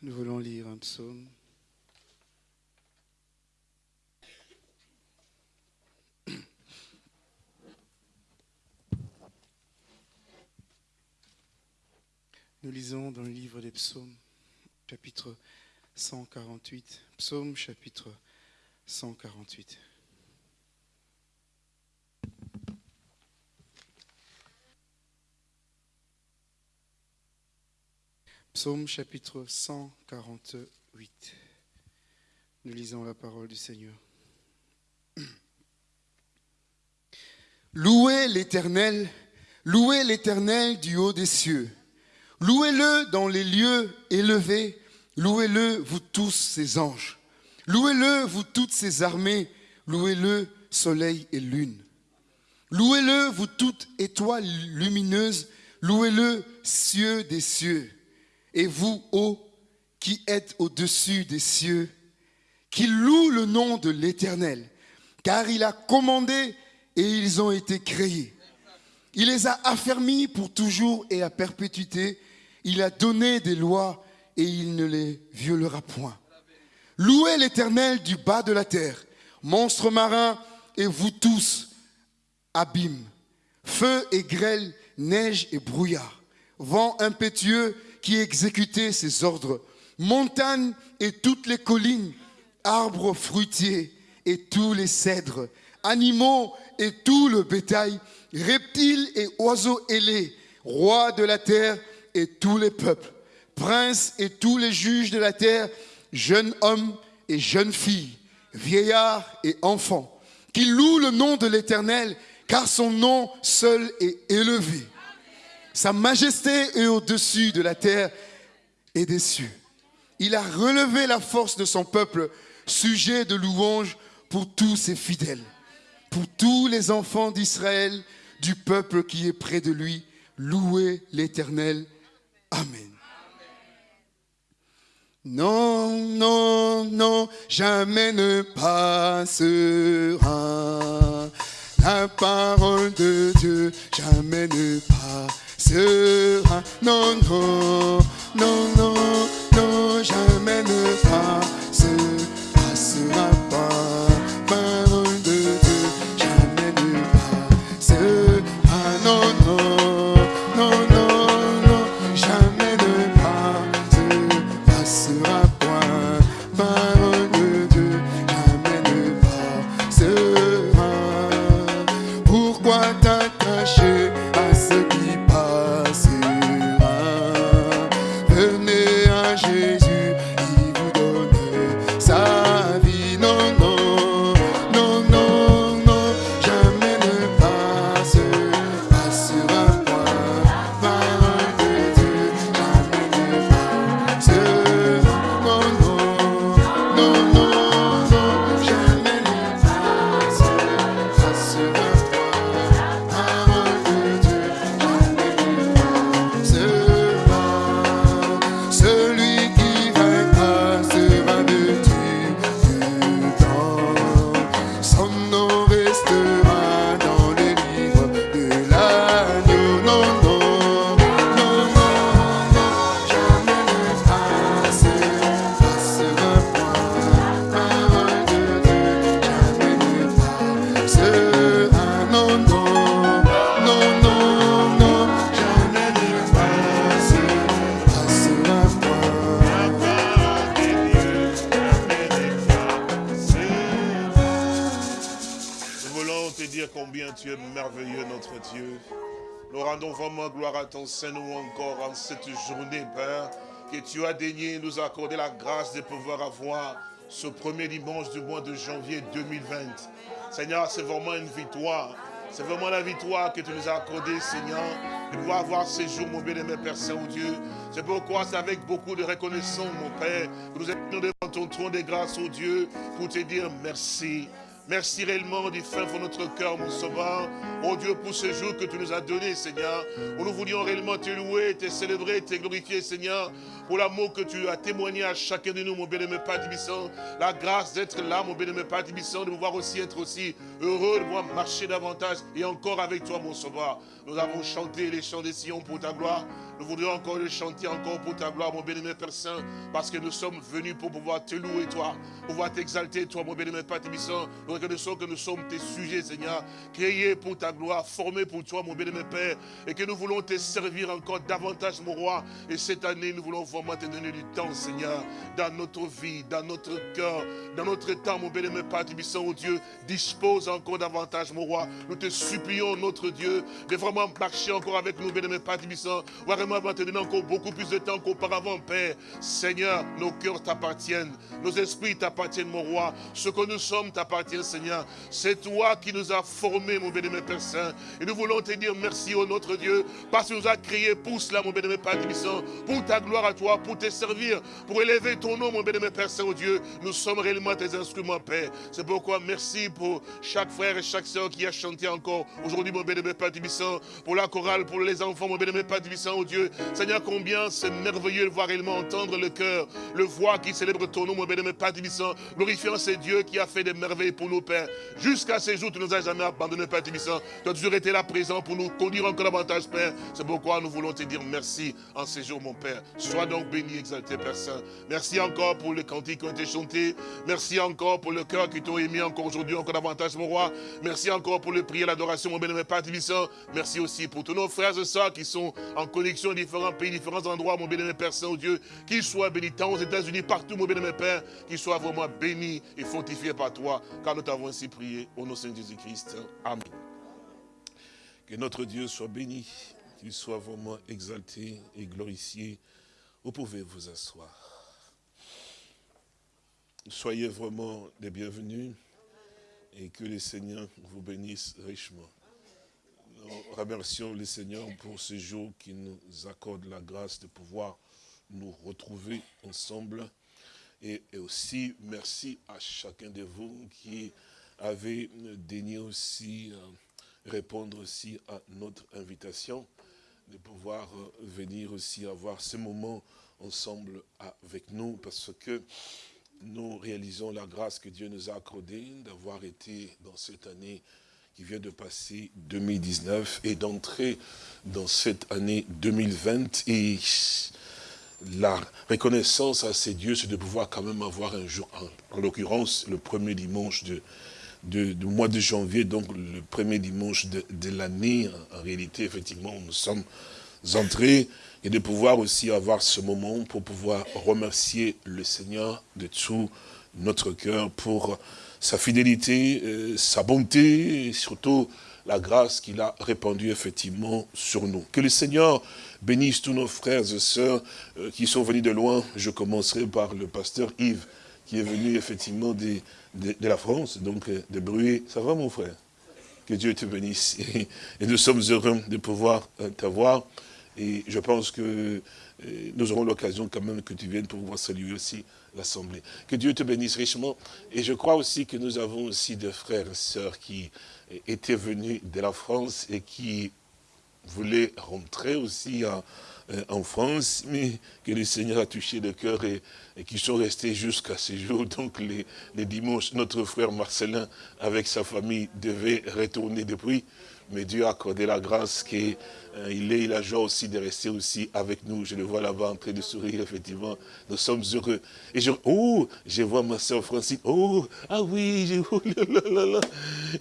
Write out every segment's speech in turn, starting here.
Nous voulons lire un psaume. Nous lisons dans le livre des psaumes, chapitre 148. Psaume, chapitre 148. Psaume chapitre 148. Nous lisons la parole du Seigneur. Louez l'Éternel, louez l'Éternel du haut des cieux. Louez-le dans les lieux élevés, louez-le vous tous ses anges. Louez-le vous toutes ses armées, louez-le soleil et lune. Louez-le vous toutes étoiles lumineuses, louez-le cieux des cieux et vous, ô qui êtes au-dessus des cieux, qui louent le nom de l'Éternel, car il a commandé et ils ont été créés. Il les a affermis pour toujours et à perpétuité. Il a donné des lois et il ne les violera point. Louez l'Éternel du bas de la terre, monstres marins et vous tous, abîmes, feu et grêle, neige et brouillard, vent impétueux qui exécutait ses ordres. Montagnes et toutes les collines, arbres fruitiers et tous les cèdres, animaux et tout le bétail, reptiles et oiseaux ailés, rois de la terre et tous les peuples, princes et tous les juges de la terre, jeunes hommes et jeunes filles, vieillards et enfants, qui louent le nom de l'Éternel, car son nom seul est élevé. Sa majesté est au-dessus de la terre et des cieux. Il a relevé la force de son peuple, sujet de louange pour tous ses fidèles, pour tous les enfants d'Israël, du peuple qui est près de lui. Louez l'Éternel. Amen. Non, non, non, jamais ne passera la parole de Dieu, jamais ne passera sera. Non, non, non, non, non, jamais ne passe, Saint-Nom encore en cette journée, Père, que tu as daigné nous accorder la grâce de pouvoir avoir ce premier dimanche du mois de janvier 2020. Seigneur, c'est vraiment une victoire. C'est vraiment la victoire que tu nous as accordée, Seigneur, de pouvoir avoir ces jours, mon bien-aimé Père Saint-Dieu. C'est pourquoi c'est avec beaucoup de reconnaissance, mon Père, que nous sommes devant ton trône de grâce, oh Dieu, pour te dire merci. Merci réellement du fin de notre cœur, mon sauveur. Oh Dieu, pour ce jour que tu nous as donné, Seigneur, où nous voulions réellement te louer, te célébrer, te glorifier, Seigneur, pour l'amour que tu as témoigné à chacun de nous, mon bien-aimé Père Tibissant, la grâce d'être là, mon bien-aimé Père Tibissant, de pouvoir aussi être aussi heureux de pouvoir marcher davantage et encore avec toi, mon sauveur. Nous avons chanté les chants des Sion pour ta gloire. Nous voudrions encore le chanter encore pour ta gloire, mon bien-aimé Père Saint, parce que nous sommes venus pour pouvoir te louer, toi, pouvoir t'exalter, toi, mon bien-aimé Père Tibissant. Nous reconnaissons que nous sommes tes sujets, Seigneur, créés pour ta gloire, formés pour toi, mon bien-aimé Père, et que nous voulons te servir encore davantage, mon roi. Et cette année, nous voulons vraiment te donner du temps, Seigneur, dans notre vie, dans notre cœur, dans notre temps, mon bien-aimé Père Tibissant, oh Dieu, dispose encore davantage, mon roi. Nous te supplions, notre Dieu, de vraiment marcher encore avec nous, bien-aimé Père Tibissant, vraiment te donner encore beaucoup plus de temps qu'auparavant, Père. Seigneur, nos cœurs t'appartiennent, nos esprits t'appartiennent, mon roi. Ce que nous sommes t'appartient, Seigneur. C'est toi qui nous as formés, mon bénémoine Père Saint. Et nous voulons te dire merci, au notre Dieu, parce que nous as créé pour cela, mon bénémoine Père Tibissant, pour ta gloire à toi, pour te servir, pour élever ton nom, mon bénémoine Père Saint, oh Dieu. Nous sommes réellement tes instruments, Père. C'est pourquoi merci pour chaque frère et chaque soeur qui a chanté encore aujourd'hui, mon bénémoine Père Tibissant, pour la chorale, pour les enfants, mon bénémoine Père Tibissant, oh Dieu. Seigneur, combien c'est merveilleux de voir réellement entendre le cœur, le voix qui célèbre ton nom, mon bénémoine Père Tibissant, glorifiant ce Dieu qui a fait des merveilles pour nous, Père. Jusqu'à ce jour, tu ne nous as jamais abandonné, Père Tibissant. Tu as toujours été là présent pour nous conduire encore davantage, Père. C'est pourquoi nous voulons te dire merci en ces jours, mon Père. Sois donc béni, exalté, Père Saint. Merci encore pour les cantiques qui ont été chantés. Merci encore pour le cœur qui t'ont émis encore aujourd'hui, encore davantage, mon roi. Merci encore pour le prière, l'adoration, mon bénémoine Père Tibissant. Merci aussi pour tous nos frères et sœurs qui sont en connexion différents pays, différents endroits, mon bénémoine Père Saint, Dieu, qu'ils soient bénis tant aux États-Unis, partout, mon bénémoine Père, qu'ils soient vraiment bénis et fortifiés par toi, car nous t'avons ainsi prié au nom de Jésus-Christ. Amen. Que notre Dieu soit béni, qu'il soit vraiment exalté et glorifié. Vous pouvez vous asseoir. Soyez vraiment les bienvenus et que le Seigneur vous bénisse richement. Nous remercions le Seigneur pour ce jour qui nous accorde la grâce de pouvoir nous retrouver ensemble. Et, aussi, merci à chacun de vous qui avez daigné aussi euh, répondre aussi à notre invitation de pouvoir euh, venir aussi avoir ce moment ensemble avec nous parce que nous réalisons la grâce que Dieu nous a accordée d'avoir été dans cette année qui vient de passer 2019 et d'entrer dans cette année 2020. Et la reconnaissance à ces dieux, c'est de pouvoir quand même avoir un jour, en, l'occurrence le premier dimanche de, du mois de janvier, donc le premier dimanche de, l'année, en, réalité, effectivement, nous sommes entrés, et de pouvoir aussi avoir ce moment pour pouvoir remercier le Seigneur de tout notre cœur pour sa fidélité, euh, sa bonté, et surtout la grâce qu'il a répandue effectivement sur nous. Que le Seigneur bénisse tous nos frères et sœurs euh, qui sont venus de loin. Je commencerai par le pasteur Yves, qui est venu effectivement de, la France, donc euh, de Bruy. Ça va mon frère? Que Dieu te bénisse. Et, nous sommes heureux de pouvoir t'avoir. Et je pense que nous aurons l'occasion quand même que tu viennes pour pouvoir saluer aussi l'Assemblée. Que Dieu te bénisse richement. Et je crois aussi que nous avons aussi des frères et sœurs qui étaient venus de la France et qui voulaient rentrer aussi en, euh, France, mais que le Seigneur a touché le cœur et, qui sont restés jusqu'à ce jour. Donc les dimanches, notre frère Marcelin, avec sa famille, devait retourner depuis mais Dieu a accordé la grâce qu'il euh, est, il a joie aussi de rester aussi avec nous. Je le vois là-bas en train de sourire, effectivement. Nous sommes heureux. Et je, oh, je vois ma soeur Francine. Oh, ah oui, je, oh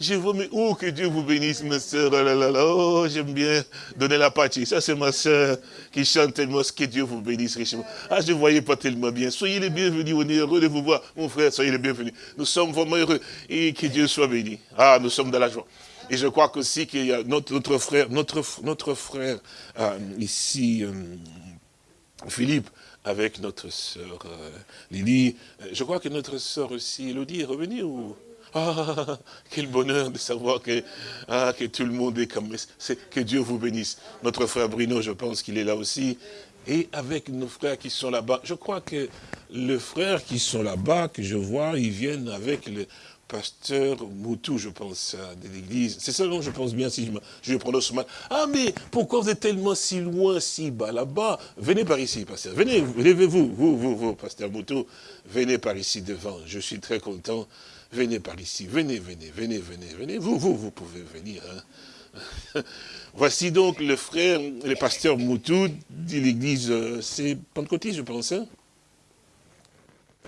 Je vois, mais oh, que Dieu vous bénisse, ma soeur. Oh, là là là, oh, j'aime bien donner la partie. Ça, c'est ma soeur qui chante tellement. Que Dieu vous bénisse richement. Ah, je ne voyais pas tellement bien. Soyez les bienvenus. On est heureux de vous voir, mon frère. Soyez les bienvenus. Nous sommes vraiment heureux. Et que Dieu soit béni. Ah, nous sommes dans la joie. Et je crois aussi qu'il y a notre, notre, frère, notre, notre frère euh, ici, euh, Philippe, avec notre sœur euh, Lily. Je crois que notre sœur aussi, Elodie, est revenue. Ah, quel bonheur de savoir que, ah, que tout le monde est comme... Que Dieu vous bénisse. Notre frère Bruno, je pense qu'il est là aussi. Et avec nos frères qui sont là-bas, je crois que les frères qui sont là-bas, que je vois, ils viennent avec le, pasteur Moutou, je pense, de l'église. C'est ça, non, je pense bien, si je, prononce mal. Ah, mais pourquoi vous êtes tellement si loin, si bas, là-bas? Venez par ici, pasteur. Venez, levez-vous, vous, vous, vous, pasteur Moutou. Venez par ici devant. Je suis très content. Venez par ici. Venez, venez, venez, venez, venez. Vous, vous, vous pouvez venir. Hein. Voici donc le frère, le pasteur Moutou de l'église, euh, c'est Pentecôtiste, je pense. Hein?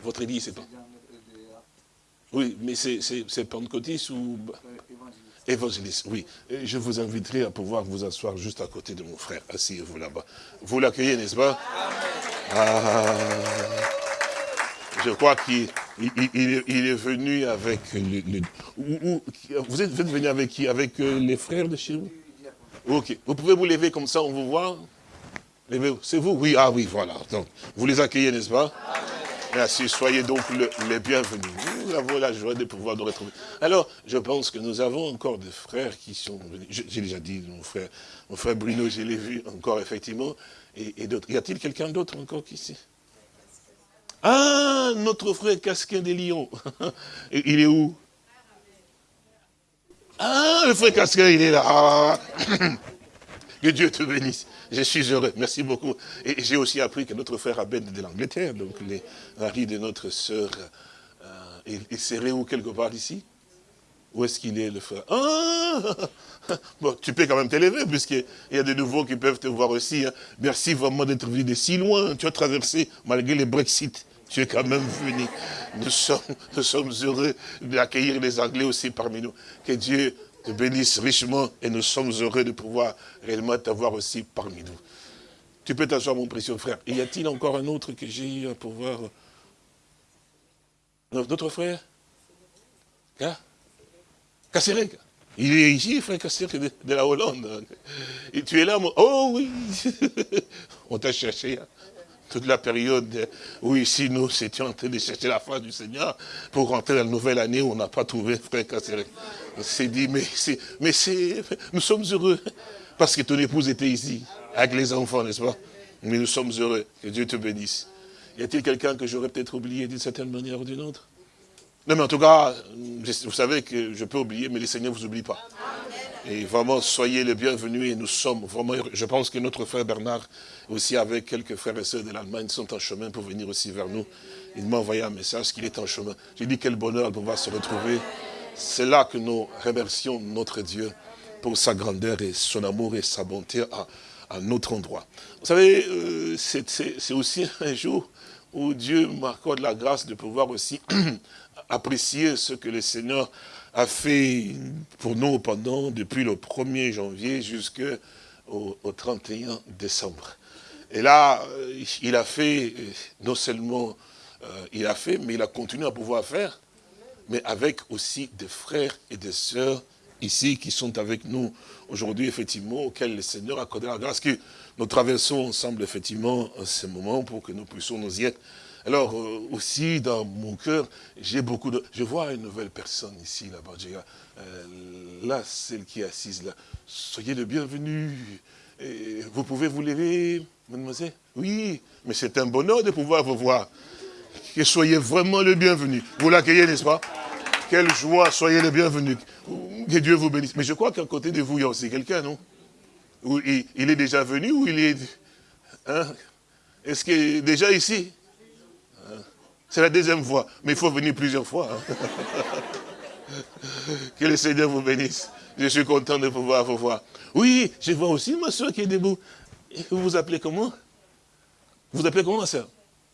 Votre église, c'est pas oui, mais c'est pentecôtiste ou... Évangéliste, oui. Je vous inviterai à pouvoir vous asseoir juste à côté de mon frère. Asseyez-vous là-bas. Vous l'accueillez, n'est-ce pas? Ah, Je crois qu'il il, est venu avec... Le, vous, êtes, venu avec qui? Avec euh, les frères de chez vous? Ok. Vous pouvez vous lever comme ça, on vous voit? C'est vous? Oui, ah oui, voilà. Donc, vous les accueillez, n'est-ce pas? Merci, soyez donc les bienvenus. Avons la joie de pouvoir nous retrouver. Alors, je pense que nous avons encore des frères qui sont venus. J'ai déjà dit, mon frère, mon frère Bruno, je l'ai vu encore, effectivement, et, d'autres. Y a-t-il quelqu'un d'autre encore ici Ah, notre frère Casquin des Lions. Il est où? Ah, le frère Casquin, il est là. Que Dieu te bénisse. Je suis heureux. Merci beaucoup. Et j'ai aussi appris que notre frère Abed de l'Angleterre, donc les maris de notre sœur, euh, il, serait où quelque part ici Où est-ce qu'il est, le frère? Ah Bon, tu peux quand même t'élever, puisqu'il y a des nouveaux qui peuvent te voir aussi. Hein. Merci vraiment d'être venu de si loin. Tu as traversé, malgré le Brexit. Tu es quand même venu. Nous sommes, nous sommes heureux d'accueillir les Anglais aussi parmi nous. Que Dieu te bénisse richement et nous sommes heureux de pouvoir réellement t'avoir aussi parmi nous. Tu peux t'asseoir, mon précieux frère. Y a-t-il encore un autre que j'ai eu à pouvoir... Notre frère Hein? Kasserek Il est ici, frère Kasserek, de, la Hollande. Et tu es là, mon... Oh oui On t'a cherché. Hein toute la période où ici nous étions en train de chercher la face du Seigneur pour rentrer dans la nouvelle année on n'a pas trouvé frère Kasserek. On s'est dit, mais c'est, mais c'est, nous sommes heureux parce que ton épouse était ici avec les enfants, n'est-ce pas? Mais nous sommes heureux. Que Dieu te bénisse. Y a-t-il quelqu'un que j'aurais peut-être oublié d'une certaine manière ou d'une autre? Non, mais en tout cas, vous savez que je peux oublier, mais le Seigneur ne vous oublie pas. Et vraiment, soyez les bienvenus et nous sommes vraiment. Je pense que notre frère Bernard, aussi avec quelques frères et sœurs de l'Allemagne, sont en chemin pour venir aussi vers nous. Il m'a envoyé un message qu'il est en chemin. J'ai dit quel bonheur de pouvoir se retrouver. C'est là que nous remercions notre Dieu pour sa grandeur et son amour et sa bonté à, notre endroit. Vous savez, euh, c'est aussi un jour où Dieu m'accorde la grâce de pouvoir aussi apprécier ce que le Seigneur a fait pour nous pendant, depuis le 1er janvier jusqu'au au 31 décembre. Et là, euh, il a fait, euh, non seulement euh, il a fait, mais il a continué à pouvoir faire, mais avec aussi des frères et des sœurs ici qui sont avec nous aujourd'hui, effectivement, auxquels le Seigneur a accordé la grâce que nous traversons ensemble, effectivement, ce moment pour que nous puissions nous y être. Alors, euh, aussi, dans mon cœur, j'ai beaucoup de... Je vois une nouvelle personne ici, là-bas. Euh, là, celle qui est assise là. Soyez le bienvenu. vous pouvez vous lever, mademoiselle? Oui, mais c'est un bonheur de pouvoir vous voir. Que soyez vraiment le bienvenu. Vous l'accueillez, n'est-ce pas? Quelle joie, soyez le bienvenu. Que Dieu vous bénisse. Mais je crois qu'à côté de vous, il y a aussi quelqu'un, non? Il, est déjà venu ou il est... Hein? Est-ce qu'il est déjà ici? C'est la deuxième fois, mais il faut venir plusieurs fois. Hein? que le Seigneur vous bénisse. Je suis content de pouvoir vous voir. Oui, je vois aussi ma soeur qui est debout. Vous vous appelez comment? Vous vous appelez comment, ma soeur?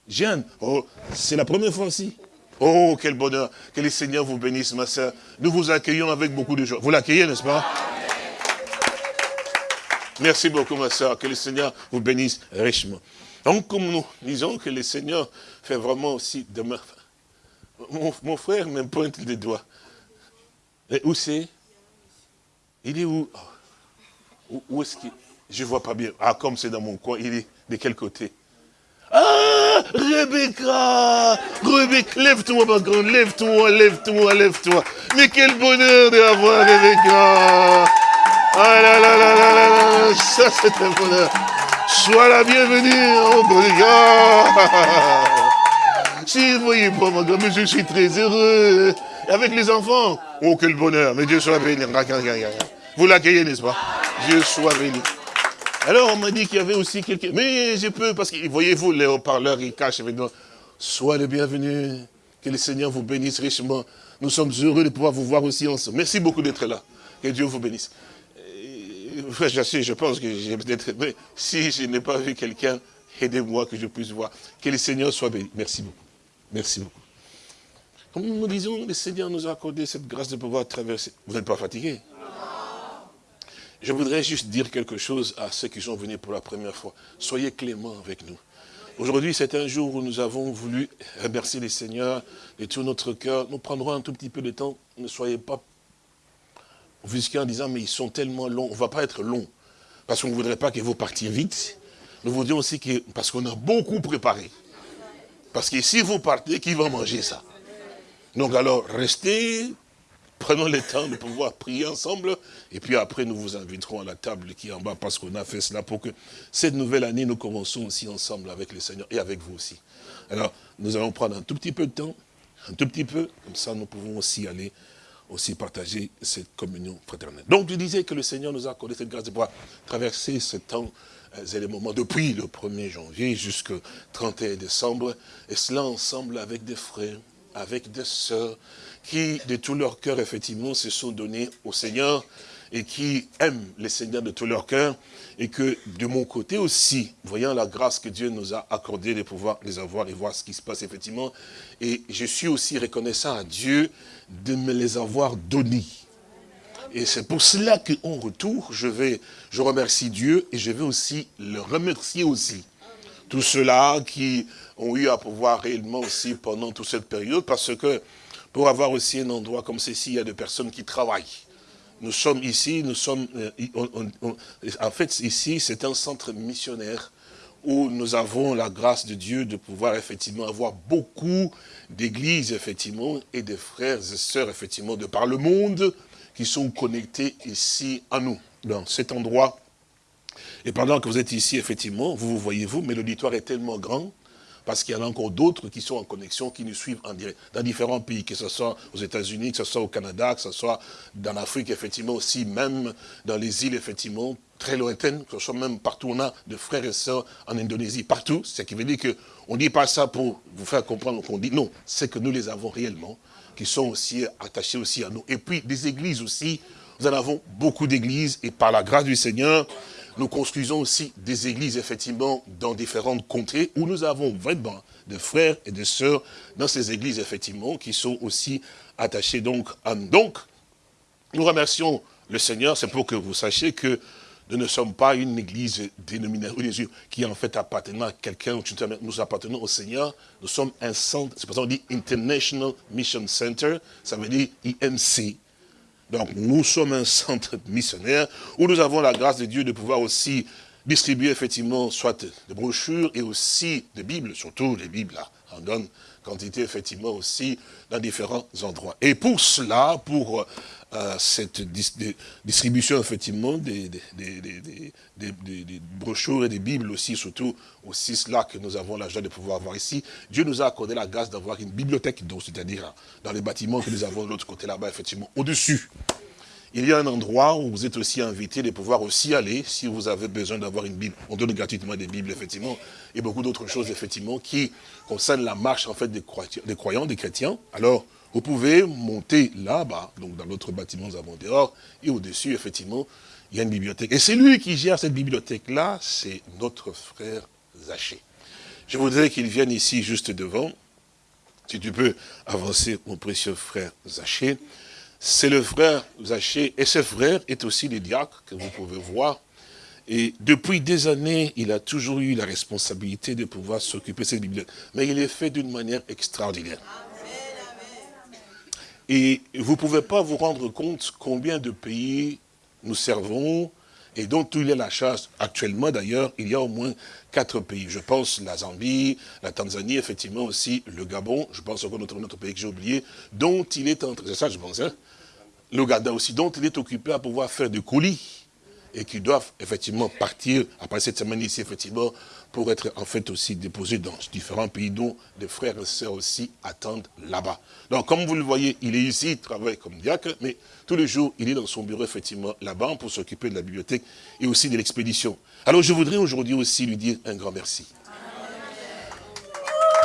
Jeanne. Oh, c'est la première fois aussi. Oh, quel bonheur. Que le Seigneur vous bénisse, ma soeur. Nous vous accueillons avec beaucoup de joie. Vous l'accueillez, n'est-ce pas? Merci beaucoup, ma soeur. Que le Seigneur vous bénisse richement. Donc, comme nous disons que le Seigneur fait vraiment aussi de mon, mon frère me pointe les doigts. Et où c'est? Il est où? Où, est-ce qu'il? Je ne vois pas bien. Ah, comme c'est dans mon coin, il est de quel côté? Ah Rebecca Rebecca, lève-toi ma grande, lève-toi, lève-toi, lève-toi. Mais quel bonheur d'avoir Rebecca Ah là là là là là là, ça c'est un bonheur. Sois la bienvenue, oh Si vous voyez pas, ma mais je suis très heureux. Et avec les enfants, oh quel bonheur, mais Dieu soit béni. Vous l'accueillez, n'est-ce pas? Dieu soit béni. Alors on m'a dit qu'il y avait aussi quelqu'un, mais je peux, parce que voyez-vous, les haut-parleurs, ils cachent évidemment. Sois le bienvenu, que le Seigneur vous bénisse richement. Nous sommes heureux de pouvoir vous voir aussi ensemble. Merci beaucoup d'être là. Que Dieu vous bénisse. Frère je pense que j'ai peut-être... Mais si je n'ai pas vu quelqu'un, aidez-moi que je puisse voir. Que le Seigneur soit béni. Merci beaucoup. Merci beaucoup. Comme nous disons, le Seigneur nous a accordé cette grâce de pouvoir traverser. Vous n'êtes pas fatigué? Je voudrais juste dire quelque chose à ceux qui sont venus pour la première fois. Soyez cléments avec nous. Aujourd'hui, c'est un jour où nous avons voulu remercier le Seigneur de tout notre cœur. Nous prendrons un tout petit peu de temps. Ne soyez pas offusqués en disant, mais ils sont tellement longs. On ne va pas être long. Parce qu'on ne voudrait pas que vous partiez vite. Nous vous disons aussi que, parce qu'on a beaucoup préparé. Parce que si vous partez, qui va manger ça? Donc alors, restez, Prenons le temps de pouvoir prier ensemble. Et puis après, nous vous inviterons à la table qui est en bas parce qu'on a fait cela pour que cette nouvelle année, nous commençons aussi ensemble avec le Seigneur et avec vous aussi. Alors, nous allons prendre un tout petit peu de temps, un tout petit peu, comme ça nous pouvons aussi aller aussi partager cette communion fraternelle. Donc, je disais que le Seigneur nous a accordé cette grâce de pouvoir traverser ce temps et les moments depuis le 1er janvier jusqu'au 31 décembre, et cela ensemble avec des frères, avec des sœurs, qui, de tout leur cœur, effectivement, se sont donnés au Seigneur et qui aiment le Seigneur de tout leur cœur et que de mon côté aussi, voyant la grâce que Dieu nous a accordée de pouvoir les avoir et voir ce qui se passe effectivement, et je suis aussi reconnaissant à Dieu de me les avoir donnés. Et c'est pour cela qu'en retour, je vais, je remercie Dieu et je vais aussi le remercier aussi. Tous ceux-là qui ont eu à pouvoir réellement aussi pendant toute cette période, parce que pour avoir aussi un endroit comme ceci, il y a des personnes qui travaillent. Nous sommes ici, nous sommes, euh, en fait, ici, c'est un centre missionnaire où nous avons la grâce de Dieu de pouvoir effectivement avoir beaucoup d'églises, effectivement, et de frères et sœurs, effectivement, de par le monde, qui sont connectés ici à nous, dans cet endroit. Et pendant que vous êtes ici, effectivement, vous vous voyez vous, mais l'auditoire est tellement grand parce qu'il y en a encore d'autres qui sont en connexion, qui nous suivent en direct, dans différents pays, que ce soit aux États-Unis, que ce soit au Canada, que ce soit dans l'Afrique, effectivement, aussi, même dans les îles, effectivement, très lointaines, que ce soit même partout, on a de frères et sœurs en Indonésie, partout, ce qui veut dire qu'on ne dit pas ça pour vous faire comprendre qu'on dit, non, c'est que nous les avons réellement, qui sont aussi attachés aussi à nous. Et puis, des églises aussi, nous en avons beaucoup d'églises, et par la grâce du Seigneur, nous construisons aussi des églises, effectivement, dans différentes contrées, où nous avons vraiment de frères et de sœurs dans ces églises, effectivement, qui sont aussi attachés donc à nous. Donc, nous remercions le Seigneur, c'est pour que vous sachiez que nous ne sommes pas une église dénominative qui en fait appartenant à quelqu'un, nous appartenons au Seigneur, nous sommes un centre, c'est pour ça qu'on dit International Mission Center, ça veut dire IMC, donc nous sommes un centre missionnaire où nous avons la grâce de Dieu de pouvoir aussi distribuer effectivement soit des brochures et aussi des Bibles, surtout les Bibles là, en donne quantité effectivement aussi dans différents endroits. Et pour cela, pour euh, cette distribution effectivement des, des, brochures et des Bibles aussi, surtout aussi cela que nous avons la joie de pouvoir avoir ici, Dieu nous a accordé la grâce d'avoir une bibliothèque, c'est-à-dire dans les bâtiments que nous avons de l'autre côté là-bas, effectivement, au-dessus. Il y a un endroit où vous êtes aussi invité de pouvoir aussi aller, si vous avez besoin d'avoir une Bible. On donne gratuitement des Bibles, effectivement, et beaucoup d'autres choses, effectivement, qui concernent la marche, en fait, des croyants, des, chrétiens. Alors, vous pouvez monter là-bas, donc dans l'autre bâtiment, nous avons dehors, et au-dessus, effectivement, il y a une bibliothèque. Et c'est lui qui gère cette bibliothèque-là, c'est notre frère Zaché. Je voudrais qu'il vienne ici, juste devant. Si tu peux avancer, mon précieux frère Zaché c'est le frère Zaché, et ce frère est aussi le diacre que vous pouvez voir. Et depuis des années, il a toujours eu la responsabilité de pouvoir s'occuper de cette bibliothèque. Mais il est fait d'une manière extraordinaire. Et vous ne pouvez pas vous rendre compte combien de pays nous servons et dont il est la charge. Actuellement, d'ailleurs, il y a au moins quatre pays. Je pense la Zambie, la Tanzanie, effectivement aussi le Gabon, je pense encore notre, notre pays que j'ai oublié, dont il est en train, c'est ça je pense, hein, l'Ouganda aussi, dont il est occupé à pouvoir faire des colis et qui doivent effectivement partir après cette semaine ici, effectivement, pour être en fait aussi déposé dans différents pays dont des frères et sœurs aussi attendent là-bas. Donc comme vous le voyez, il est ici, il travaille comme diacre, mais tous les jours, il est dans son bureau effectivement là-bas pour s'occuper de la bibliothèque et aussi de l'expédition. Alors je voudrais aujourd'hui aussi lui dire un grand merci.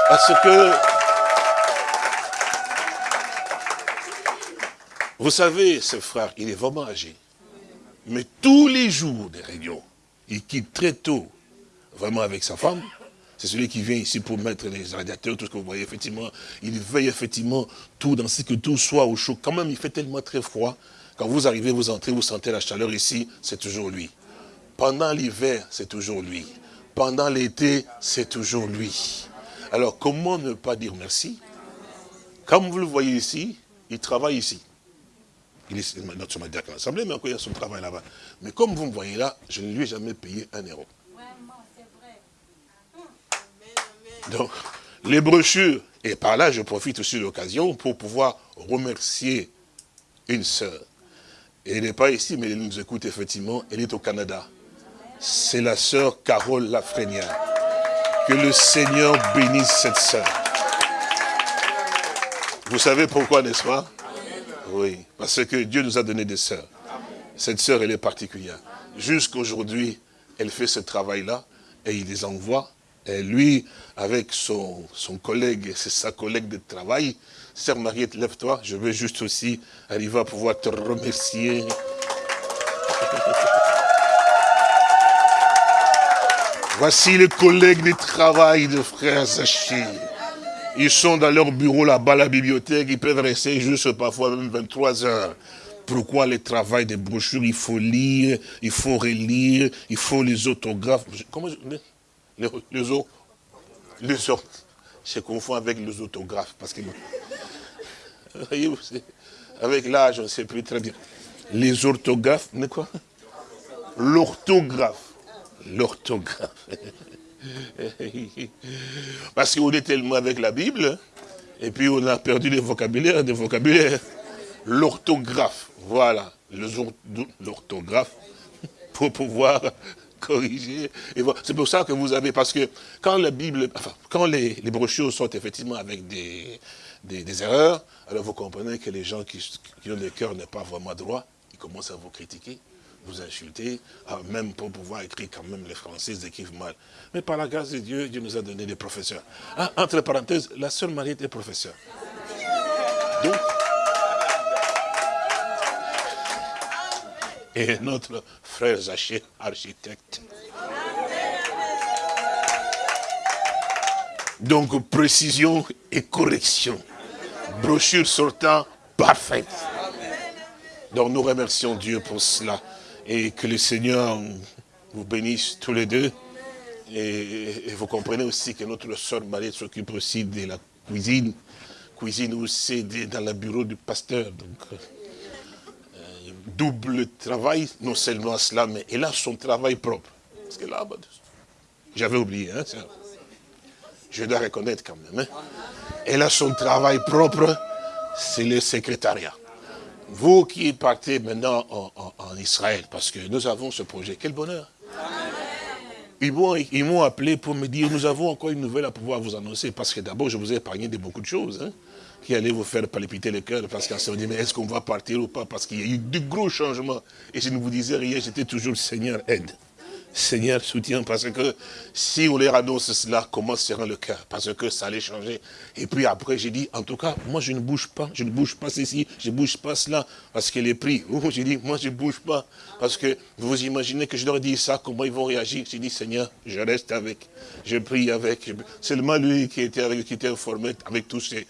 Parce que, vous savez, ce frère, il est vraiment âgé. Mais tous les jours des réunions, il quitte très tôt vraiment avec sa femme. C'est celui qui vient ici pour mettre les radiateurs, tout ce que vous voyez, effectivement. Il veille effectivement tout, dans ce que tout soit au chaud. Quand même, il fait tellement très froid. Quand vous arrivez, vous entrez, vous sentez la chaleur ici, c'est toujours lui. Pendant l'hiver, c'est toujours lui. Pendant l'été, c'est toujours lui. Alors, comment ne pas dire merci? Comme vous le voyez ici, il travaille ici. Il est notre à l'Assemblée, mais encore il a son travail là-bas. Mais comme vous me voyez là, je ne lui ai jamais payé un euro. Donc, les brochures, et par là, je profite aussi de l'occasion pour pouvoir remercier une sœur. Elle n'est pas ici, mais elle nous écoute effectivement, elle est au Canada. C'est la sœur Carole Lafrenière. Que le Seigneur bénisse cette sœur. Vous savez pourquoi, n'est-ce pas? Oui, parce que Dieu nous a donné des sœurs. Cette sœur, elle est particulière. Jusqu'aujourd'hui, elle fait ce travail-là et il les envoie et lui, avec son, collègue, c'est sa collègue de travail, Sœur Mariette, lève-toi, je veux juste aussi arriver à pouvoir te remercier. Voici les collègues de travail de frères Zaché. Ils sont dans leur bureau là-bas, la bibliothèque, ils peuvent rester juste parfois même 23 heures. Pourquoi le travail des brochures, il faut lire, il faut relire, il faut les autographes. Comment je les, les, autres, les. Je confonds avec les autographes. Parce que, avec l'âge, on ne sait plus très bien. Les orthographes, mais quoi? L'orthographe. L'orthographe. Parce qu'on est tellement avec la Bible, et puis on a perdu les vocabulaires, des vocabulaires. L'orthographe, voilà, l'orthographe, pour pouvoir corriger. C'est pour ça que vous avez, parce que quand la Bible, quand les, brochures sont effectivement avec des, des, erreurs, alors vous comprenez que les gens qui, ont le cœur n'est pas vraiment droit, ils commencent à vous critiquer, vous insulter, ah, même pour pouvoir écrire quand même les Français écrivent mal. Mais par la grâce de Dieu, Dieu nous a donné des professeurs. Ah, entre parenthèses, la seule Marie était professeur. Donc, et notre frère Zaché, architecte. Donc, précision et correction. Brochure sortant parfaite. Donc, nous remercions Dieu pour cela. Et que le Seigneur vous bénisse tous les deux. Et, vous comprenez aussi que notre soeur Marie s'occupe aussi de la cuisine. Cuisine aussi dans le bureau du pasteur. Donc, double travail, non seulement cela, mais elle a son travail propre. Parce que là, j'avais oublié, hein, je dois reconnaître quand même. Hein. Elle a son travail propre, c'est le secrétariat. Vous qui partez maintenant en, Israël, parce que nous avons ce projet, quel bonheur. Ils m'ont appelé pour me dire, nous avons encore une nouvelle à pouvoir vous annoncer, parce que d'abord, je vous ai épargné de beaucoup de choses. Hein qui allait vous faire palpiter le cœur, parce qu'on se dit, mais est-ce qu'on va partir ou pas? Parce qu'il y a eu de gros changements. Et je ne vous disais rien, j'étais toujours Seigneur, aide. Seigneur, soutien, parce que si on leur annonce cela, comment sera le cœur? Parce que ça allait changer. Et puis après, j'ai dit, en tout cas, moi je ne bouge pas, je ne bouge pas ceci, je ne bouge pas cela, parce qu'elle est pris. J'ai dit, moi je ne bouge pas, parce que vous imaginez que je leur dis ça, comment ils vont réagir? J'ai dit, Seigneur, je reste avec, je prie avec. Seulement lui qui était, avec, qui était informé avec tous ces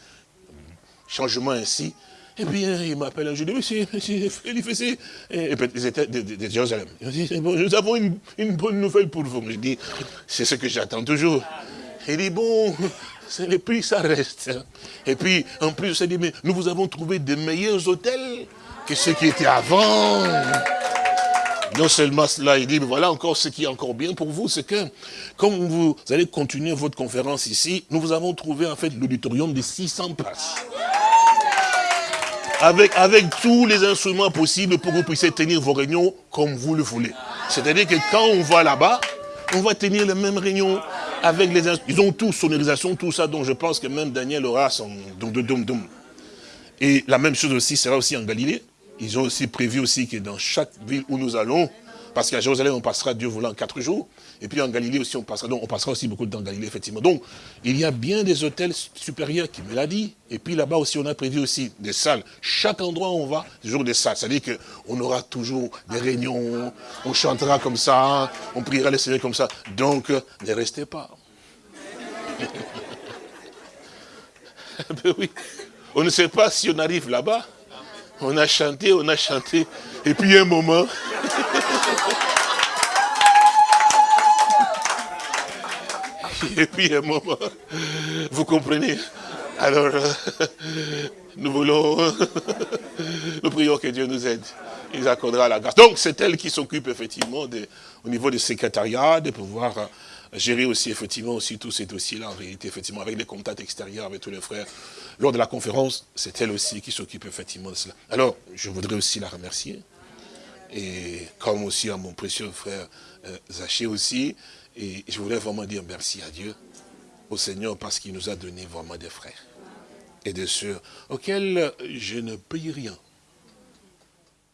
changement ainsi. Et puis hein, il m'appelle un jour, il dit, monsieur, Félix, et puis ils étaient de, Jérusalem. Il dit, bon, nous avons une, bonne nouvelle pour vous. Je dis, c'est ce que j'attends toujours. Il dit, bon, le prix, ça reste. Et puis, en plus, il dit, mais nous vous avons trouvé des meilleurs hôtels que ceux qui étaient avant. Non seulement cela, il dit, mais voilà encore ce qui est encore bien pour vous, c'est que, comme vous allez continuer votre conférence ici, nous vous avons trouvé en fait l'auditorium de 600 places avec, avec tous les instruments possibles pour que vous puissiez tenir vos réunions comme vous le voulez. C'est-à-dire que quand on va là-bas, On va tenir les mêmes réunions avec les... Ils ont tous sonorisation, tout ça, donc je pense que même Daniel aura son... Et la même chose aussi sera aussi en Galilée. Ils ont aussi prévu aussi que dans chaque ville où nous allons, parce qu'à Jérusalem, on passera, Dieu voulant, quatre jours. Et puis en Galilée aussi, on passera, on passera aussi beaucoup de temps en Galilée, effectivement. Donc, il y a bien des hôtels supérieurs qui me l'a dit. Et puis là-bas aussi, on a prévu aussi des salles. Chaque endroit où on va, toujours des salles. C'est-à-dire qu'on aura toujours des réunions, on chantera comme ça, on priera le Seigneur comme ça. Donc, ne restez pas. ben oui. On ne sait pas si on arrive là-bas. On a chanté, on a chanté. Et puis un moment... Et puis un moment, vous comprenez Alors, nous voulons, nous prions que Dieu nous aide. Il accordera la grâce. Donc, c'est elle qui s'occupe effectivement au niveau du secrétariat, de pouvoir gérer aussi effectivement aussi tous ces dossiers-là, en réalité, effectivement, avec les contacts extérieurs, avec tous les frères. Lors de la conférence, c'est elle aussi qui s'occupe effectivement de cela. Alors, je voudrais aussi la remercier. Et comme aussi à mon précieux frère euh, Zaché aussi, et je voudrais vraiment dire merci à Dieu, au Seigneur, parce qu'il nous a donné vraiment des frères et des sœurs auxquels je ne paye rien.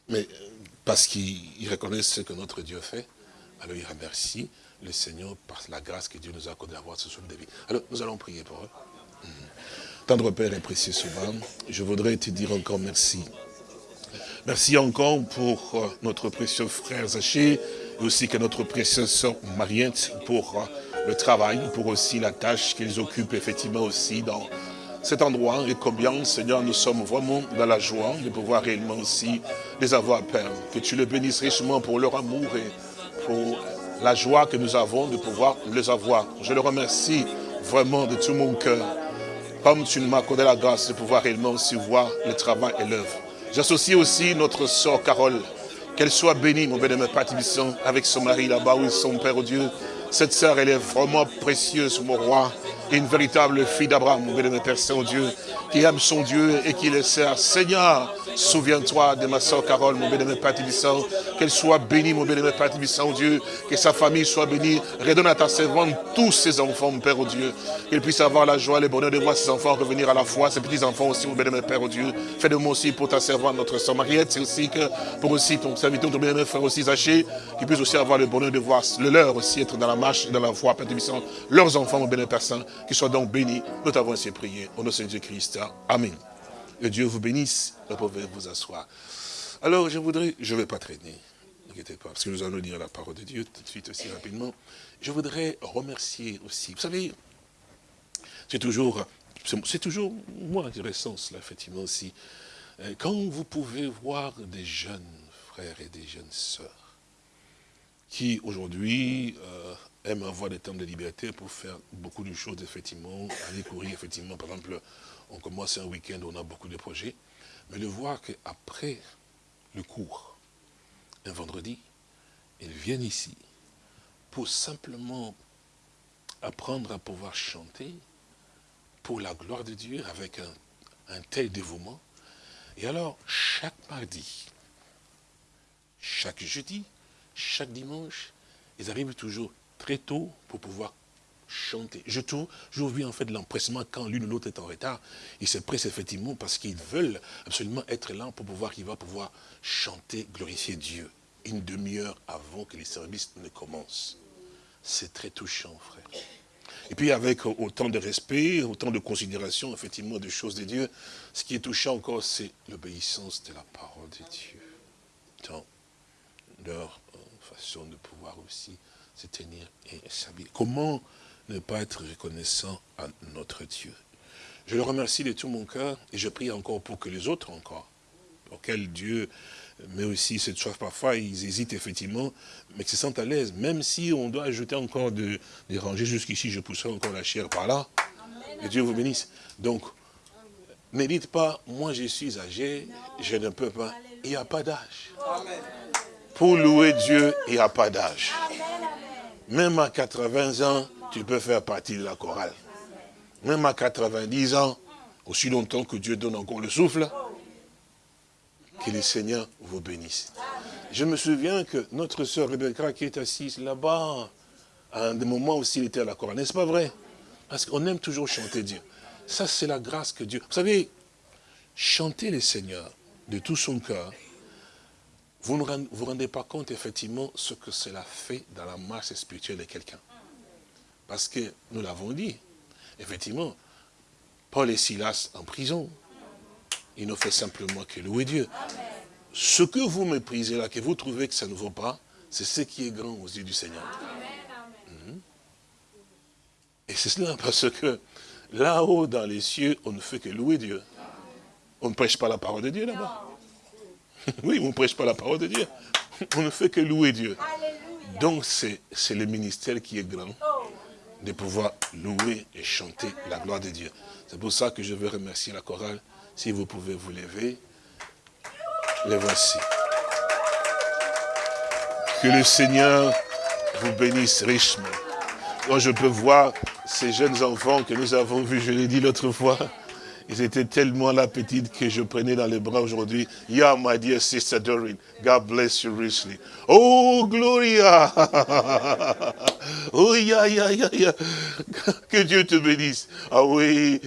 Mais parce qu'ils reconnaissent ce que notre Dieu fait, alors il remercie le Seigneur par la grâce que Dieu nous a accordé d'avoir ce souffle de vie. Alors, nous allons prier pour eux. Hmm. Tendre Père et précieux souvent, je voudrais te dire encore merci. Merci encore pour euh, notre précieux frère Zaché, aussi que notre précieuse soeur Mariette pour euh, le travail, pour aussi la tâche qu'ils occupent effectivement aussi dans cet endroit et combien, Seigneur, nous sommes vraiment dans la joie de pouvoir réellement aussi les avoir, Père. Que tu les bénisses richement pour leur amour et pour la joie que nous avons de pouvoir les avoir. Je le remercie vraiment de tout mon cœur. Comme tu m'as accordé la grâce de pouvoir réellement aussi voir le travail et l'œuvre. J'associe aussi notre sœur Carole. Qu'elle soit bénie, mon bénémoine Père avec son mari là-bas, où son Père Dieu. Cette sœur, elle est vraiment précieuse, mon roi. Une véritable fille d'Abraham, mon Père Saint-Dieu, qui aime son Dieu et qui le sert. Seigneur, Souviens-toi de ma soeur Carole, mon bénémoine Père qu'elle soit bénie, mon bénémoine Père Tibissant, Dieu, que sa famille soit bénie. Redonne à ta servante tous ses enfants, mon Père, au Dieu. Qu'il puisse avoir la joie, le bonheur de voir ses enfants revenir à la foi, ses petits-enfants aussi, mon bénémoine Père, au Dieu. Fais de moi aussi pour ta servante, notre soeur Mariette, c'est aussi que pour aussi ton serviteur, ton bénémoine Frère aussi Zaché, qu'il puisse aussi avoir le bonheur de voir le leur aussi être dans la marche, dans la foi, Père Tibissant, leurs enfants, mon bénémoine Père Saint, qu'ils soient donc bénis. Nous t'avons ainsi prié. Au nom de Jésus Christ. Amen. Que Dieu vous bénisse. Vous pouvez vous asseoir. Alors, je voudrais, je ne vais pas traîner, n'inquiétez pas, parce que nous allons lire la parole de Dieu tout de suite aussi rapidement. Je voudrais remercier aussi, vous savez, c'est toujours, c'est toujours moi qui ressens cela, effectivement aussi. Euh, quand vous pouvez voir des jeunes frères et des jeunes sœurs qui aujourd'hui euh, aiment avoir des temps de liberté pour faire beaucoup de choses, effectivement, aller courir, effectivement, par exemple, on commence un week-end, on a beaucoup de projets, mais de voir qu'après le cours, un vendredi, ils viennent ici pour simplement apprendre à pouvoir chanter pour la gloire de Dieu avec un tel dévouement. Et alors, chaque mardi, chaque jeudi, chaque dimanche, ils arrivent toujours très tôt pour pouvoir chanter. Je trouve, vu en fait l'empressement quand l'une ou l'autre est en retard. Ils se pressent effectivement parce qu'ils veulent absolument être là pour pouvoir, va pouvoir chanter, glorifier Dieu une demi-heure avant que les services ne commencent. C'est très touchant, frère. Et puis avec autant de respect, autant de considération, effectivement, des choses de Dieu, ce qui est touchant encore, c'est l'obéissance de la parole de Dieu. Dans leur euh, façon de pouvoir aussi se tenir et s'habiller. Comment ne pas être reconnaissant à notre Dieu? Je le remercie de tout mon cœur et je prie encore pour que les autres encore, auxquels Dieu met aussi cette chose parfois, ils hésitent effectivement, mais qu'ils se sentent à l'aise, même si on doit ajouter encore de, des rangées jusqu'ici, je pousserai encore la chair par là. Que Dieu vous bénisse. Donc, ne dites pas, moi je suis âgé, je ne peux pas. Il n'y a pas d'âge. Pour louer Dieu, il n'y a pas d'âge. Même à 80 ans, tu peux faire partie de la chorale. Même à 90 ans, aussi longtemps que Dieu donne encore le souffle, que le Seigneur vous bénisse. Je me souviens que notre sœur Rebecca qui est assise là-bas, à des moments aussi, il était à la chorale. N'est-ce pas vrai? Parce qu'on aime toujours chanter Dieu. Ça, c'est la grâce que Dieu... Vous savez, chanter le Seigneur de tout son cœur, vous ne vous rendez pas compte, effectivement, ce que cela fait dans la marche spirituelle de quelqu'un. Parce que, nous l'avons dit, effectivement, Paul et Silas en prison, ils n'ont fait simplement que louer Dieu. Ce que vous méprisez là, que vous trouvez que ça ne vaut pas, c'est ce qui est grand aux yeux du Seigneur. Et c'est cela, parce que là-haut, dans les cieux, on ne fait que louer Dieu. On ne prêche pas la parole de Dieu là-bas. Oui, on ne prêche pas la parole de Dieu. On ne fait que louer Dieu. Donc c'est le ministère qui est grand de pouvoir louer et chanter la gloire de Dieu. C'est pour ça que je veux remercier la chorale. Si vous pouvez vous lever, les voici. Que le Seigneur vous bénisse richement. Quand je peux voir ces jeunes enfants que nous avons vus, je l'ai dit l'autre fois, ils étaient tellement la petite que je prenais dans les bras aujourd'hui. Yeah, my dear sister Doreen. God bless you richly. Oh, Gloria. oh, yeah, yeah, yeah, yeah. Que Dieu te bénisse. Ah oui.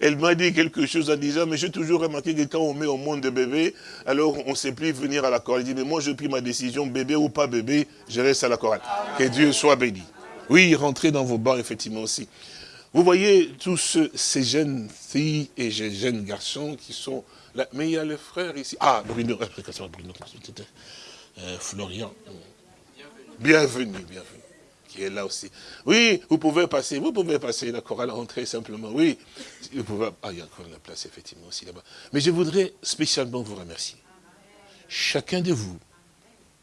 Elle m'a dit quelque chose en disant, mais j'ai toujours remarqué que quand on met au monde des bébés, alors on ne sait plus venir à la chorale. Il dit, mais moi, j'ai pris ma décision, bébé ou pas bébé, je reste à la chorale. Que Dieu soit béni. Oui, rentrez dans vos bars, effectivement aussi. Vous voyez tous ces jeunes filles et ces jeunes garçons qui sont là. Mais il y a le frère ici. Ah, Bruno, Bruno euh, Florian. Bienvenue, bienvenue. Qui est là aussi. Oui, vous pouvez passer, vous pouvez passer la chorale, rentrer simplement. Oui, vous pouvez. Ah, il y a encore la place, effectivement, aussi là-bas. Mais je voudrais spécialement vous remercier. Chacun de vous,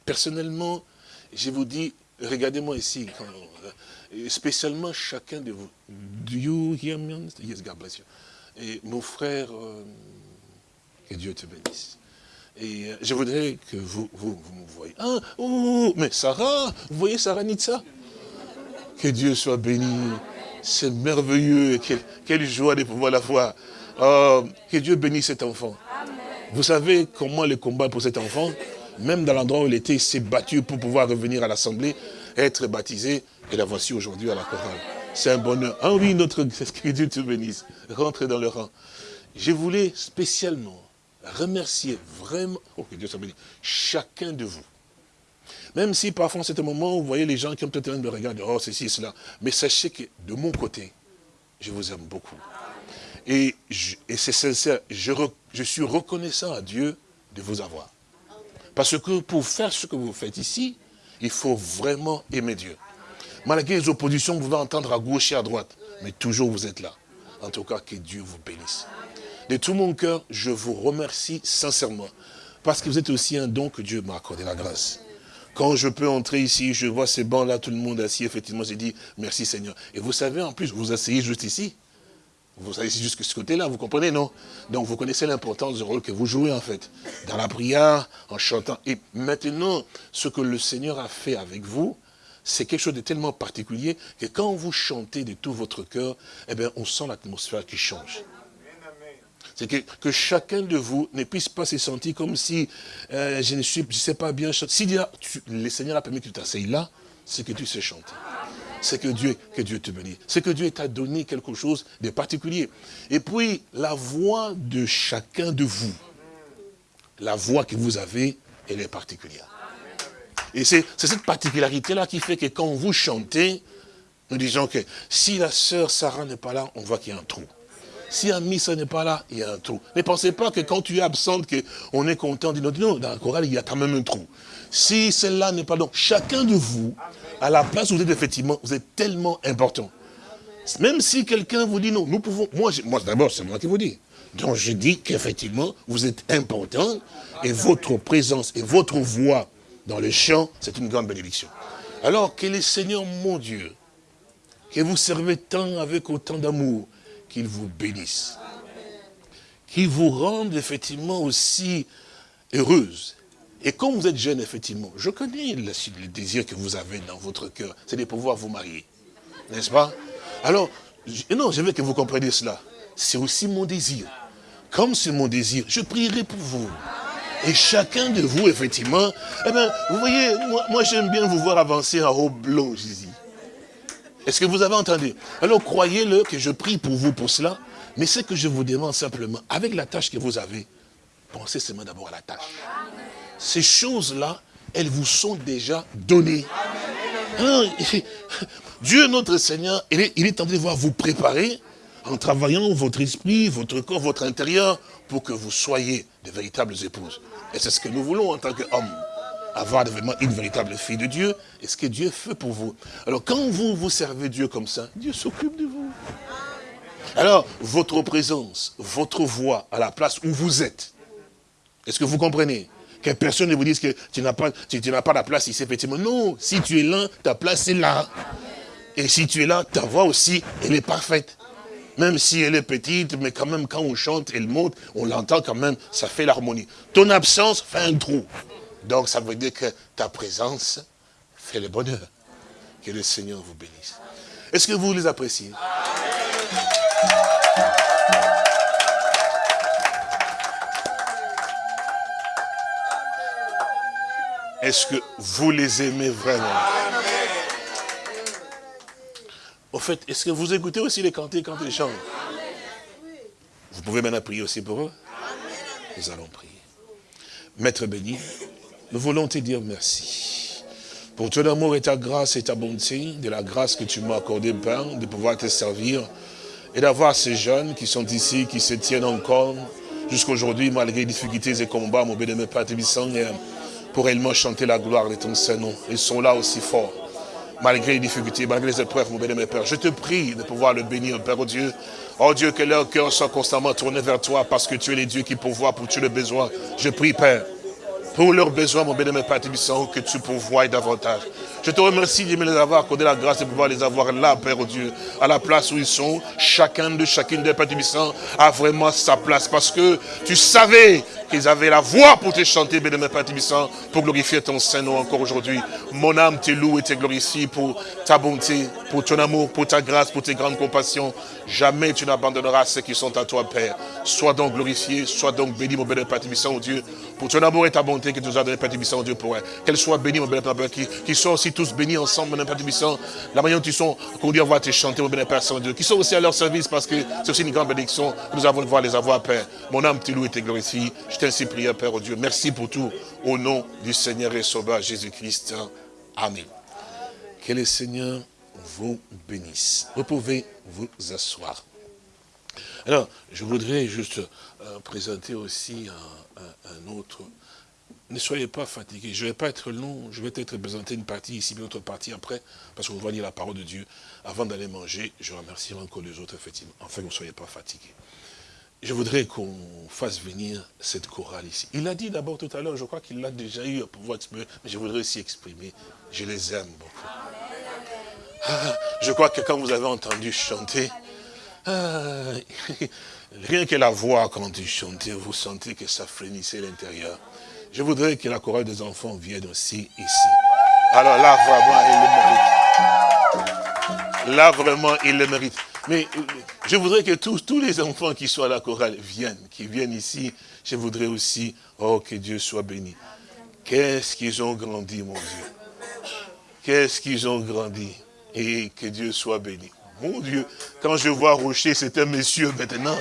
personnellement, je vous dis, regardez-moi ici, quand, spécialement chacun de vous. Do you hear me? Yes, God bless you. Et mon frère, euh, que Dieu te bénisse. Et euh, je voudrais que vous, vous, vous me voyez. Ah, oh, mais Sarah, vous voyez Sarah Nitsa? Que Dieu soit béni. C'est merveilleux. Quelle, quelle, joie de pouvoir la voir. Oh, que Dieu bénisse cet enfant. Vous savez comment le combat pour cet enfant? Même dans l'endroit où il était, il s'est battu pour pouvoir revenir à l'Assemblée, être baptisé. Et la voici aujourd'hui à la chorale. C'est un bonheur. Ah oui, notre que Dieu te bénisse. Rentrez dans le rang. Je voulais spécialement remercier vraiment, oh, chacun de vous. Même si parfois en ce moment, vous voyez les gens qui ont peut-être de regarder, oh ceci, cela. Mais sachez que de mon côté, je vous aime beaucoup. Et, c'est sincère, je suis reconnaissant à Dieu de vous avoir. Parce que pour faire ce que vous faites ici, il faut vraiment aimer Dieu. Malgré les oppositions, vous pouvez entendre à gauche et à droite. Mais toujours vous êtes là. En tout cas, que Dieu vous bénisse. De tout mon cœur, je vous remercie sincèrement. Parce que vous êtes aussi un don que Dieu m'a accordé la grâce. Quand je peux entrer ici, je vois ces bancs-là, tout le monde assis, effectivement, j'ai dit, merci Seigneur. Et vous savez, en plus, vous asseyez juste ici. Vous asseyez jusque ce côté-là, vous comprenez, non? Donc, vous connaissez l'importance du rôle que vous jouez, en fait. Dans la prière, en chantant. Et maintenant, ce que le Seigneur a fait avec vous, c'est quelque chose de tellement particulier que quand vous chantez de tout votre cœur, eh bien, on sent l'atmosphère qui change. C'est que, que, chacun de vous ne puisse pas se sentir comme si euh, je ne suis, je sais pas bien chanter. Si le Seigneur a permis que tu t'asseyes là, c'est que tu sais chanter. C'est que Dieu, que Dieu te bénisse. C'est que Dieu t'a donné quelque chose de particulier. Et puis, la voix de chacun de vous, la voix que vous avez, elle est particulière. Et c'est cette particularité-là qui fait que quand vous chantez, nous disons que si la sœur Sarah n'est pas là, on voit qu'il y a un trou. Si Amissa n'est pas là, il y a un trou. Ne pensez pas que quand tu es absente, qu'on est content. Non, non, dans la chorale, il y a quand même un trou. Si celle-là n'est pas là, chacun de vous, à la place où vous êtes effectivement, vous êtes tellement important. Même si quelqu'un vous dit non, nous pouvons, moi, d'abord, c'est moi qui vous dis. Donc je dis qu'effectivement, vous êtes important et votre présence et votre voix dans le champ, c'est une grande bénédiction. Alors que le Seigneur, mon Dieu, que vous servez tant avec autant d'amour, qu'il vous bénisse. Qu'il vous rende effectivement aussi heureuse. Et quand vous êtes jeune, effectivement, je connais le, le désir que vous avez dans votre cœur, c'est de pouvoir vous marier. N'est-ce pas? Alors, non, je veux que vous compreniez cela. C'est aussi mon désir. Comme c'est mon désir, je prierai pour vous. Et chacun de vous, effectivement, eh bien, vous voyez, moi, j'aime bien vous voir avancer en haut blanc, Jésus. Est-ce que vous avez entendu? Alors croyez-le que je prie pour vous pour cela. Mais ce que je vous demande simplement, avec la tâche que vous avez, pensez seulement d'abord à la tâche. Ces choses-là, elles vous sont déjà données. Hein, Dieu, notre Seigneur, il est, il est en train de voir vous préparer en travaillant votre esprit, votre corps, votre intérieur, pour que vous soyez de véritables épouses. Et c'est ce que nous voulons en tant qu'hommes avoir vraiment une véritable fille de Dieu, et ce que Dieu fait pour vous. Alors quand vous vous servez Dieu comme ça, Dieu s'occupe de vous. Alors, votre présence, votre voix à la place où vous êtes, est-ce que vous comprenez? Que personne ne vous dise que tu n'as pas, tu, pas la place ici, effectivement. Non, si tu es là, ta place est là. Et si tu es là, ta voix aussi, elle est parfaite. Même si elle est petite, mais quand même, quand on chante, elle monte, on l'entend quand même, ça fait l'harmonie. Ton absence fait un trou. Donc ça veut dire que ta présence fait le bonheur. Que le Seigneur vous bénisse. Est-ce que vous les appréciez? Est-ce que vous les aimez vraiment? Au fait, est-ce que vous écoutez aussi les cantiques quand ils chantent? Vous pouvez maintenant prier aussi pour eux? Nous allons prier. Maître béni, nous voulons te dire merci. Pour ton amour et ta grâce et ta bonté, de la grâce que tu m'as accordée, Père, de pouvoir te servir et d'avoir ces jeunes qui sont ici, qui se tiennent encore jusqu'aujourd'hui, malgré les difficultés et combats, mon béni, Père Tébissant, pour réellement chanter la gloire de ton Saint-Nom. Ils sont là aussi forts, malgré les difficultés, malgré les épreuves, mon béni, Père. Je te prie de pouvoir le bénir, Père, Dieu. Oh Dieu, que leur cœur soit constamment tourné vers toi, parce que tu es le Dieu qui pourvoit pour tous les besoins. Je prie, Père, pour leurs besoins, mon bénémoine Père Tébissant, que tu pourvoies davantage. Je te remercie de me les avoir accordé la grâce de pouvoir les avoir là, Père Dieu, à la place où ils sont. Chacun de chacune des Père a vraiment sa place parce que tu savais qu'ils avaient la voix pour te chanter, bénémoine Père Tébissant, pour glorifier ton Saint-Nom encore aujourd'hui. Mon âme te loue et te glorifie pour ta bonté, pour ton amour, pour ta grâce, pour tes grandes compassions. Jamais tu n'abandonneras ceux qui sont à toi, Père. Sois donc glorifié, sois donc béni, mon bénémoine Père Tébissant, oh Dieu, pour ton amour et ta bonté que tu nous as donné, Père Tébissant, oh Dieu, pour qu'elle soit bénie, mon bénémoine Père, qui, qui soit aussi tous bénis ensemble, mon Père Tébissant. La manière dont ils sont conduits à voir te chanter, mon bénémoine Père Saint-Dieu, qui sont aussi à leur service parce que c'est aussi une grande bénédiction que nous avons de voir les avoir, Père. Mon âme te loue et te glorifie. T'ainsi prié, Père, oh Dieu. Merci pour tout. Au nom du Seigneur et Sauveur Jésus-Christ. Amen. Que le Seigneur vous bénisse. Vous pouvez vous asseoir. Alors, je voudrais juste euh, présenter aussi un, autre. Ne soyez pas fatigués. Je ne vais pas être long. Je vais peut-être présenter une partie ici, une autre partie après, parce qu'on va lire la parole de Dieu. Avant d'aller manger, je remercierai encore les autres, effectivement. Enfin, vous ne soyez pas fatigués. Je voudrais qu'on fasse venir cette chorale ici. Il a dit d'abord tout à l'heure, je crois qu'il l'a déjà eu pour pouvoir exprimer, mais je voudrais aussi exprimer, je les aime beaucoup. Ah, je crois que quand vous avez entendu chanter, ah, rien que la voix quand tu chantais, vous sentez que ça frémissait l'intérieur. Je voudrais que la chorale des enfants vienne aussi ici. Alors là, vraiment, il le mérite. Là, vraiment, il le mérite. Mais je voudrais que tous, tous les enfants qui sont à la chorale viennent, qui viennent ici. Je voudrais aussi, oh, que Dieu soit béni. Qu'est-ce qu'ils ont grandi, mon Dieu? Qu'est-ce qu'ils ont grandi? Et que Dieu soit béni. Mon Dieu, quand je vois Rocher, c'est un monsieur maintenant.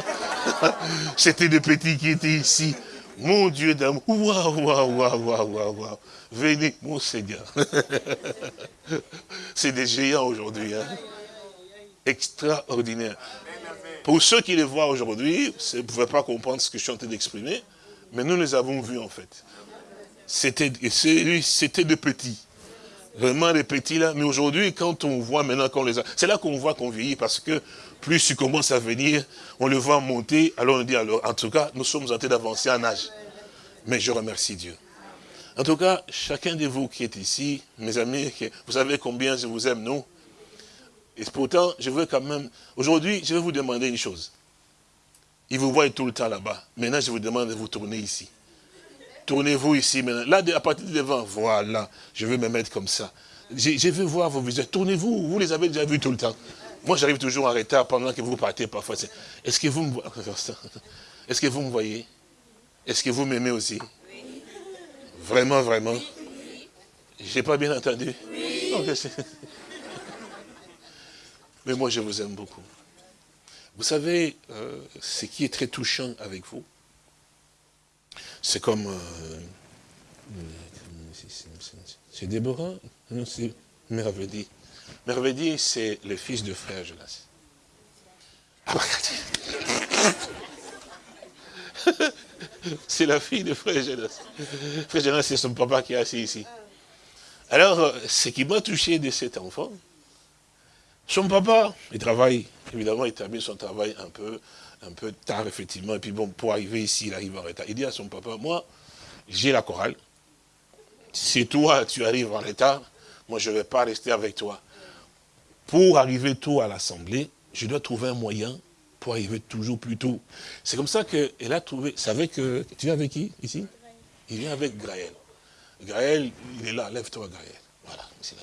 C'était des petits qui étaient ici. Mon Dieu d'amour. Waouh, waouh, waouh, waouh, waouh. Venez, mon Seigneur. c'est des géants aujourd'hui. Hein. Extraordinaire. Pour ceux qui les voient aujourd'hui, vous ne pouvez pas comprendre ce que je suis en train d'exprimer, mais nous les avons vus en fait. C'était des petits. Vraiment des petits là. Mais aujourd'hui, quand on voit maintenant qu'on les a... C'est là qu'on voit qu'on vieillit parce que plus tu commences à venir, on le voit monter. Alors on dit, alors, en tout cas, nous sommes en train d'avancer en âge. Mais je remercie Dieu. En tout cas, chacun de vous qui est ici, mes amis, vous savez combien je vous aime, non Et pourtant, je veux quand même... Aujourd'hui, je vais vous demander une chose. Ils vous voient tout le temps là-bas. Maintenant, je vous demande de vous tourner ici. Tournez-vous ici maintenant. Là, à partir de devant, voilà. Je vais me mettre comme ça. Je, veux voir vos visages. Tournez-vous. Vous les avez déjà vus tout le temps. Moi, j'arrive toujours en retard pendant que vous partez parfois. Est-ce que vous me voyez? Est-ce que vous me voyez? Est-ce que vous m'aimez aussi? Vraiment, vraiment? J'ai pas bien entendu Mais moi, je vous aime beaucoup. Vous savez, euh, ce qui est très touchant avec vous, c'est comme... Euh, c'est Déborah Non, c'est Mervedi. Mervedi, c'est le fils de frère Jonas. Ah, c'est la fille de frère Jonas. Frère Jonas, c'est son papa qui est assis ici. Alors, euh, ce qui m'a touché de cet enfant, son papa, il travaille, évidemment, il termine son travail un peu, un peu tard, effectivement, et puis bon, pour arriver ici, il arrive en retard. Il dit à son papa, moi, j'ai la chorale, si toi, tu arrives en retard, moi, je ne vais pas rester avec toi. Pour arriver tôt à l'assemblée, je dois trouver un moyen pour arriver toujours plus tôt. C'est comme ça qu'elle a trouvé, avec, tu viens avec qui, ici? Il vient avec Graël. Graël, il est là, lève-toi Graël. Voilà, c'est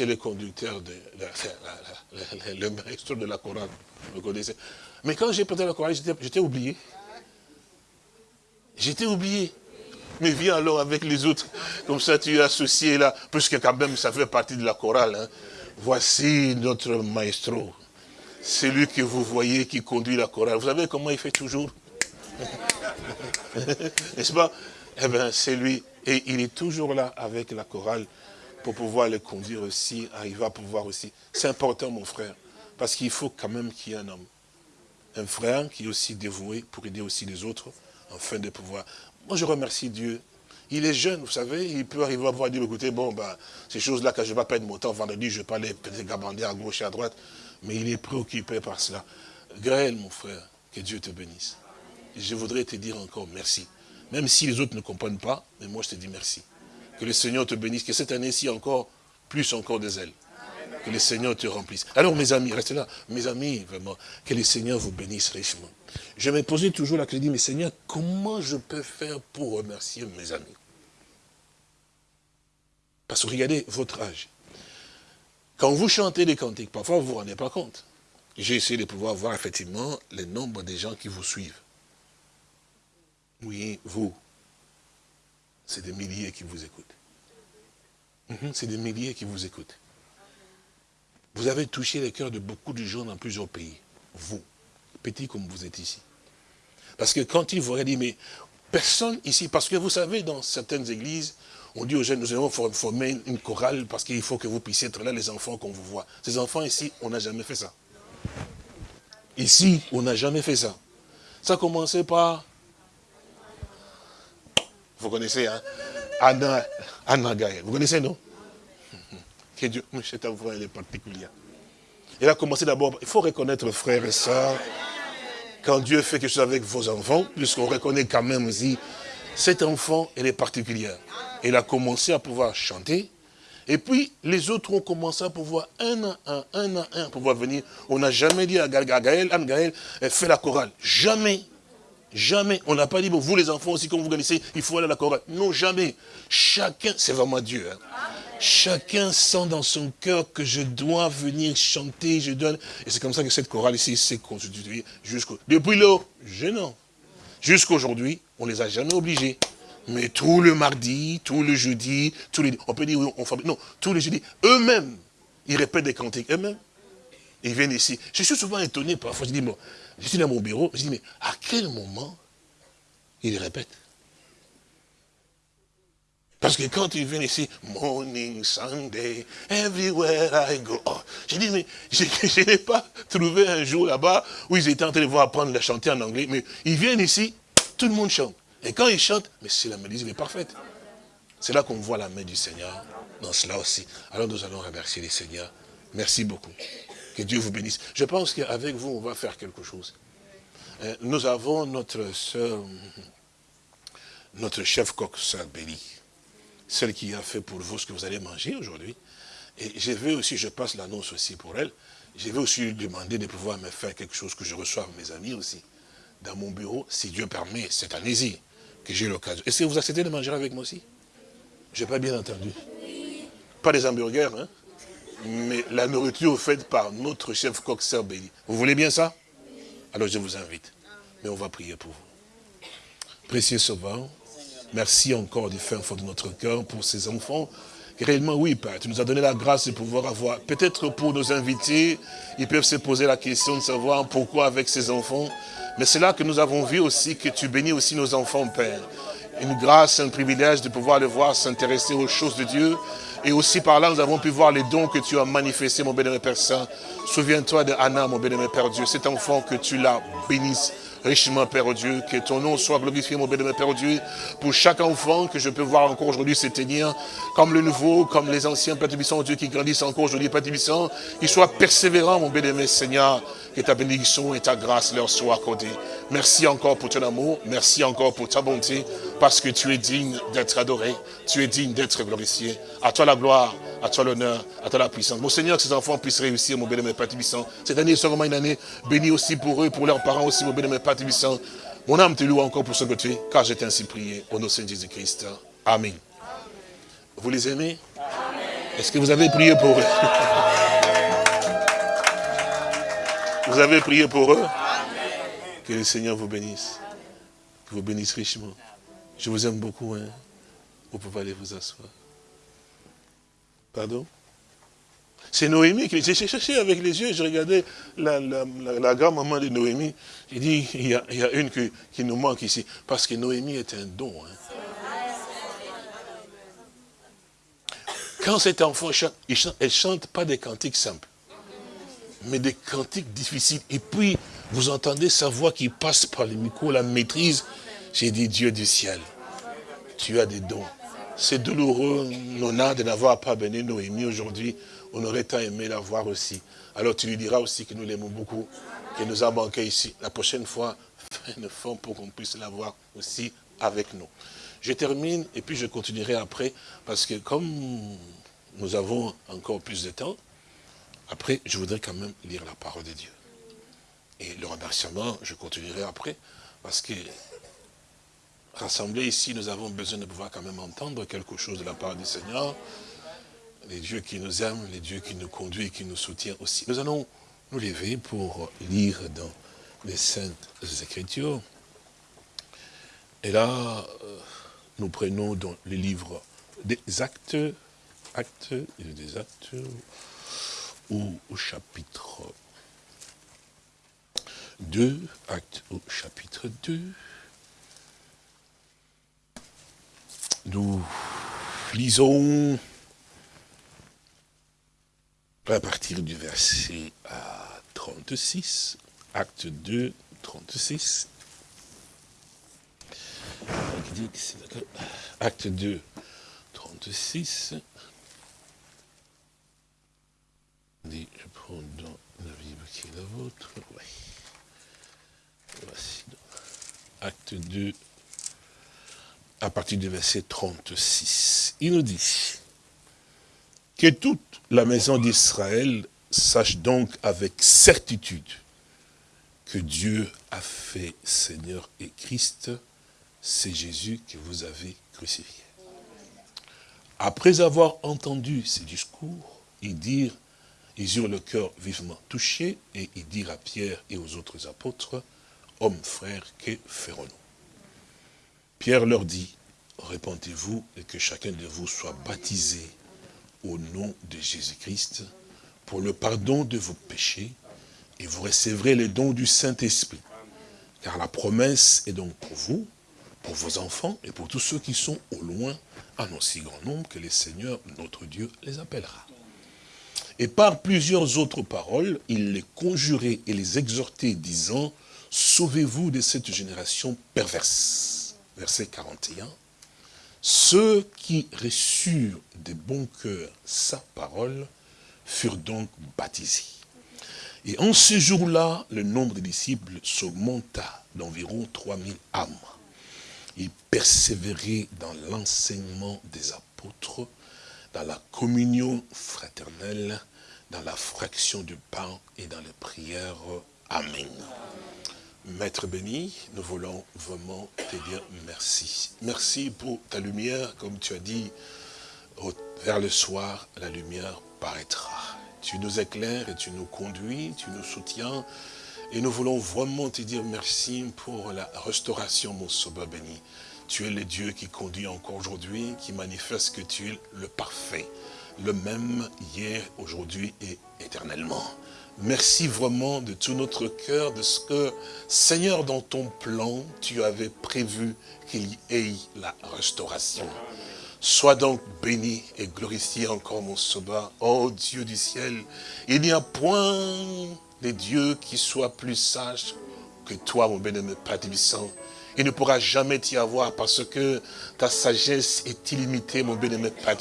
le conducteur, de le maître de la chorale, vous connaissez. Mais quand j'ai porté la chorale, j'étais oublié. J'étais oublié. Mais viens alors avec les autres. Comme ça, tu es associé là, puisque quand même, ça fait partie de la chorale. Hein. Voici notre maestro. C'est lui que vous voyez qui conduit la chorale. Vous savez comment il fait toujours? N'est-ce pas? Eh bien, c'est lui. Et il est toujours là avec la chorale pour pouvoir le conduire aussi, arriver à pouvoir aussi. C'est important, mon frère, parce qu'il faut quand même qu'il y ait un homme. Un frère qui est aussi dévoué pour aider aussi les autres, afin de pouvoir... Moi, je remercie Dieu. Il est jeune, vous savez, il peut arriver à pouvoir dire, écoutez, bon, ben, ces choses-là, quand je ne vais pas perdre mon temps, vendredi, je aller peut-être gabander à gauche et à droite, mais il est préoccupé par cela. Gaël, mon frère, que Dieu te bénisse. Je voudrais te dire encore merci. Même si les autres ne comprennent pas, mais moi je te dis merci. Que le Seigneur te bénisse, que cette année-ci encore, plus encore des ailes. Que le Seigneur te remplisse. Alors mes amis, restez là. Mes amis, vraiment, que le Seigneur vous bénisse richement. Je me posais toujours la question, mais Seigneur, comment je peux faire pour remercier mes amis? Parce que regardez votre âge. Quand vous chantez des cantiques, parfois vous ne vous rendez pas compte. J'ai essayé de pouvoir voir effectivement le nombre de gens qui vous suivent. Oui, vous. C'est des milliers qui vous écoutent. Mhm, c'est des milliers qui vous écoutent. Vous avez touché les cœurs de beaucoup de gens dans plusieurs pays. Vous, petit comme vous êtes ici. Parce que quand ils vous dit, mais personne ici, parce que vous savez, dans certaines églises, on dit aux jeunes, nous allons former une chorale parce qu'il faut que vous puissiez être là, les enfants qu'on vous voit. Ces enfants ici, on n'a jamais fait ça. Ici, on n'a jamais fait ça. Ça a commencé par... Vous connaissez, hein? Anna, Anna Gaël. Vous connaissez, non? Dieu, cet enfant, elle est particulière. Elle a commencé d'abord, il faut reconnaître frères et sœurs, quand Dieu fait quelque chose avec vos enfants, puisqu'on reconnaît quand même aussi, cet enfant, elle est particulière. Elle a commencé à pouvoir chanter, et puis les autres ont commencé à pouvoir un à un, un à un, pouvoir venir. On n'a jamais dit à Gaël, Anne Gaël, fait la chorale. Jamais. Jamais. On n'a pas dit, vous les enfants aussi, comme vous connaissez, il faut aller à la chorale. Non, jamais. Chacun, c'est vraiment Dieu. Hein. Chacun sent dans son cœur que je dois venir chanter, je dois... Et c'est comme ça que cette chorale ici s'est constituée jusqu'au... Depuis là, gênant. Jusqu'aujourd'hui, on ne les a jamais obligés. Mais tout le mardi, tout le jeudi, tous les... On peut dire, on fabrique... Non, tous les jeudis, eux-mêmes, ils répètent des cantiques eux-mêmes. Ils viennent ici. Je suis souvent étonné parfois. Je dis, bon, je suis dans mon bureau, je dis, mais à quel moment ils répètent parce que quand ils viennent ici, morning, Sunday, everywhere I go. Oh, j'ai dit, mais je, n'ai pas trouvé un jour là-bas où ils étaient en train de voir apprendre à chanter en anglais, mais ils viennent ici, tout le monde chante. Et quand ils chantent, mais c'est la mélodie est parfaite. C'est là qu'on voit la main du Seigneur dans cela aussi. Alors nous allons remercier les Seigneurs. Merci beaucoup. Que Dieu vous bénisse. Je pense qu'avec vous, on va faire quelque chose. Euh, nous avons notre soeur, notre chef coq, sœur Béli celle qui a fait pour vous ce que vous allez manger aujourd'hui. Et je vais aussi, je passe l'annonce aussi pour elle, je vais aussi lui demander de pouvoir me faire quelque chose que je reçoive mes amis aussi, dans mon bureau, si Dieu permet, cette année-ci, que j'ai l'occasion. Est-ce que vous acceptez de manger avec moi aussi? Je n'ai pas bien entendu. Pas des hamburgers, hein? Mais la nourriture faite par notre chef coq Béli. Vous voulez bien ça? Alors je vous invite. Mais on va prier pour vous. Précieux Sauveur, Merci encore du fin fond de notre cœur pour ces enfants Réellement, oui, Père, tu nous as donné la grâce de pouvoir avoir. Peut-être pour nos invités, ils peuvent se poser la question de savoir pourquoi avec ces enfants. Mais c'est là que nous avons vu aussi que tu bénis aussi nos enfants, Père. Une grâce, un privilège de pouvoir les voir s'intéresser aux choses de Dieu. Et aussi par là, nous avons pu voir les dons que tu as manifestés, mon bénémoine Père Saint. Souviens-toi de Anna, mon bénémoine Père Dieu, cet enfant que tu l'as bénisse richement, Père Dieu. Que ton nom soit glorifié, mon bénémoine Père Dieu. Pour chaque enfant que je peux voir encore aujourd'hui s'éteindre, comme le nouveau, comme les anciens, Père Dieu, qui grandissent encore aujourd'hui, Père Tubissant, qu'ils soient persévérants, mon bénémoine Seigneur, que ta bénédiction et ta grâce leur soient accordées. Merci encore pour ton amour, merci encore pour ta bonté, parce que tu es digne d'être adoré, tu es digne d'être glorifié. À toi la gloire, à toi l'honneur, à toi la puissance. Mon Seigneur, que ces enfants puissent réussir, mon bénémoine Père Tubissant. Cette année sera vraiment une année bénie aussi pour eux, pour leurs parents aussi, mon bénémoine Père Mon âme te loue encore pour ce que tu es, car j'ai ainsi prié au nom de Jésus-Christ. Amen. Vous les aimez? Est-ce que vous avez prié pour eux? Vous avez prié pour eux? Que le Seigneur vous bénisse. Que vous bénisse richement. Je vous aime beaucoup. Hein. Vous pouvez aller vous asseoir. Pardon? C'est Noémie qui j'ai cherché avec les yeux, je regardais la, grand-maman de Noémie. J'ai dit, il y, a, une qui, nous manque ici. Parce que Noémie est un don. Hein. Quand cet enfant chante, elle ne chante pas des cantiques simples mais des cantiques difficiles. Et puis, vous entendez sa voix qui passe par les micros, la maîtrise. J'ai dit, Dieu du ciel, tu as des dons. C'est douloureux, Nona, de n'avoir pas béni Noémie aujourd'hui. On aurait tant aimé la voir aussi. Alors tu lui diras aussi que nous l'aimons beaucoup, qu'elle nous a manqué ici. La prochaine fois, fais une forme pour qu'on puisse la voir aussi avec nous. Je termine et puis je continuerai après, parce que comme nous avons encore plus de temps, après, je voudrais quand même lire la parole de Dieu. Et le remerciement, je continuerai après, parce que rassemblés ici, nous avons besoin de pouvoir quand même entendre quelque chose de la part du Seigneur. Les dieux qui nous aiment, les dieux qui nous conduisent, qui nous soutiennent aussi. Nous allons nous lever pour lire dans les Saintes Écritures. Et là, euh, nous prenons dans les livres des actes, actes, des actes, ou au chapitre 2, acte au chapitre 2. Nous lisons à partir du verset 36, acte 2, 36. Acte 2, 36. je prends dans la Bible qui est la vôtre. Oui. Voici. Acte 2, à partir du verset 36. Il nous dit que toute la maison d'Israël sache donc avec certitude que Dieu a fait Seigneur et Christ, c'est Jésus que vous avez crucifié. Après avoir entendu ces discours, ils dirent ils eurent le cœur vivement touché et ils dirent à Pierre et aux autres apôtres, Hommes, frères, que ferons-nous? Pierre leur dit, répentez-vous et que chacun de vous soit baptisé au nom de Jésus-Christ pour le pardon de vos péchés et vous recevrez les dons du Saint-Esprit. Car la promesse est donc pour vous, pour vos enfants et pour tous ceux qui sont au loin, en aussi grand nombre que le Seigneur, notre Dieu, les appellera. Et par plusieurs autres paroles, il les conjurait et les exhortait, disant, Sauvez-vous de cette génération perverse. Verset 41. Ceux qui reçurent de bon cœur sa parole furent donc baptisés. Et en ce jour-là, le nombre des disciples s'augmenta d'environ 3000 âmes. Ils persévéraient dans l'enseignement des apôtres, dans la communion fraternelle, dans la fraction du pain et dans les prières. Amen. Maître béni, nous voulons vraiment te dire merci. Merci pour ta lumière, comme tu as dit, vers le soir, la lumière paraîtra. Tu nous éclaires et tu nous conduis, tu nous soutiens. Et nous voulons vraiment te dire merci pour la restauration, mon sauveur béni. tu es le Dieu qui conduit encore aujourd'hui, qui manifeste que tu es le parfait, le même hier, aujourd'hui et éternellement. Merci vraiment de tout notre cœur de ce que, Seigneur, dans ton plan, tu avais prévu qu'il y ait la restauration. Sois donc béni et glorifié encore mon sauveur. Oh Dieu du ciel, il n'y a point de Dieu qui soit plus sage que toi, mon bien-aimé Père il ne pourra jamais t'y avoir parce que ta sagesse est illimitée, mon bien-aimé Père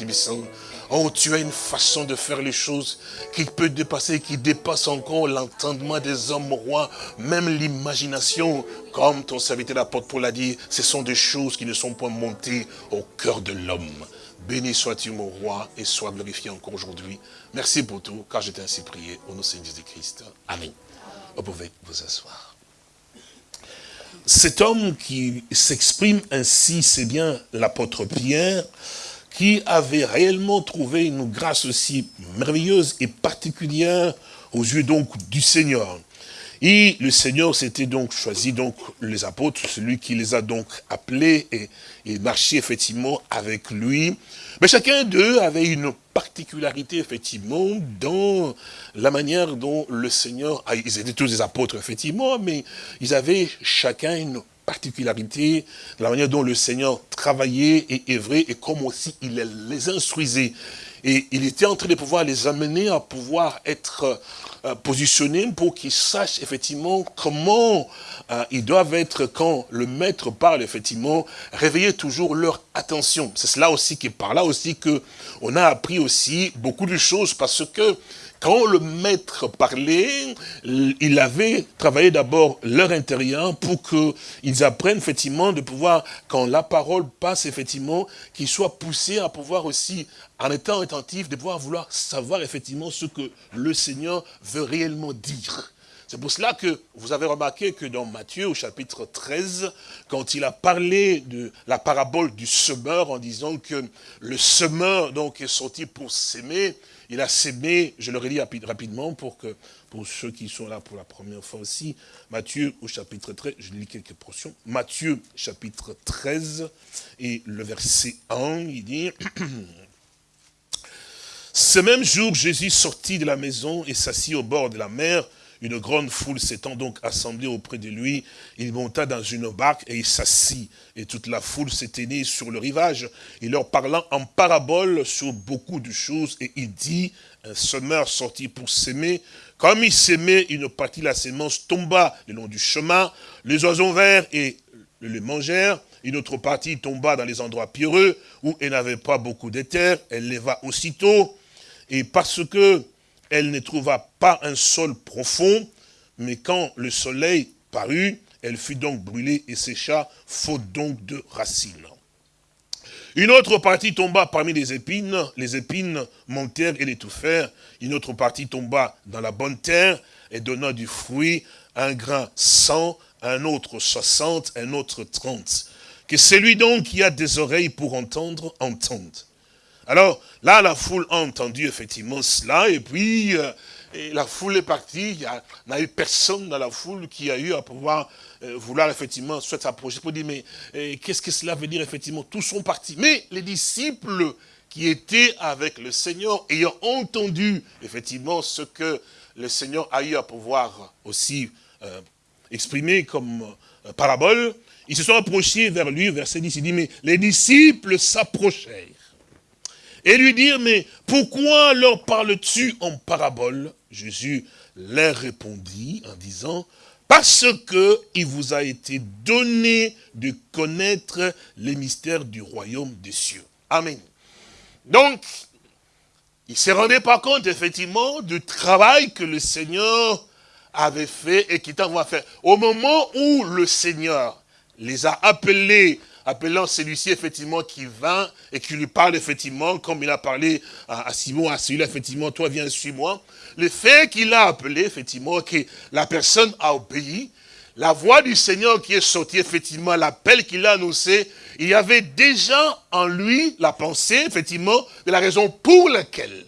Oh, tu as une façon de faire les choses qui peut dépasser, qui dépasse encore l'entendement des hommes rois, même l'imagination. Comme ton serviteur l'apôtre pour l'a dit, ce sont des choses qui ne sont pas montées au cœur de l'homme. Béni sois-tu, mon roi, et sois glorifié encore aujourd'hui. Merci pour tout, car je t'ai ainsi prié, au nom de Jésus-Christ. Amen. Vous pouvez vous asseoir cet homme qui s'exprime ainsi, c'est bien l'apôtre Pierre, qui avait réellement trouvé une grâce aussi merveilleuse et particulière aux yeux donc du Seigneur. Et le Seigneur s'était donc choisi donc les apôtres, celui qui les a donc appelés et, et marché effectivement avec lui. Mais chacun d'eux avait une particularité effectivement dans la manière dont le Seigneur, ils étaient tous des apôtres effectivement, mais ils avaient chacun une particularité, la manière dont le Seigneur travaillait et œuvrait et comme aussi il les instruisait. Et il était en train de pouvoir les amener à pouvoir être euh, positionnés pour qu'ils sachent effectivement comment euh, ils doivent être quand le maître parle effectivement, réveiller toujours leur attention. C'est cela aussi qui par là aussi que on a appris aussi beaucoup de choses parce que quand le maître parlait, il avait travaillé d'abord leur intérieur pour qu'ils apprennent effectivement de pouvoir, quand la parole passe effectivement, qu'ils soient poussés à pouvoir aussi, en étant attentifs, de pouvoir vouloir savoir effectivement ce que le Seigneur veut réellement dire. C'est pour cela que vous avez remarqué que dans Matthieu, au chapitre 13, quand il a parlé de la parabole du semeur, en disant que le semeur donc est sorti pour s'aimer, il a sémé, je le relis rapidement pour que pour ceux qui sont là pour la première fois aussi, Matthieu au chapitre 13, je lis quelques portions. Matthieu chapitre 13 et le verset 1, il dit Ce même jour, Jésus sortit de la maison et s'assit au bord de la mer. Une grande foule s'étant donc assemblée auprès de lui, il monta dans une barque et il s'assit. Et toute la foule s'éteignit sur le rivage, il leur parlant en parabole sur beaucoup de choses. Et il dit, un semeur sortit pour s'aimer. Comme il s'aimait, une partie de la sémence tomba le long du chemin. Les oiseaux verts et le mangèrent. Une autre partie tomba dans les endroits pierreux, où elle n'avait pas beaucoup d'éther. Elle leva aussitôt. Et parce que elle ne trouva pas un sol profond, mais quand le soleil parut, elle fut donc brûlée et sécha, faute donc de racines. Une autre partie tomba parmi les épines, les épines montèrent et l'étouffèrent. Une autre partie tomba dans la bonne terre et donna du fruit, un grain cent, un autre soixante, un autre trente. Que celui donc qui a des oreilles pour entendre, entende. Alors, là, la foule a entendu effectivement cela, et puis euh, la foule est partie, il n'y a, eu personne dans la foule qui a eu à pouvoir euh, vouloir effectivement soit s'approcher pour dire, mais euh, qu'est-ce que cela veut dire effectivement? Tous sont partis. Mais les disciples qui étaient avec le Seigneur, ayant entendu effectivement ce que le Seigneur a eu à pouvoir aussi exprimer comme parabole, ils se sont approchés vers lui, verset 10, il dit, mais les disciples s'approchèrent et lui dire, mais pourquoi leur parles-tu en parabole? Jésus leur répondit en disant, parce que il vous a été donné de connaître les mystères du royaume des cieux. Amen. Donc, il ne se rendait pas compte, effectivement, du travail que le Seigneur avait fait et qu'il t'envoie faire. Au moment où le Seigneur les a appelés appelant celui-ci effectivement qui vint et qui lui parle effectivement, comme il a parlé à, Simon, à celui-là effectivement, toi viens, suis-moi. Le fait qu'il a appelé effectivement, que la personne a obéi, la voix du Seigneur qui est sortie effectivement, l'appel qu'il a annoncé, il y avait déjà en lui la pensée effectivement de la raison pour laquelle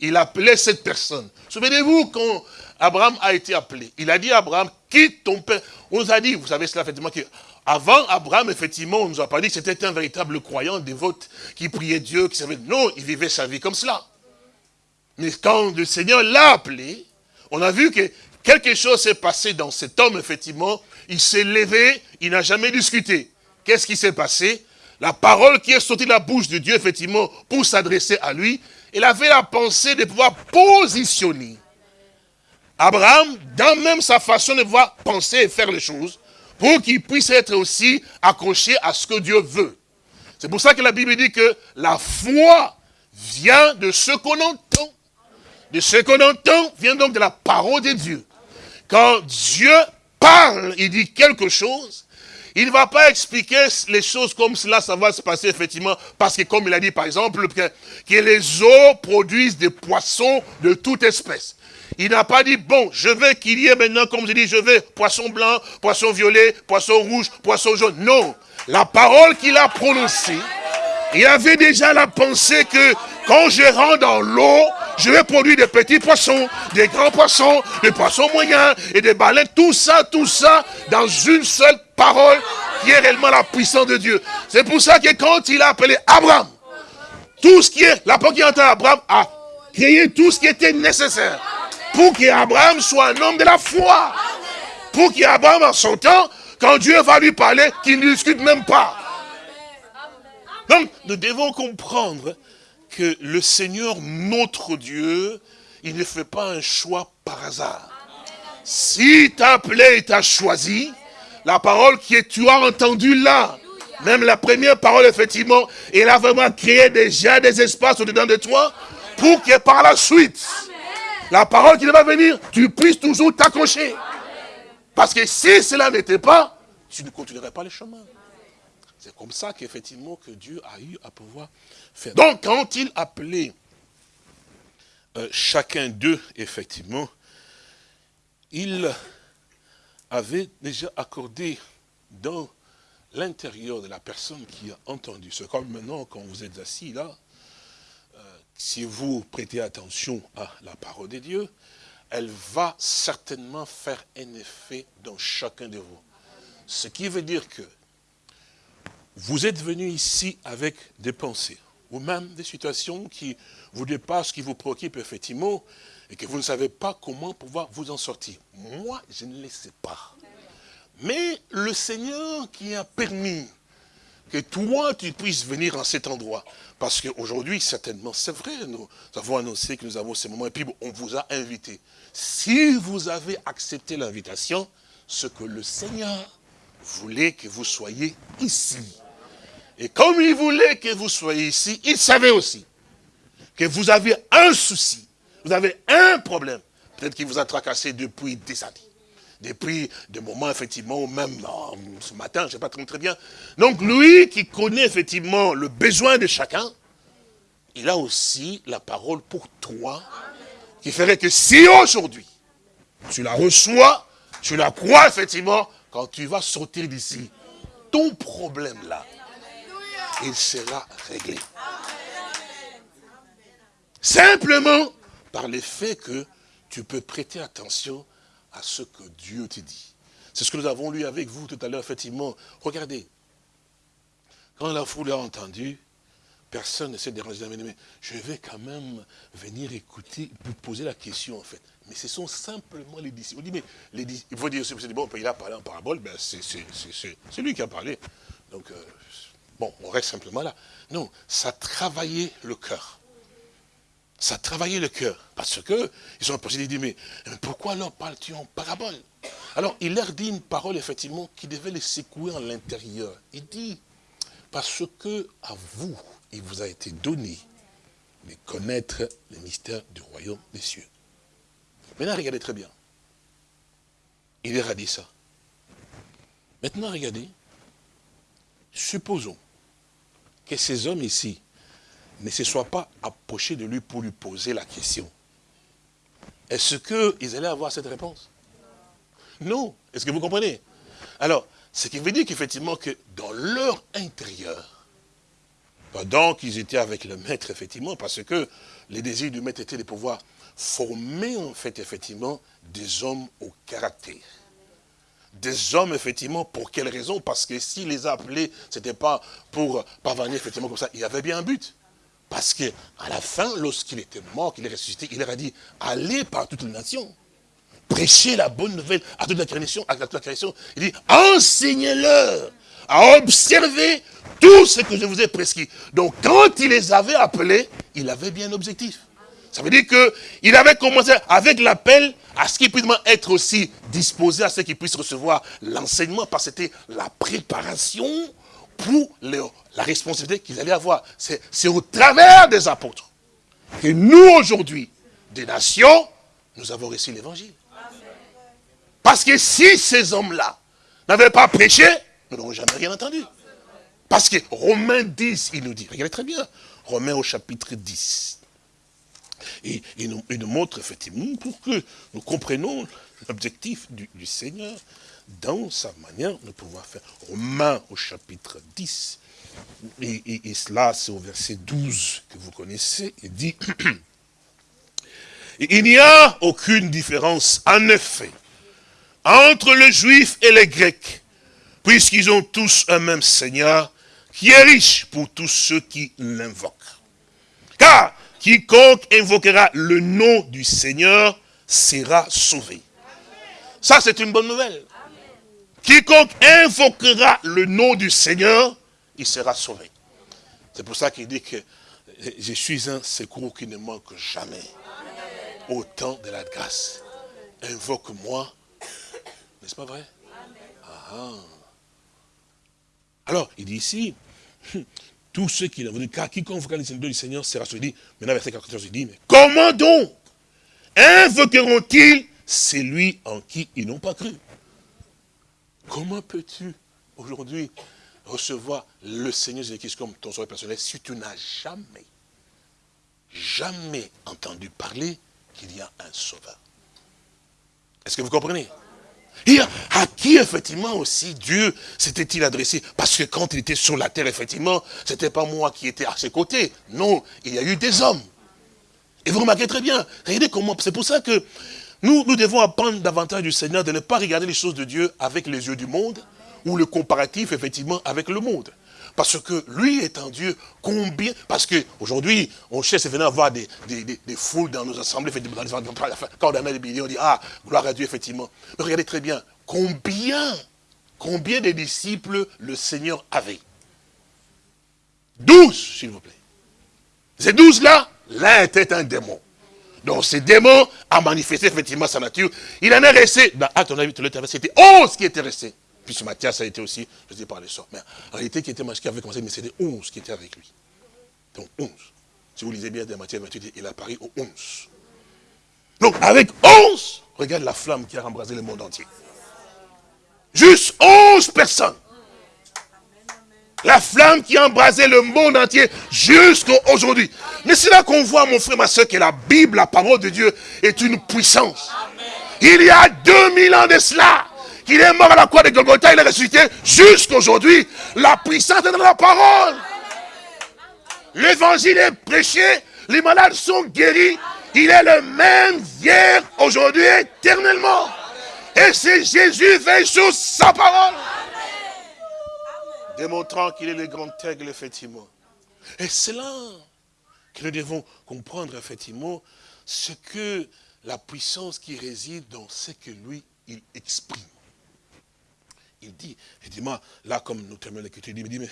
il appelait cette personne. Souvenez-vous quand Abraham a été appelé, il a dit à Abraham, quitte ton père. On nous a dit, vous savez cela effectivement, que avant Abraham, effectivement, on ne nous a pas dit que c'était un véritable croyant, dévote, qui priait Dieu, qui savait, non, il vivait sa vie comme cela. Mais quand le Seigneur l'a appelé, on a vu que quelque chose s'est passé dans cet homme, effectivement. Il s'est levé, il n'a jamais discuté. Qu'est-ce qui s'est passé? La parole qui est sortie de la bouche de Dieu, effectivement, pour s'adresser à lui, il avait la pensée de pouvoir positionner Abraham dans même sa façon de pouvoir penser et faire les choses, pour qu'il puisse être aussi accroché à ce que Dieu veut. C'est pour ça que la Bible dit que la foi vient de ce qu'on entend. De ce qu'on entend vient donc de la parole de Dieu. Quand Dieu parle, il dit quelque chose, il ne va pas expliquer les choses comme cela, ça va se passer effectivement, parce que comme il a dit par exemple, que, que les eaux produisent des poissons de toute espèce. Il n'a pas dit, bon, je veux qu'il y ait maintenant, comme je dis, je veux poisson blanc, poisson violet, poisson rouge, poisson jaune. Non, la parole qu'il a prononcée, il avait déjà la pensée que quand je rentre dans l'eau, je vais produire des petits poissons, des grands poissons, des poissons moyens et des baleines. Tout ça, tout ça, dans une seule parole qui est réellement la puissance de Dieu. C'est pour ça que quand il a appelé Abraham, tout ce qui est, la porte qui entend Abraham a créé tout ce qui était nécessaire pour qu'Abraham soit un homme de la foi. Pour qu'Abraham, en son temps, quand Dieu va lui parler, qu'il ne discute même pas. Donc, nous devons comprendre que le Seigneur, notre Dieu, il ne fait pas un choix par hasard. Si t'a et t'a choisi, la parole que tu as entendue là, même la première parole, effectivement, il a vraiment créé déjà des espaces au-dedans de toi pour que par la suite, la parole qui va venir, tu puisses toujours t'accrocher. Parce que si cela n'était pas, tu ne continuerais pas le chemin. C'est comme ça qu'effectivement que Dieu a eu à pouvoir faire. Donc quand il appelait euh, chacun d'eux, effectivement, il avait déjà accordé dans l'intérieur de la personne qui a entendu. C'est comme maintenant, quand vous êtes assis là, si vous prêtez attention à la parole de Dieu, elle va certainement faire un effet dans chacun de vous. Ce qui veut dire que vous êtes venu ici avec des pensées, ou même des situations qui vous dépassent, qui vous préoccupent effectivement, et que vous ne savez pas comment pouvoir vous en sortir. Moi, je ne le sais pas. Mais le Seigneur qui a permis que toi, tu puisses venir en cet endroit. Parce qu'aujourd'hui, certainement, c'est vrai, nous avons annoncé que nous avons ces moments, et puis on vous a invité. Si vous avez accepté l'invitation, ce que le Seigneur voulait que vous soyez ici. Et comme il voulait que vous soyez ici, il savait aussi que vous avez un souci, vous avez un problème. Peut-être qu'il vous a tracassé depuis des années depuis des moments, effectivement, même oh, ce matin, je ne sais pas très bien. Donc lui qui connaît effectivement le besoin de chacun, il a aussi la parole pour toi, qui ferait que si aujourd'hui, tu la reçois, tu la crois effectivement, quand tu vas sortir d'ici, ton problème là, il sera réglé. Simplement par le fait que tu peux prêter attention à ce que Dieu te dit. C'est ce que nous avons lu avec vous tout à l'heure, effectivement. Regardez, quand la foule a entendu, personne ne s'est dérangé. Mais je vais quand même venir écouter, poser la question, en fait. Mais ce sont simplement les disciples. On dit, mais les disciples, il faut dire, bon, il a parlé en parabole, ben c'est lui qui a parlé. Donc, euh, bon, on reste simplement là. Non, ça travaillait le cœur ça travaillait le cœur. Parce que ils ont posé des mais, mais pourquoi leur parles-tu en parabole? Alors, il leur dit une parole, effectivement, qui devait les secouer en l'intérieur. Il dit, parce que à vous, il vous a été donné de connaître les mystères du royaume des cieux. Maintenant, regardez très bien. Il leur a dit ça. Maintenant, regardez. Supposons que ces hommes ici ne se soient pas approchés de lui pour lui poser la question. Est-ce qu'ils allaient avoir cette réponse? Non. Est-ce que vous comprenez? Alors, ce qui veut dire qu'effectivement, que dans leur intérieur, pendant qu'ils étaient avec le maître, effectivement, parce que les désirs du maître étaient de pouvoir former, en fait, effectivement, des hommes au caractère. des hommes, effectivement, pour quelle raison? Parce que s'il les a appelés, ce n'était pas pour parvenir, effectivement, comme ça. Il y avait bien un but. Parce que à la fin, lorsqu'il était mort, qu'il est ressuscité, il leur a dit, allez par toutes les nations. Prêchez la bonne nouvelle à toute la création. À toute la création. Il dit, enseignez-leur à observer tout ce que je vous ai prescrit. Donc, quand il les avait appelés, il avait bien un objectif. Ça veut dire qu'il avait commencé avec l'appel à ce qu'il puisse être aussi disposé à ce qu'il puisse recevoir l'enseignement, parce que c'était la préparation pour la responsabilité qu'ils allaient avoir. C'est au travers des apôtres que nous, aujourd'hui, des nations, nous avons reçu l'évangile. Parce que si ces hommes-là n'avaient pas prêché, nous n'aurions jamais rien entendu. Parce que Romains 10, il nous dit, regardez très bien, Romains au chapitre 10. Et il nous, montre effectivement pour que nous comprenions l'objectif du, Seigneur dans sa manière de pouvoir faire. Romains au chapitre 10, et, et cela c'est au verset 12 que vous connaissez, il dit, il n'y a aucune différence, en effet, entre les Juifs et les Grecs, puisqu'ils ont tous un même Seigneur, qui est riche pour tous ceux qui l'invoquent. Car quiconque invoquera le nom du Seigneur sera sauvé. Ça, c'est une bonne nouvelle. Quiconque invoquera le nom du Seigneur, il sera sauvé. C'est pour ça qu'il dit que je suis un secours qui ne manque jamais. Au temps de la grâce. Invoque-moi. N'est-ce pas vrai? Ah, ah. Alors, il dit ici, tous ceux qui l'ont vu, car quiconque invoquera le Seigneur du Seigneur sera sauvé. Maintenant, verset 14, il dit, mais comment donc invoqueront-ils celui en qui ils n'ont pas cru? Comment peux-tu aujourd'hui recevoir le Seigneur Jésus-Christ comme ton sauveur personnel si tu n'as jamais, jamais entendu parler qu'il y a un sauveur? Est-ce que vous comprenez? À qui, effectivement, aussi, Dieu s'était-il adressé? Parce que quand il était sur la terre, effectivement, ce n'était pas moi qui étais à ses côtés. Non, il y a eu des hommes. Et vous remarquez très bien, regardez comment, c'est pour ça que nous, nous devons apprendre davantage du Seigneur de ne pas regarder les choses de Dieu avec les yeux du monde, ou le comparatif, effectivement, avec le monde. Parce que lui étant Dieu, combien... Parce qu'aujourd'hui, on cherche à avoir des, des, des, foules dans nos assemblées, quand on a des millions, on dit, ah, gloire à Dieu, effectivement. Mais regardez très bien, combien, combien de disciples le Seigneur avait? Douze, s'il vous plaît. Ces douze-là, l'un était un démon. Donc ce démon a manifesté effectivement sa nature. Il en est resté, dans Acte, on a vu, c'était onze qui étaient restés. Puis ce Matthias a été aussi, je dis par les sorts. Mais en réalité, qui était qui avait commencé, mais c'était 11 qui étaient avec lui. Donc 11. Si vous lisez bien de Matthias 28, il apparaît au 11. Donc avec 11, regarde la flamme qui a embrasé le monde entier. Juste 11 personnes. La flamme qui a embrasé le monde entier jusqu'à aujourd'hui. Mais c'est là qu'on voit, mon frère, ma soeur, que la Bible, la parole de Dieu, est une puissance. Il y a 2000 ans de cela, qu'il est mort à la croix de Golgotha, il est ressuscité jusqu'à aujourd'hui. La puissance est dans la parole. L'évangile est prêché, les malades sont guéris. Il est le même hier, aujourd'hui, éternellement. Et c'est Jésus veille sur sa parole. Démontrant qu'il est le grand aigle, effectivement. Et c'est là que nous devons comprendre, effectivement, ce que la puissance qui réside dans ce que lui, il exprime il dit, effectivement, là, comme nous terminons l'écriture, il dit, mais,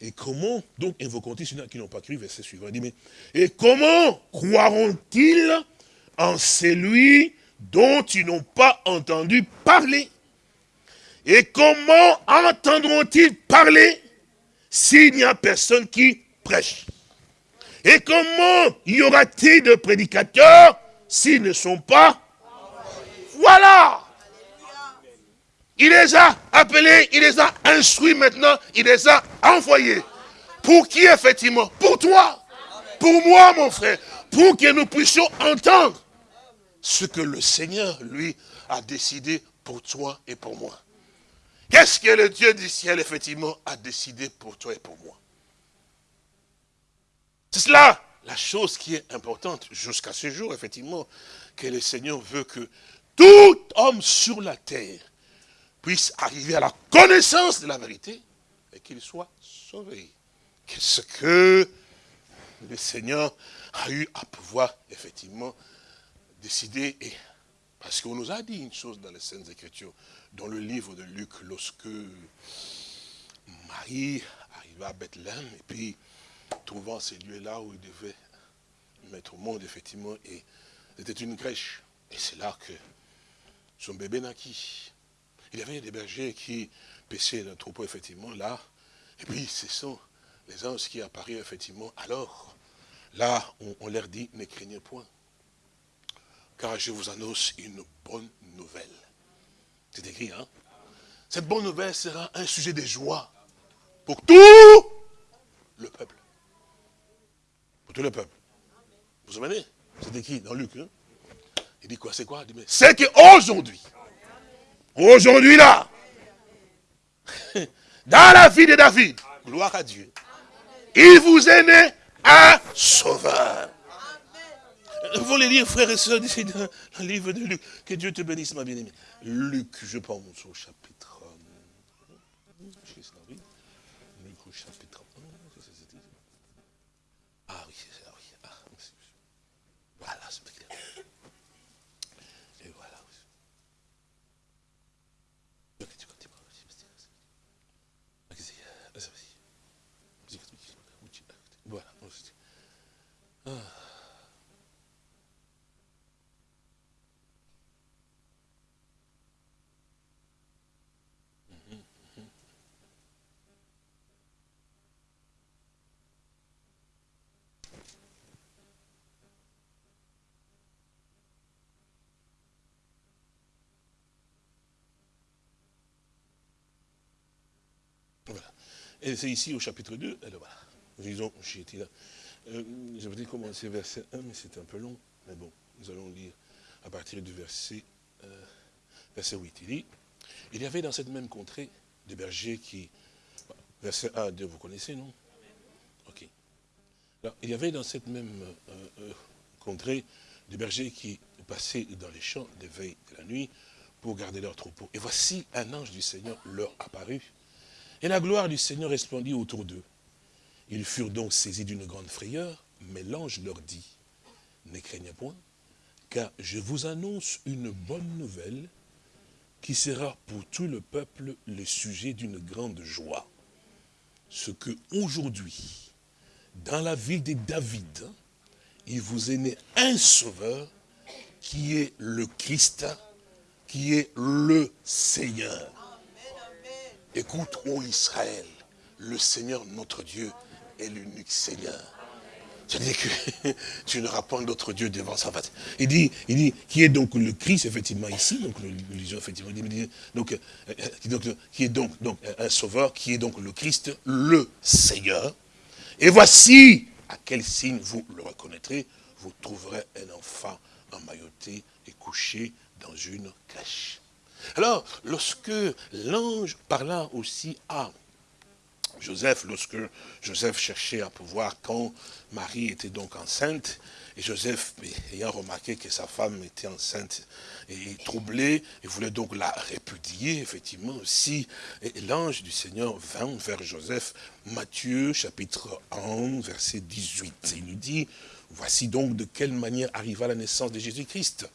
et comment donc invoqueront-ils ceux qui n'ont pas cru, verset suivant, il dit, mais, et comment croiront-ils en celui dont ils n'ont pas entendu parler? Et comment entendront-ils parler s'il n'y a personne qui prêche? Et comment y aura-t-il de prédicateurs s'ils ne sont pas Voilà il les a appelés, il les a instruits maintenant, il les a envoyés. Pour qui effectivement? Pour toi. Pour moi, mon frère. Pour que nous puissions entendre ce que le Seigneur, lui, a décidé pour toi et pour moi. Qu'est-ce que le Dieu du ciel, effectivement, a décidé pour toi et pour moi? C'est cela la chose qui est importante jusqu'à ce jour, effectivement, que le Seigneur veut que tout homme sur la terre puisse arriver à la connaissance de la vérité et qu'il soit sauvé. Qu'est-ce que le Seigneur a eu à pouvoir effectivement décider? Parce qu'on nous a dit une chose dans les Saintes Écritures, dans le livre de Luc, lorsque Marie arriva à Bethléem, et puis trouvant ces lieux-là où il devait mettre au monde, effectivement, et c'était une crèche. Et c'est là que son bébé naquit. Il y avait des bergers qui pêchaient le troupeau, effectivement, là. Et puis, ce sont les anges qui apparurent, effectivement. Alors, là, on leur dit, ne craignez point. Car je vous annonce une bonne nouvelle. C'est écrit, hein Cette bonne nouvelle sera un sujet de joie pour tout le peuple. Pour tout le peuple. Vous vous souvenez C'est écrit dans Luc. Hein? Il dit quoi C'est quoi? C'est qu'aujourd'hui, aujourd'hui là, dans la vie de David, gloire à Dieu, il vous est né un sauveur. Vous les lire, frères et sœurs, dans le livre de Luc. Que Dieu te bénisse, ma bien-aimée. Luc, je pense au chapitre. Luc au chapitre 1. Ah oui, ah oui. Ah, voilà, c'est clair. Et voilà. Voilà. Ah. Et c'est ici au chapitre 2, alors voilà, disons, été là. Euh, je commencer verset 1, mais c'est un peu long. Mais bon, nous allons lire à partir du verset, euh, verset 8. Il dit, il y avait dans cette même contrée des bergers qui... Verset 1 2, vous connaissez, non? Ok. Alors, il y avait dans cette même euh, contrée des bergers qui passaient dans les champs de veille de la nuit pour garder leur troupeau. Et voici un ange du Seigneur leur apparut et la gloire du Seigneur resplendit autour d'eux. Ils furent donc saisis d'une grande frayeur, mais l'ange leur dit, ne craignez point, car je vous annonce une bonne nouvelle qui sera pour tout le peuple le sujet d'une grande joie. Ce que aujourd'hui, dans la ville de David, il vous est né un sauveur qui est le Christ, qui est le Seigneur. Écoute, ô Israël, le Seigneur notre Dieu est l'unique Seigneur. C'est-à-dire que tu n'auras pas d'autre Dieu devant sa face. Il dit, il dit, qui est donc le Christ, effectivement, ici, donc le effectivement, donc, euh, donc, qui est donc, donc un sauveur, qui est donc le Christ, le Seigneur. Et voici à quel signe vous le reconnaîtrez, vous trouverez un enfant emmailloté et couché dans une crèche. Alors, lorsque l'ange parla aussi à Joseph, lorsque Joseph cherchait à pouvoir, quand Marie était donc enceinte, et Joseph, ayant remarqué que sa femme était enceinte et troublé, il voulait donc la répudier, effectivement, aussi. L'ange du Seigneur vint vers Joseph, Matthieu, chapitre 1, verset 18. Et il nous dit, voici donc de quelle manière arriva la naissance de Jésus-Christ.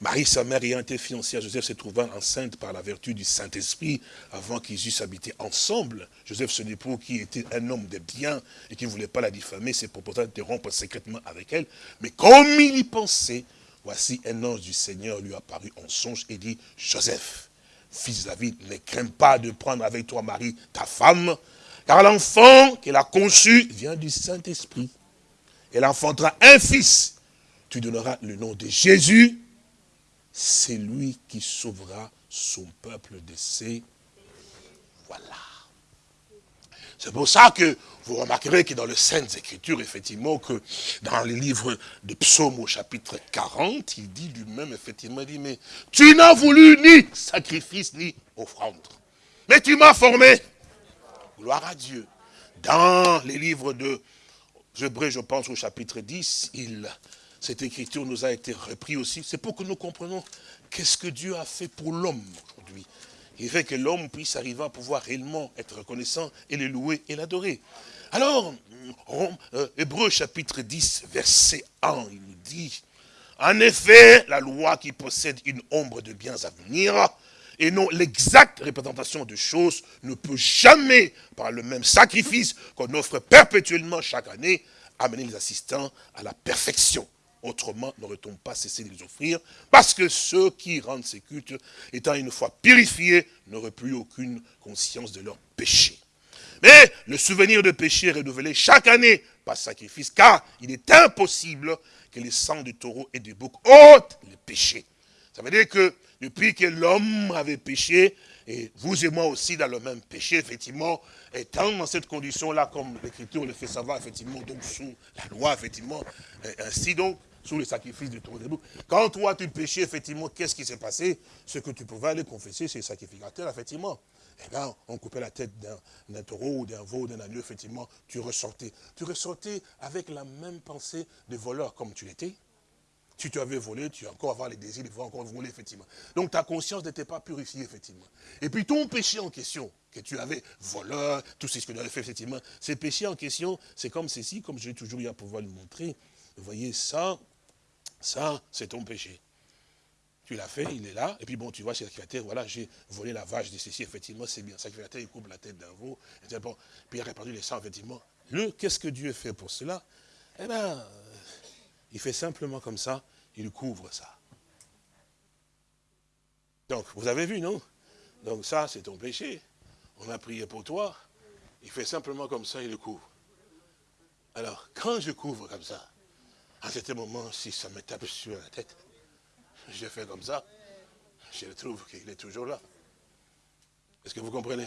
Marie, sa mère, ayant été fiancée à Joseph, se trouvant enceinte par la vertu du Saint-Esprit, avant qu'ils eussent habité ensemble. Joseph, son époux, qui était un homme de bien et qui ne voulait pas la diffamer, s'est proposé de rompre secrètement avec elle. Mais comme il y pensait, voici un ange du Seigneur lui apparut en songe et dit, Joseph, fils David, ne crains pas de prendre avec toi Marie, ta femme, car l'enfant qu'elle a conçu vient du Saint-Esprit. Elle enfantera un fils. Tu donneras le nom de Jésus, c'est lui qui sauvera son peuple de ses... Voilà. C'est pour ça que vous remarquerez que dans les Saintes Écritures, effectivement, que dans les livres de Psaume au chapitre 40, il dit lui-même, effectivement, il dit, mais tu n'as voulu ni sacrifice ni offrande, mais tu m'as formé. Gloire à Dieu. Dans les livres de je pense au chapitre 10, il cette écriture nous a été reprise aussi. C'est pour que nous comprenions qu'est-ce que Dieu a fait pour l'homme aujourd'hui. Il fait que l'homme puisse arriver à pouvoir réellement être reconnaissant et le louer et l'adorer. Alors, euh, Hébreu chapitre 10, verset 1, il nous dit, en effet, la loi qui possède une ombre de biens à venir, et non l'exacte représentation de choses, ne peut jamais, par le même sacrifice qu'on offre perpétuellement chaque année, amener les assistants à la perfection. Autrement, n'aurait-on pas cessé de les offrir Parce que ceux qui rendent ces cultes, étant une fois purifiés, n'auraient plus aucune conscience de leur péché. Mais le souvenir de péché est renouvelé chaque année par sacrifice, car il est impossible que les sangs du taureau et du bouc ôtent les péchés. Ça veut dire que depuis que l'homme avait péché, et vous et moi aussi dans le même péché, effectivement, étant dans cette condition-là, comme l'Écriture le fait savoir, effectivement, donc sous la loi, effectivement, ainsi donc, sous le sacrifice du taureau bouc. Quand toi tu péchais, effectivement, qu'est-ce qui s'est passé? Ce que tu pouvais aller confesser, c'est le sacrificateur, effectivement. Eh bien, on coupait la tête d'un taureau ou d'un veau, d'un agneau, effectivement, tu ressortais. Tu ressortais avec la même pensée de voleur comme tu l'étais. Si tu avais volé, tu as encore avoir les désirs de encore voler, effectivement. Donc ta conscience n'était pas purifiée, effectivement. Et puis ton péché en question, que tu avais voleur, tout ce que tu avais fait, effectivement, ces péchés en question, c'est comme ceci, comme j'ai toujours eu à pouvoir le montrer. Vous voyez, ça, ça, c'est ton péché. Tu l'as fait, il est là, et puis bon, tu vois sacrificateur, voilà, j'ai volé la vache de ceci, effectivement, c'est bien. Sacrificateur, il coupe la tête d'un veau, et puis il a répandu les sangs, effectivement. Qu'est-ce que Dieu fait pour cela? Eh bien, il fait simplement comme ça, il couvre ça. Donc, vous avez vu, non? Donc ça, c'est ton péché. On a prié pour toi. Il fait simplement comme ça, il le couvre. Alors, quand je couvre comme ça, à ce moment, si ça me tape sur la tête, je fais comme ça, je trouve qu'il est toujours là. Est-ce que vous comprenez?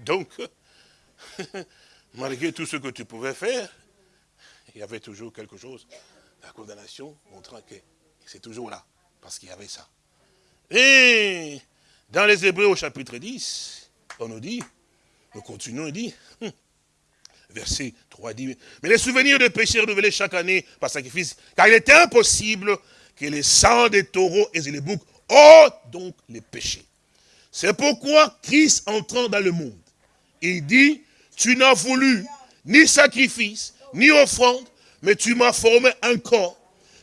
Donc, malgré tout ce que tu pouvais faire, il y avait toujours quelque chose, la condamnation montrant que c'est toujours là, parce qu'il y avait ça. Et dans les Hébreux au chapitre 10, on nous dit, nous continuons, il dit, verset 3 dit, mais les souvenirs de péché renouvelés chaque année par sacrifice, car il était impossible que les sangs des taureaux et des boucs ôtent donc les péchés. C'est pourquoi Christ entrant dans le monde, il dit, tu n'as voulu ni sacrifice, ni offrande, mais tu m'as formé un corps.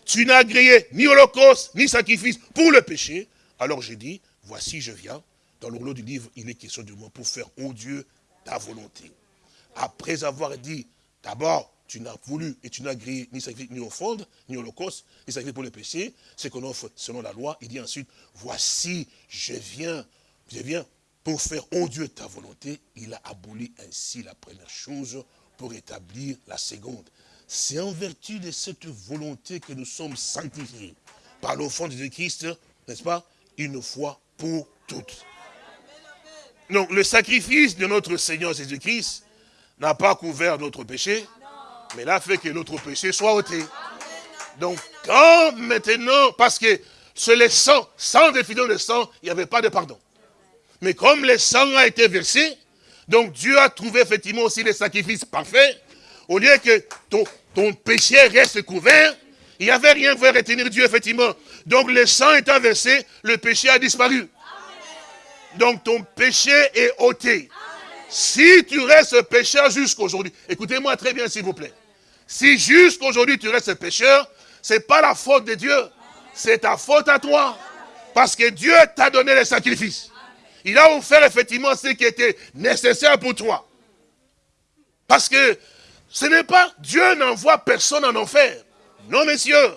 Tu n'as grillé ni holocauste, ni sacrifice pour le péché. Alors j'ai dit, voici je viens. Dans le du livre, il est question de moi pour faire, ô Dieu, ta volonté. Après avoir dit, d'abord, tu n'as voulu et tu n'as grillé ni sacrifice, ni offrande, ni holocauste, ni sacrifice pour le péché, c'est qu'on offre selon la loi. Il dit ensuite, voici, je viens, je viens pour faire, oh Dieu, ta volonté. Il a aboli ainsi la première chose pour établir la seconde. C'est en vertu de cette volonté que nous sommes sanctifiés par l'offrande de Christ, n'est-ce pas, une fois pour toutes. Donc le sacrifice de notre Seigneur Jésus-Christ n'a pas couvert notre péché, mais là fait que notre péché soit ôté. Donc, quand maintenant, parce que sur les sang, sans définir le sang, il n'y avait pas de pardon. Mais comme le sang a été versé, donc Dieu a trouvé effectivement aussi les sacrifices parfaits, au lieu que ton, ton péché reste couvert, il n'y avait rien pour retenir Dieu, effectivement. Donc le sang étant versé, le péché a disparu. Donc ton péché est ôté. Si tu restes pécheur jusqu'aujourd'hui, écoutez-moi très bien s'il vous plaît. Si jusqu'aujourd'hui tu restes pécheur, ce n'est pas la faute de Dieu, c'est ta faute à toi. Parce que Dieu t'a donné les sacrifices. Il a offert effectivement ce qui était nécessaire pour toi. Parce que ce n'est pas, Dieu n'envoie personne en enfer. Non, messieurs.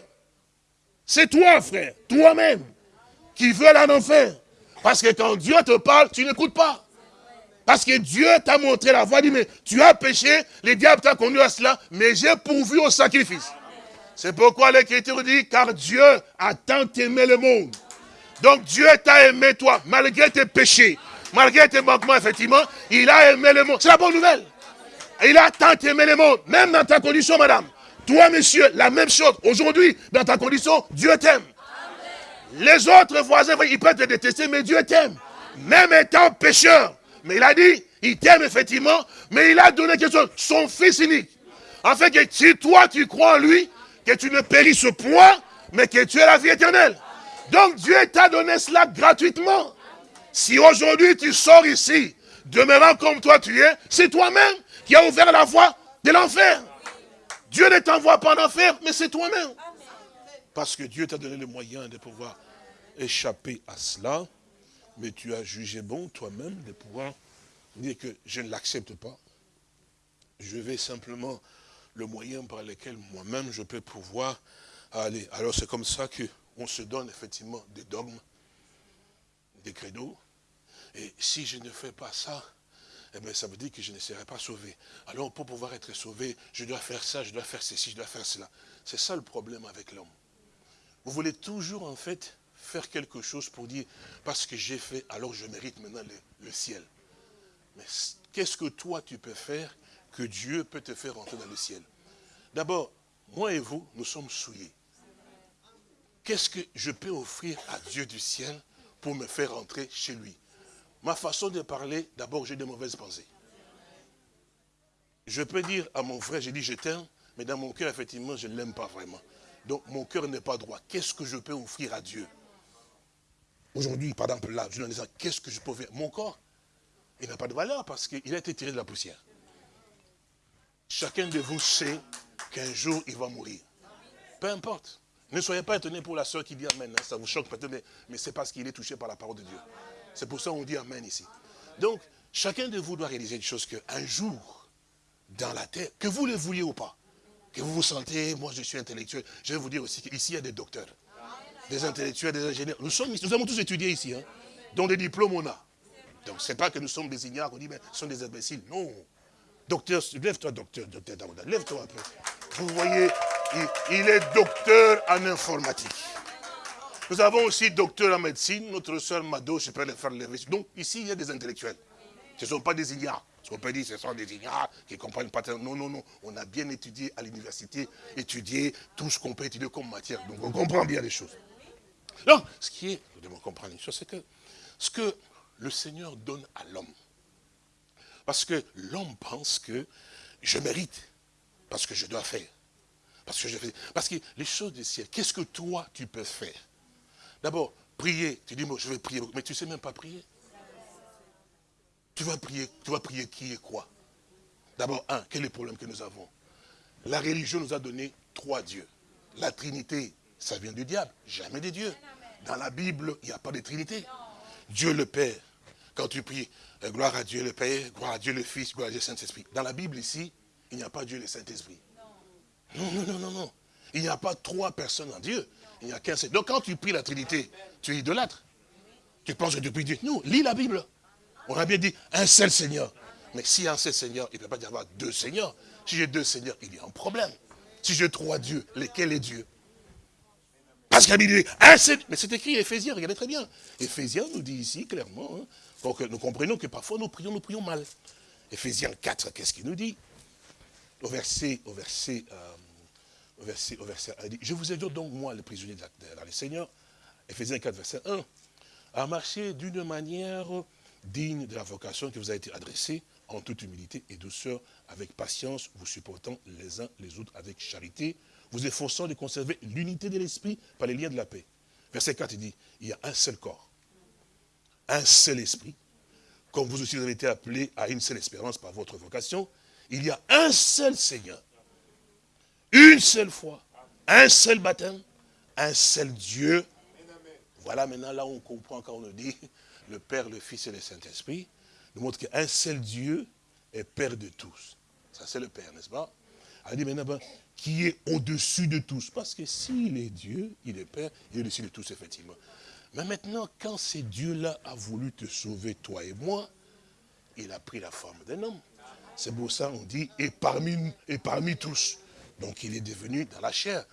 C'est toi, frère, toi-même, qui veux aller en enfer. Parce que quand Dieu te parle, tu n'écoutes pas. Parce que Dieu t'a montré la voie, dit, mais tu as péché, les diables t'ont conduit à cela, mais j'ai pourvu au sacrifice. C'est pourquoi l'Écriture dit, car Dieu a tant aimé le monde. Donc Dieu t'a aimé toi, malgré tes péchés, malgré tes manquements, effectivement, il a aimé le monde. C'est la bonne nouvelle. Il a tant aimé le monde, même dans ta condition, madame. Toi, monsieur, la même chose. Aujourd'hui, dans ta condition, Dieu t'aime. Les autres voisins, ils peuvent te détester, mais Dieu t'aime. Même étant pécheur, mais il a dit, il t'aime effectivement, mais il a donné quelque chose, son fils unique. Fait, que si toi tu crois en lui, que tu ne périsses point, mais que tu es la vie éternelle. Donc Dieu t'a donné cela gratuitement. Si aujourd'hui tu sors ici, demeurant comme toi tu es, c'est toi-même qui as ouvert la voie de l'enfer. Dieu ne t'envoie pas en enfer, mais c'est toi-même. Parce que Dieu t'a donné le moyen de pouvoir échapper à cela, mais tu as jugé bon toi-même de pouvoir dire que je ne l'accepte pas. Je vais simplement le moyen par lequel moi-même je peux pouvoir aller. Alors c'est comme ça qu'on se donne effectivement des dogmes, des credos. Et si je ne fais pas ça, eh bien, ça veut dire que je ne serai pas sauvé. Alors pour pouvoir être sauvé, je dois faire ça, je dois faire ceci, je dois faire cela. C'est ça le problème avec l'homme. Vous voulez toujours en fait quelque chose pour dire, parce que j'ai fait, alors je mérite maintenant le, ciel. Mais qu'est-ce que toi tu peux faire que Dieu peut te faire rentrer dans le ciel? D'abord, moi et vous, nous sommes souillés. Qu'est-ce que je peux offrir à Dieu du ciel pour me faire rentrer chez lui? Ma façon de parler, d'abord j'ai de mauvaises pensées. Je peux dire à mon frère, j'ai dit je t'aime, mais dans mon cœur, effectivement, je ne l'aime pas vraiment. Donc mon cœur n'est pas droit. Qu'est-ce que je peux offrir à Dieu? Aujourd'hui, par exemple, là, je dis, qu'est-ce que je peux faire? Mon corps, il n'a pas de valeur parce qu'il a été tiré de la poussière. Chacun de vous sait qu'un jour, il va mourir. Peu importe. Ne soyez pas étonnés pour la soeur qui dit Amen. Hein. Ça vous choque peut-être, mais, c'est parce qu'il est touché par la parole de Dieu. C'est pour ça qu'on dit Amen ici. Donc, chacun de vous doit réaliser une chose qu'un jour, dans la terre, que vous le vouliez ou pas, que vous vous sentez, moi je suis intellectuel, je vais vous dire aussi qu'ici il y a des docteurs, des intellectuels, des ingénieurs. Nous, sommes, nous avons tous étudié ici, hein, dont des diplômes on a. Donc, ce n'est pas que nous sommes des ignares, on dit, mais ce sont des imbéciles. Non. Docteur, lève-toi, docteur, docteur lève-toi un peu. Vous voyez, il, est docteur en informatique. Nous avons aussi docteur en médecine, notre soeur Mado, je peux le faire lever. Donc, ici, il y a des intellectuels. Ce ne sont pas des ignares. Ce qu'on peut dire, ce sont des ignares qui ne comprennent pas. Non, non, non. On a bien étudié à l'université, étudié tout ce qu'on peut étudier comme matière. Donc, on comprend bien les choses. Donc, ce qui est, vous devez comprendre une chose, c'est que ce que le Seigneur donne à l'homme. Parce que l'homme pense que je mérite, parce que je dois faire. Parce que je fais. Parce que les choses du ciel, qu'est-ce que toi tu peux faire? D'abord, prier. Tu dis, moi je vais prier, mais tu ne sais même pas prier. Tu vas prier, tu vas prier qui et quoi? D'abord, un, quel est le problème que nous avons? La religion nous a donné trois dieux. La Trinité, ça vient du diable, jamais des dieux. Dans la Bible, il n'y a pas de Trinité. Dieu le Père, quand tu pries, euh, gloire à Dieu le Père, gloire à Dieu le Fils, gloire à Dieu le Saint-Esprit. Dans la Bible ici, il n'y a pas Dieu le Saint-Esprit. Non, non, non, non, non. Il n'y a pas trois personnes en Dieu. Il n'y a qu'un seul. Donc quand tu pries la Trinité, tu es idolâtre. Tu penses que tu pries Dieu. Non, lis la Bible. On a bien dit un seul Seigneur. Mais s'il y a un seul Seigneur, il ne peut pas y avoir deux Seigneurs. Si j'ai deux Seigneurs, il y a un problème. Si j'ai trois dieux, lesquels est Dieu? Parce qu'il dit un seul. Mais c'est écrit Éphésiens, regardez très bien. Éphésiens nous dit ici clairement, hein, pour que nous comprenions que parfois nous prions, nous prions mal. Éphésiens 4, qu'est-ce qu'il nous dit? Au verset, au verset, euh, au verset, au verset 1, dit, je vous ai donc moi, le prisonnier dans le Seigneur, Éphésiens 4, verset 1, à marcher d'une manière digne de la vocation qui vous a été adressée, en toute humilité et douceur, avec patience, vous supportant les uns les autres avec charité, vous efforçant de conserver l'unité de l'esprit par les liens de la paix. Verset 4, il dit, il y a un seul corps, un seul esprit, comme vous aussi avez été appelés à une seule espérance par votre vocation, il y a un seul Seigneur, une seule foi, un seul baptême, un seul Dieu. Voilà maintenant là où on comprend quand on nous dit le Père, le Fils et le Saint-Esprit, nous montre qu'un seul Dieu est Père de tous. Ça c'est le Père, n'est-ce pas? Maintenant, ben, qui est au-dessus de tous. Parce que s'il est Dieu, il est Père, il est au-dessus de tous, effectivement. Mais maintenant, quand ce Dieu-là a voulu te sauver, toi et moi, il a pris la forme d'un homme. C'est pour ça qu'on dit, et parmi, et parmi tous. Donc il est devenu dans la chair.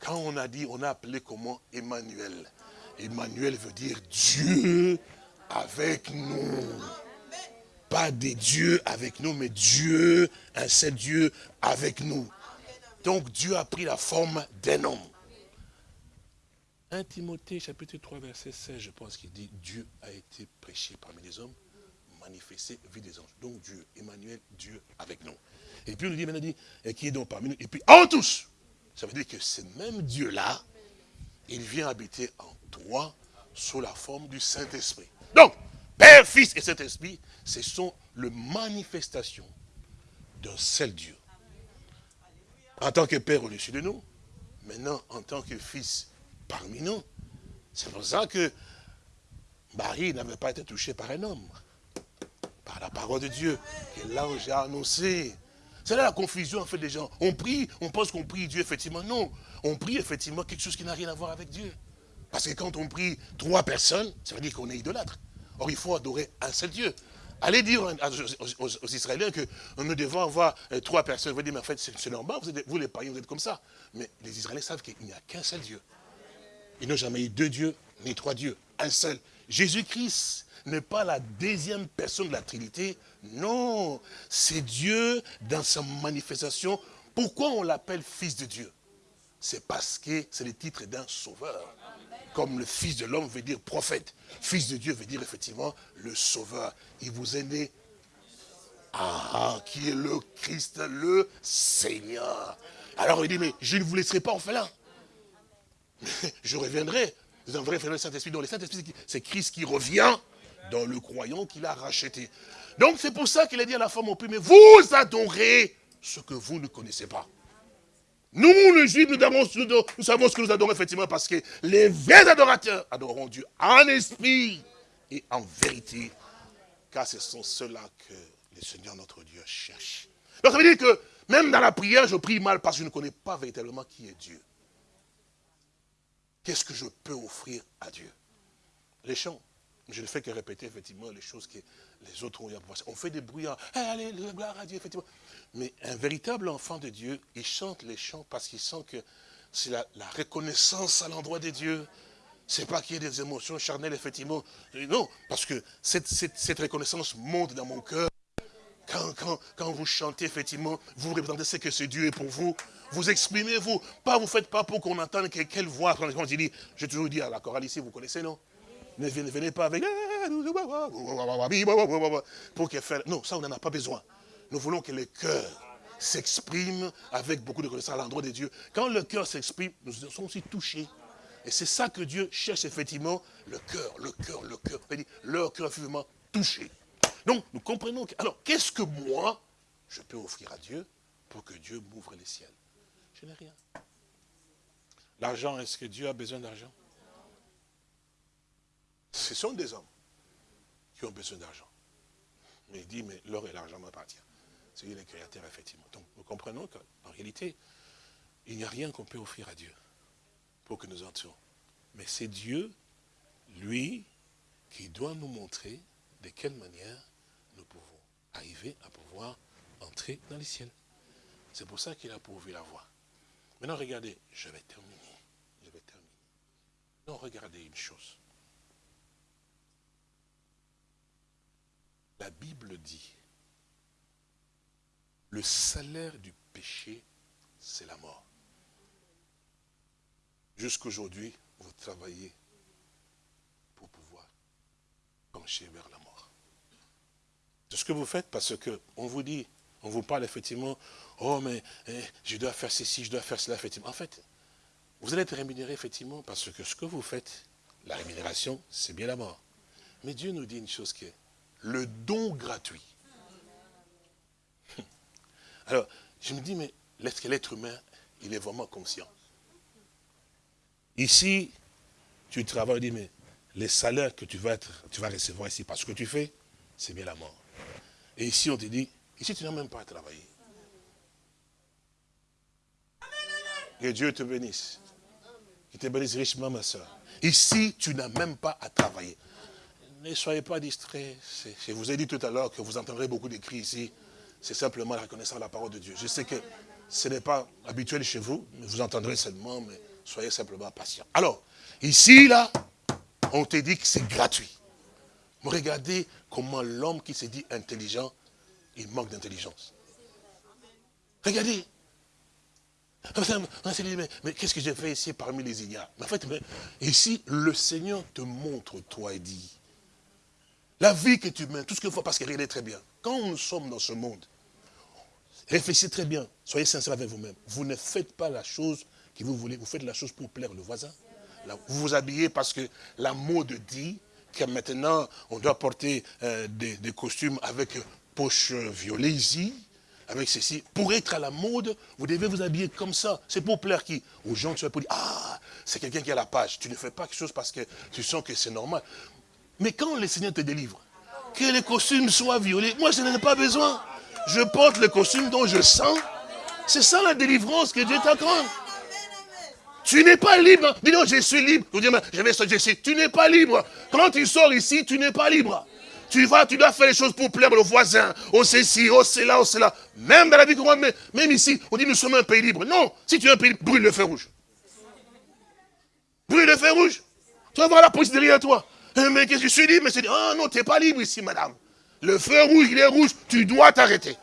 Quand on a dit, on a appelé comment? Emmanuel. Emmanuel veut dire Dieu avec nous. Pas des dieux avec nous, mais Dieu, un seul Dieu avec nous. Donc Dieu a pris la forme d'un homme. 1 Timothée chapitre 3 verset 16, je pense qu'il dit Dieu a été prêché parmi les hommes, manifesté, vu des anges. Donc Dieu, Emmanuel, Dieu avec nous. Et puis on nous dit, maintenant, et qui est donc parmi nous, et puis en tous. Ça veut dire que ce même Dieu-là, il vient habiter en toi sous la forme du Saint-Esprit. Donc, Père, Fils et Saint-Esprit, ce sont les manifestations d'un seul Dieu. En tant que Père au-dessus de nous, maintenant en tant que Fils parmi nous. C'est pour ça que Marie n'avait pas été touchée par un homme, par la parole de Dieu que l'ange a annoncé. C'est là la confusion en fait des gens. On prie, on pense qu'on prie Dieu, effectivement. Non, on prie effectivement quelque chose qui n'a rien à voir avec Dieu. Parce que quand on prie trois personnes, ça veut dire qu'on est idolâtre. Or, il faut adorer un seul Dieu. Allez dire aux, Israéliens que nous devons avoir euh, trois personnes. Vous dire, mais en fait, c'est normal, vous, vous les païens, vous êtes comme ça. Mais les Israéliens savent qu'il n'y a qu'un seul Dieu. Ils n'ont jamais eu deux dieux, ni trois dieux, un seul. Jésus-Christ n'est pas la deuxième personne de la Trinité. Non, c'est Dieu dans sa manifestation. Pourquoi on l'appelle Fils de Dieu? C'est parce que c'est le titre d'un sauveur. Comme le Fils de l'homme veut dire prophète. Fils de Dieu veut dire effectivement le sauveur. Il vous est né. Ah, qui est le Christ, le Seigneur. Alors il dit, mais je ne vous laisserai pas orphelin. je reviendrai. Vous vrai frère le Saint-Esprit. Donc le Saint-Esprit, c'est Christ qui revient dans le croyant qu'il a racheté. Donc c'est pour ça qu'il a dit à la femme au mais vous adorez ce que vous ne connaissez pas. Nous, les Juifs, nous, nous, savons ce que nous adorons effectivement parce que les vrais adorateurs adoreront Dieu en esprit et en vérité. Car ce sont ceux-là que le Seigneur notre Dieu cherche. Donc ça veut dire que même dans la prière, je prie mal parce que je ne connais pas véritablement qui est Dieu. Qu'est-ce que je peux offrir à Dieu? Les chants. Je ne fais que répéter effectivement les choses que les autres ont eu à On fait des bruits, eh, allez, gloire à Dieu, effectivement. Mais un véritable enfant de Dieu, il chante les chants parce qu'il sent que c'est la, reconnaissance à l'endroit de Dieu. C'est pas qu'il y ait des émotions charnelles, effectivement. Non, parce que cette, cette reconnaissance monte dans mon cœur. Quand, vous chantez, effectivement, vous représentez ce que ce Dieu est pour vous. Vous exprimez, vous. Pas, vous faites pas pour qu'on entende quelle voix. Quand j'ai toujours dit à la chorale ici, vous connaissez, non? Ne venez, pas avec... Pour qu'elle fasse... Non, ça, on n'en a pas besoin. Nous voulons que le cœur s'exprime avec beaucoup de connaissance à l'endroit de Dieu. Quand le cœur s'exprime, nous sommes aussi touchés. Et c'est ça que Dieu cherche effectivement, le cœur, le cœur, le cœur. Leur cœur effectivement touché. Donc, nous comprenons que, alors, qu'est-ce que moi, je peux offrir à Dieu pour que Dieu m'ouvre les ciels Je n'ai rien. L'argent, est-ce que Dieu a besoin d'argent Ce sont des hommes qui ont besoin d'argent. Mais il dit, mais l'or et l'argent m'appartiennent. C'est lui le créateur, effectivement. Donc, nous comprenons qu'en réalité, il n'y a rien qu'on peut offrir à Dieu pour que nous entrions. Mais c'est Dieu, lui, qui doit nous montrer de quelle manière nous pouvons arriver à pouvoir entrer dans les ciels. C'est pour ça qu'il a pourvu la voie. Maintenant, regardez, je vais terminer. Je vais terminer. Non, regardez une chose. La Bible dit, le salaire du péché, c'est la mort. Jusqu'aujourd'hui, vous travaillez pour pouvoir pencher vers la mort. C'est ce que vous faites parce qu'on vous dit, on vous parle effectivement, oh mais eh, je dois faire ceci, je dois faire cela, effectivement. En fait, vous allez être rémunéré effectivement parce que ce que vous faites, la rémunération, c'est bien la mort. Mais Dieu nous dit une chose qui est le don gratuit. Alors, je me dis, mais est-ce l'être humain, il est vraiment conscient? Ici, tu travailles, dis, mais les salaires que tu vas, être, tu vas recevoir ici parce que tu fais, c'est bien la mort. Et ici, on te dit, ici, tu n'as même pas à travailler. Que Dieu te bénisse. Qu'il te bénisse richement, ma soeur. Ici, tu n'as même pas à travailler. Ne soyez pas distraits. Je vous ai dit tout à l'heure que vous entendrez beaucoup de cris ici. C'est simplement la reconnaissance de la parole de Dieu. Je sais que ce n'est pas habituel chez vous, mais vous entendrez seulement, mais soyez simplement patient. Alors, ici, là, on te dit que c'est gratuit. Regardez comment l'homme qui se dit intelligent, il manque d'intelligence. Regardez. Mais, qu'est-ce que j'ai fait ici parmi les ignares? En fait, ici, le Seigneur te montre, toi, et dit, la vie que tu mènes, tout ce qu'il faut, parce qu'il est très bien. Quand nous sommes dans ce monde, réfléchissez très bien, soyez sincères avec vous-même. Vous ne faites pas la chose que vous voulez, vous faites la chose pour plaire le voisin. vous vous habillez parce que la mode dit que maintenant, on doit porter euh, des, costumes avec poche violet ici, avec ceci. Pour être à la mode, vous devez vous habiller comme ça. C'est pour plaire qui? Aux gens, tu vas pour dire, ah, c'est quelqu'un qui a la page. Tu ne fais pas quelque chose parce que tu sens que c'est normal. Mais quand le Seigneur te délivre, que les costumes soient violets, moi je n'en ai pas besoin. Je porte le costume dont je sens. C'est ça la délivrance que Dieu t'accorde. Tu n'es pas libre. Dis non, je suis libre. Je vais sortir ici. Tu n'es pas libre. Quand tu sors ici, tu n'es pas libre. Tu vas, tu dois faire les choses pour plaire au voisin, au ceci, au cela, au cela. Même dans la vie courante, même ici, on dit nous sommes un pays libre. Non, si tu es un pays libre, brûle le feu rouge. Brûle le feu rouge. Tu vas voir la police derrière toi. Eh, mais qu'est-ce que je suis libre? Mais c'est oh non, tu n'es pas libre ici, madame. Le feu rouge, il est rouge, tu dois t'arrêter.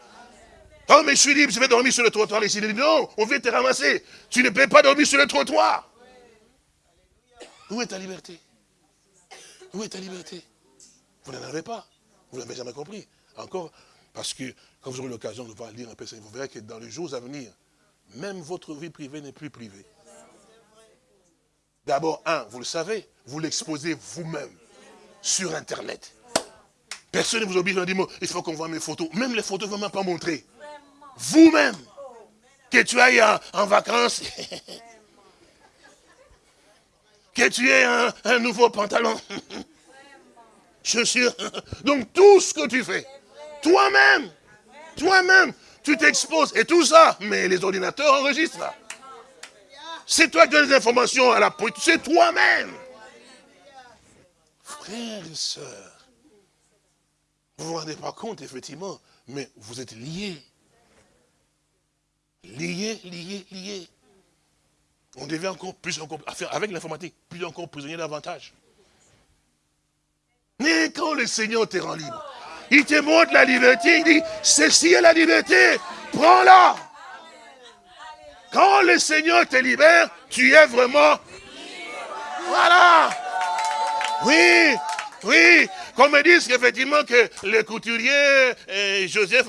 Oh, mais je suis libre, je vais dormir sur le trottoir ici. Non, on vient te ramasser. Tu ne peux pas dormir sur le trottoir. Où est ta liberté? Où est ta liberté? Vous n'en avez pas. Vous n'avez jamais compris. Encore, parce que quand vous aurez l'occasion de voir lire un peu ça, vous verrez que dans les jours à venir, même votre vie privée n'est plus privée. D'abord, un, vous le savez, vous l'exposez vous-même sur Internet. Personne ne vous oblige à dire, il faut qu'on voit mes photos. Même les photos ne vont même pas montrer vous-même, que tu ailles en, vacances, que tu aies un, nouveau pantalon, chaussures. Donc tout ce que tu fais, toi-même, toi-même, tu t'exposes. Et tout ça, mais les ordinateurs enregistrent. C'est toi qui donnes les informations à la police, c'est toi-même. Frères et sœurs, vous ne vous rendez pas compte, effectivement, mais vous êtes liés. Lié, lié, lié. On devait encore plus encore, avec l'informatique, plus encore prisonnier davantage. Mais quand le Seigneur te rend libre, il te montre la liberté, il dit, ceci est la liberté, prends-la. Quand le Seigneur te libère, tu es vraiment... Voilà. Oui, oui. Qu'on me dise qu'effectivement que le couturier eh, Joseph,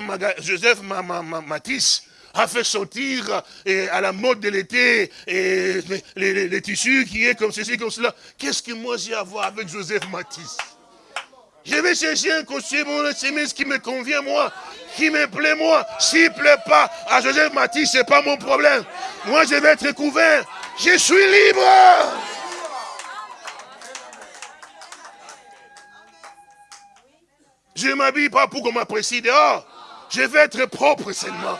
Matisse, a fait sortir et à la mode de l'été et les, tissus qui est comme ceci, comme cela. Qu'est-ce que moi j'ai à voir avec Joseph Matisse? Je vais chercher un costume, une chemise qui me convient moi, qui me plaît moi. S'il ne plaît pas à Joseph Matisse, ce n'est pas mon problème. Moi je vais être couvert. Je suis libre. Je ne m'habille pas pour qu'on m'apprécie dehors. Je vais être propre seulement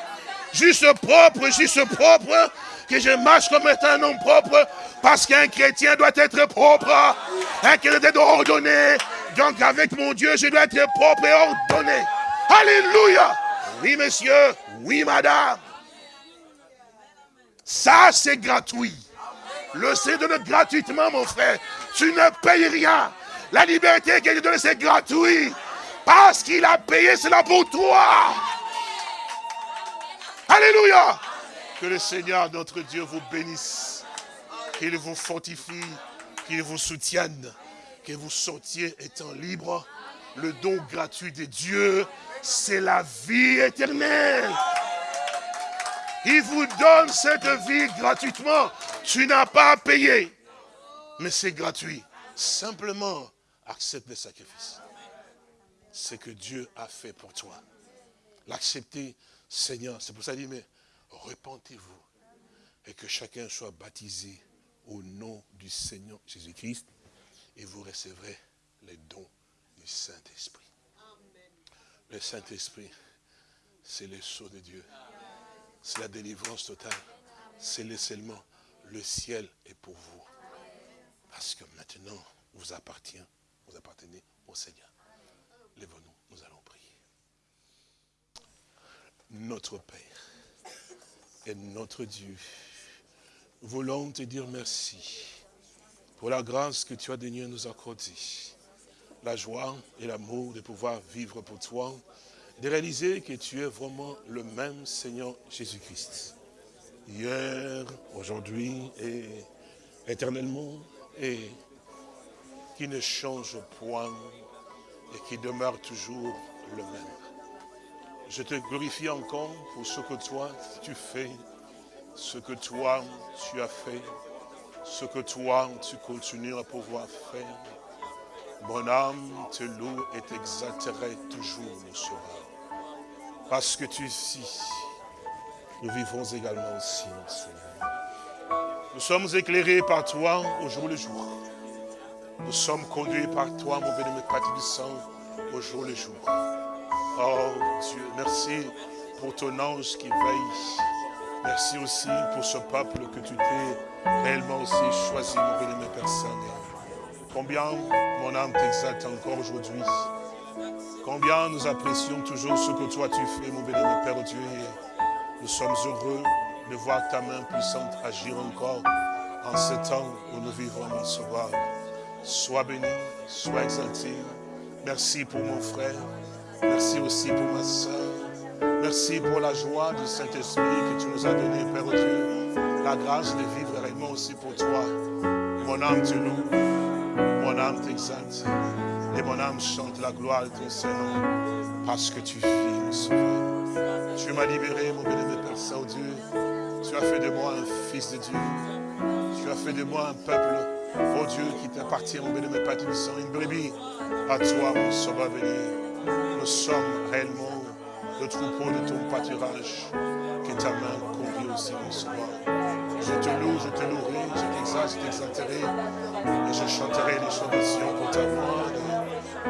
juste propre, juste propre, que je marche comme étant un homme propre, parce qu'un chrétien doit être propre, un chrétien doit ordonner. Donc avec mon Dieu, je dois être propre et ordonné. Alléluia. Oui, monsieur. Oui, madame. Ça, c'est gratuit. Le Seigneur donne gratuitement, mon frère. Tu ne payes rien. La liberté qu'il a donnée, c'est gratuit. Parce qu'il a payé cela pour toi. Alléluia. Que le Seigneur, notre Dieu, vous bénisse. Qu'il vous fortifie, qu'il vous soutienne, que vous sortiez étant libre. Le don gratuit de Dieu, c'est la vie éternelle. Il vous donne cette vie gratuitement. Tu n'as pas à payer. Mais c'est gratuit. Simplement, accepte le sacrifice. Ce que Dieu a fait pour toi. L'accepter, Seigneur, c'est pour ça qu'il dit, mais repentez-vous et que chacun soit baptisé au nom du Seigneur Jésus-Christ et vous recevrez les dons du Saint-Esprit. Le Saint-Esprit, c'est le sceau de Dieu. C'est la délivrance totale. C'est le scellement. Le ciel est pour vous. Parce que maintenant, vous appartient, vous appartenez au Seigneur. Nous allons notre Père et notre Dieu, voulons te dire merci pour la grâce que tu as daigné nous accorder, la joie et l'amour de pouvoir vivre pour toi, de réaliser que tu es vraiment le même Seigneur Jésus-Christ. Hier, aujourd'hui et éternellement, et qui ne change point et qui demeure toujours le même. Je te glorifie encore pour ce que toi tu fais, ce que toi tu as fait, ce que toi tu continues à pouvoir faire. Mon âme te loue et t'exalterai toujours, mon sauveur. Parce que tu es ici, nous vivons également aussi, mon Seigneur. Nous sommes éclairés par toi au jour le jour. Nous sommes conduits par toi, mon bénémoine Père du sang, au jour le jour. Oh Dieu, merci pour ton ange qui veille. Merci aussi pour ce peuple que tu t'es réellement aussi choisi, mon bénémoine Père Saint. Combien mon âme t'exalte encore aujourd'hui. Combien nous apprécions toujours ce que toi tu fais, mon bénémoine Père Dieu. nous sommes heureux de voir ta main puissante agir encore en ce temps où nous vivons, mon sauveur. Sois béni, sois exalté. Merci pour mon frère. Merci aussi pour ma soeur. Merci pour la joie du Saint-Esprit que tu nous as donné, Père Dieu. La grâce de vivre réellement aussi pour toi. Mon âme te loue, mon âme t'exalte. Et mon âme chante la gloire de ton Seigneur parce que tu vis, mon sauveur. Tu m'as libéré, mon bénémoine Père Saint-Dieu. Tu as fait de moi un fils de Dieu. Tu as fait de moi un peuple Oh Dieu, qui t'appartient, mon bénémoine Père Saint, une brebis à toi, mon sauveur béni. Nous sommes réellement le troupeau de ton pâturage, que ta main convie aussi, mon sauveur. Je te loue, je te louerai, je t'exalte, je t'exalterai, et je chanterai les chants pour ta gloire.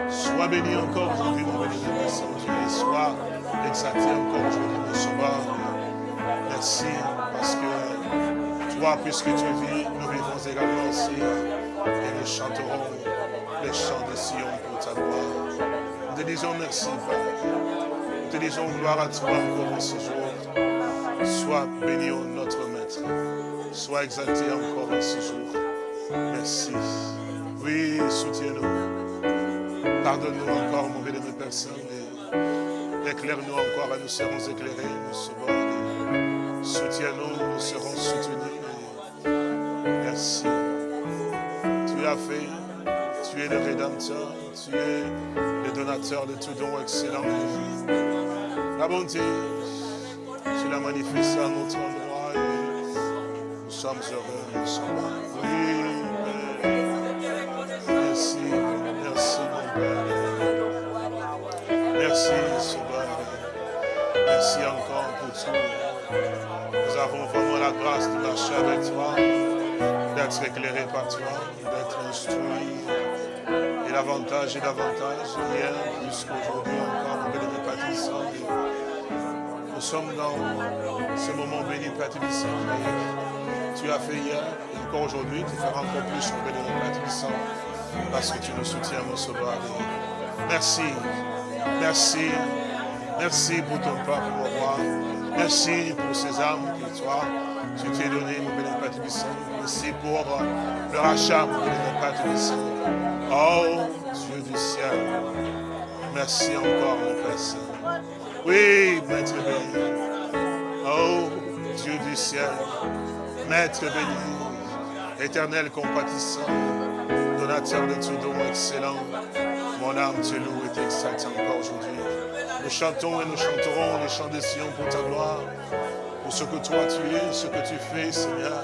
Sois béni encore aujourd'hui, mon Père Saint-Dieu, et sois exalté encore aujourd'hui, mon sauveur. Merci, parce que puisque tu vis, également aussi et nous chanterons les chants de Sion pour ta gloire. Nous te disons merci, Père. Nous te disons gloire à toi encore en ce jour. Sois béni, notre Maître. Sois exalté encore en ce jour. Merci. Oui, soutiens-nous. Pardonne-nous encore, mon bénémoine personne. Éclaire-nous encore et nous serons éclairés, nous serons. Soutiens-nous, nous serons soutenus. Merci. Tu as fait, tu es le rédempteur, tu es le donateur de tout don excellent. La bonté, tu l'as manifestée à notre endroit et nous sommes heureux, nous sommes Oui, merci, merci mon Père. Merci, Sauveur. Merci encore pour tout. Nous avons vraiment la grâce de marcher avec toi d'être éclairé par toi, d'être instruit. Et davantage et davantage, hier, jusqu'aujourd'hui encore, mon béni. Nous sommes dans ce moment béni Patrice. Tu as fait hier, et encore aujourd'hui, tu feras encore plus, mon béni Patrice, parce que tu nous soutiens, mon sauveur. Merci, merci, merci pour ton peuple, mon roi. Merci pour ces âmes que toi, tu t'es donné, mon béni Merci pour le rachat, mon béni Père Oh, Dieu du ciel. Merci encore, mon Père Saint. Oui, Maître béni. Oh, Dieu du ciel. Maître béni. Éternel compatissant. Donateur de tout don excellent. Mon âme te loue et t'exalte encore aujourd'hui. Nous chantons et nous chanterons les chants de Sion pour ta gloire ce que toi tu es, ce que tu fais, Seigneur.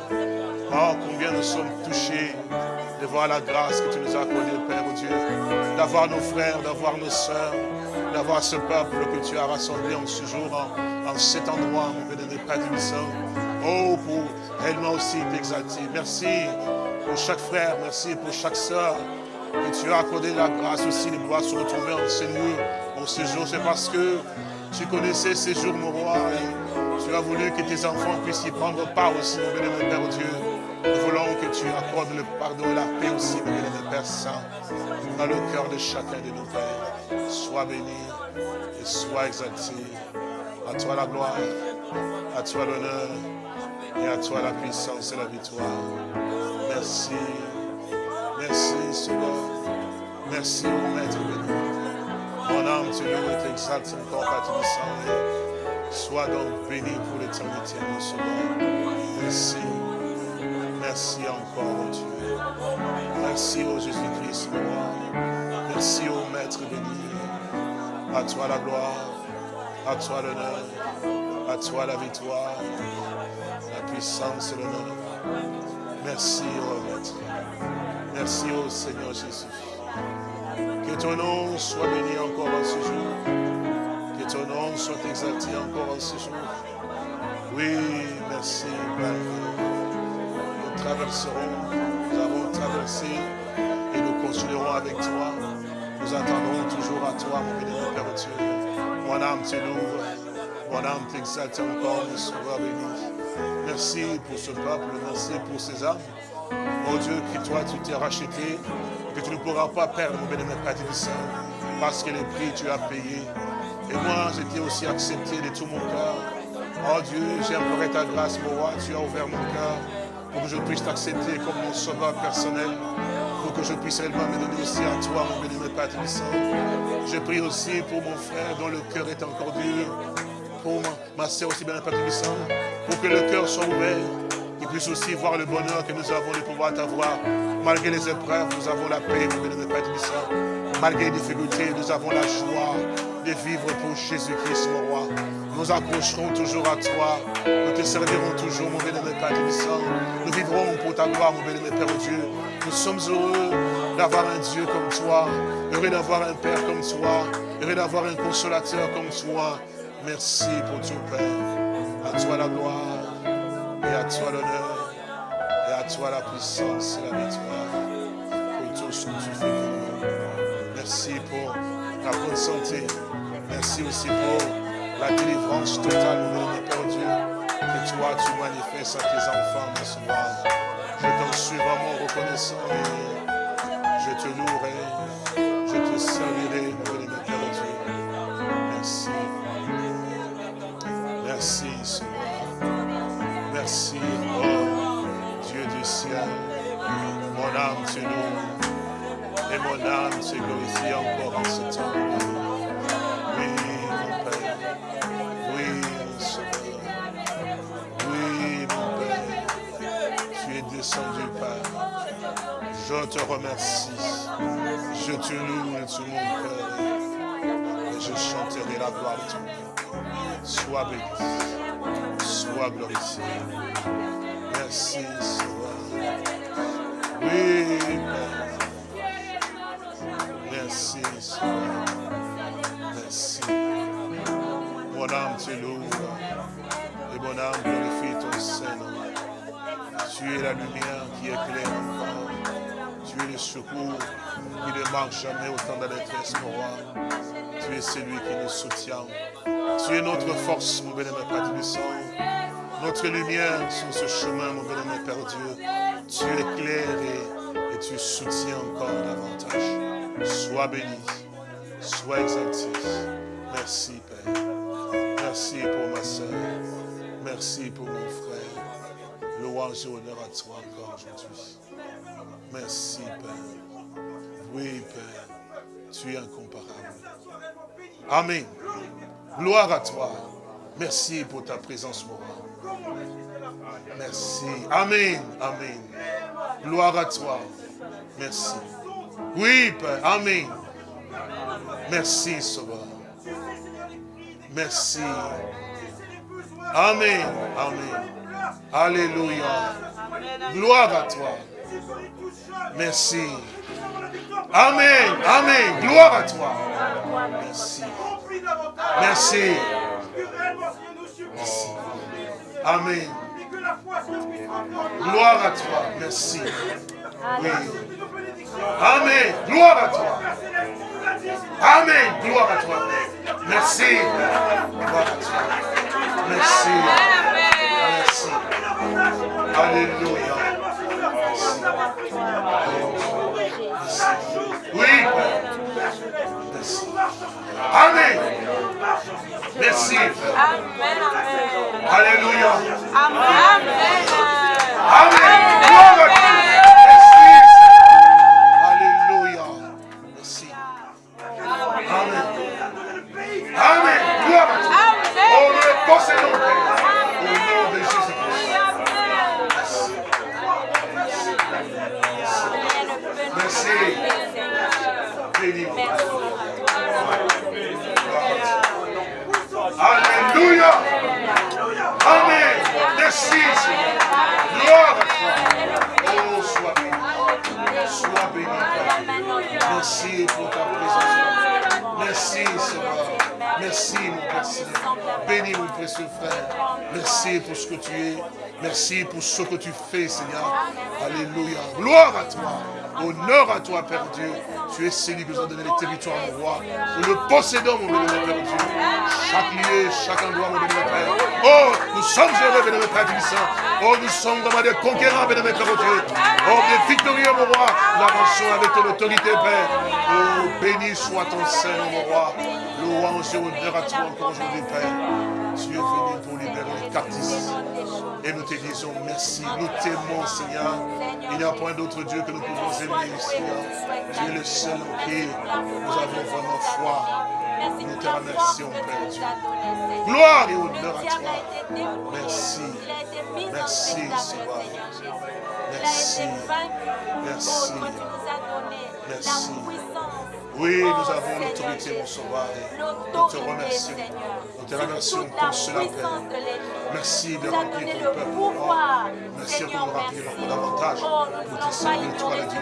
Oh, combien nous sommes touchés de voir la grâce que tu nous as accordée, Père Dieu, d'avoir nos frères, d'avoir nos sœurs, d'avoir ce peuple que tu as rassemblé en ce jour, en, cet endroit, mon Père du Oh, pour réellement aussi t'exalter. Merci pour chaque frère, merci pour chaque sœur que tu as accordé la grâce aussi de pouvoir se retrouver en ce lieu, en ce jour. C'est parce que tu connaissais ces jours, mon roi. Tu as voulu que tes enfants puissent y prendre part aussi, mon bénémoine Père Dieu. Nous voulons que tu accordes le pardon et la paix aussi, mon bénémoine Père Saint, dans le cœur de chacun de nos pères. Sois béni et sois exalté. À toi la gloire, à toi l'honneur et à toi la puissance et la victoire. Merci. Merci, Seigneur. Merci, au Maître béni. Mon âme loue et t'exalte encore, Père Saint. Sois donc béni pour l'éternité, mon sauveur. Merci. Merci encore, mon Dieu. Merci au Jésus-Christ, mon roi. Merci au Maître béni. À toi la gloire, à toi l'honneur, à toi la victoire, la puissance et l'honneur. Merci, ô Maître. Merci au Seigneur Jésus. Que ton nom soit béni encore en ce jour. Ton nom soit exalté encore en ce jour. Oui, merci, Père. Nous traverserons, nous avons traversé et nous continuerons avec toi. Nous attendrons toujours à toi, mon béni, Père Dieu. Mon âme te loue, mon âme t'exalte encore, mon sauveur béni. Merci pour ce peuple, merci pour ces âmes. Oh Dieu, que toi tu t'es racheté, que tu ne pourras pas perdre, mon bénémoine Père Saint, parce que le prix tu as payé. Et moi, j'étais aussi accepté de tout mon cœur. Oh Dieu, j'ai imploré ta grâce, mon roi, tu as ouvert mon cœur pour que je puisse t'accepter comme mon sauveur personnel, pour que je puisse réellement me donner aussi à toi, mon bénémoine Père. Je prie aussi pour mon frère dont le cœur est encore dur, pour ma, soeur aussi, bien Père pour que le cœur soit ouvert, qu'il puisse aussi voir le bonheur que nous avons de pouvoir t'avoir. Malgré les épreuves, nous avons la paix, mon bénémoine Père. Malgré les difficultés, nous avons la joie de vivre pour Jésus-Christ, mon roi. Nous accrocherons toujours à toi. Nous te servirons toujours, mon bénémoine Père Saint. Nous vivrons pour ta gloire, mon bénémoine Père Dieu. Nous sommes heureux d'avoir un Dieu comme toi. Heureux d'avoir un Père comme toi. Heureux d'avoir un consolateur comme toi. Merci pour tout, Père. À toi la gloire, et à toi l'honneur, et à toi la puissance et la victoire. Pour tout ce que tu fais. Merci pour la bonne santé. Merci aussi pour la délivrance totale, mon Père Dieu, que toi tu manifestes à tes enfants ce soir. Je t'en suis vraiment reconnaissant et je te louerai, je te servirai, mon Dieu. Merci. Merci, Seigneur. Merci, oh Dieu du ciel. Mon âme te loue et mon âme se glorifie encore en ce temps. Tu Père. Je te remercie. Je te loue tout mon cœur. Et je chanterai la gloire de ton nom. Sois béni, sois glorifié. Merci, Seigneur. Oui, Père. Merci, Seigneur. Merci. Mon âme te loue et mon âme glorifie ton Saint-Nom. Tu es la lumière qui éclaire encore. Tu es le secours qui ne marche jamais au temps de la détresse, mon roi. Tu es celui qui nous soutient. Tu es notre force, mon bénémoine Père du sang. Notre lumière sur ce chemin, mon bénémoine Père Dieu. Tu éclaires et, et tu soutiens encore davantage. Sois béni, sois exalté. Merci, Père. Merci pour ma soeur. Merci pour mon frère. Louange et honneur à toi encore aujourd'hui. Merci, Père. Oui, Père. Tu es incomparable. Amen. Gloire à toi. Merci pour ta présence, roi. Merci. Amen. Amen. Gloire à toi. Merci. Oui, Père. Amen. Merci, Sauveur. Merci. Amen. Amen. Alléluia. Gloire à toi. Merci. Amen. Amen. Gloire à toi. Merci. Merci. Merci. Amen. Gloire à toi. Merci. Oui. Amen. Gloire à toi. Amen. Gloire à toi. Merci. Gloire à. Merci. Merci. Alléluia. Oui. Merci. Amen. Merci. Amen, amen. Alléluia. Amen. Amen. Présence. Merci, Seigneur. Merci, mon Père Seigneur. Bénis mon précieux frère. Merci pour ce que tu es. Merci pour ce que tu fais, Seigneur. Alléluia. Gloire à toi. Honneur à toi, Père Dieu. Tu es celui qui nous a donné les territoires, mon roi. Nous le possédons, mon bénémoine Père Dieu. Chaque lieu, chaque endroit, mon bénémoine Père. Oh, nous sommes heureux, bénémoine Père Saint. Oh, nous sommes vraiment des conquérants, bénémoine Père Dieu. Oh, des victorieux, mon roi. Nous avançons avec ton autorité, Père. Oh, béni soit ton Saint, mon roi. Louange et honneur à toi encore aujourd'hui, Père. Tu es venu pour libérer les. Et nous te disons merci. Nous t'aimons, Seigneur. Il n'y a point d'autre Dieu que nous pouvons aimer, Seigneur. Tu es le seul en qui nous avons vraiment foi. Nous te remercions, Père Dieu. Gloire et honneur à toi. Merci. Merci, Seigneur. Merci. Merci. Merci. Oui, nous avons l'autorité, mon sauveur. Nous te remercions. Nous te remercions pour cela, Père. Merci de remplir ton peuple. Merci de nous remplir encore davantage pour te servir, toi, le Dieu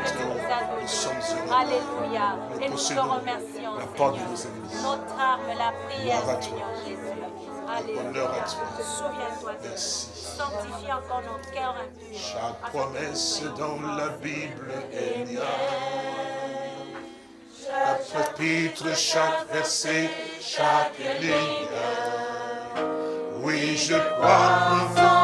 Nous sommes heureux. Alléluia. Et nous te remercions. La porte de nos ennemis. Notre âme, la prière. Seigneur Jésus. Alléluia. à toi. Souviens-toi de nous. Sanctifie encore nos cœurs impurs. Chaque promesse dans la Bible est liée. Chaque chapitre, chaque verset, chaque ligne. Oui, je crois en ton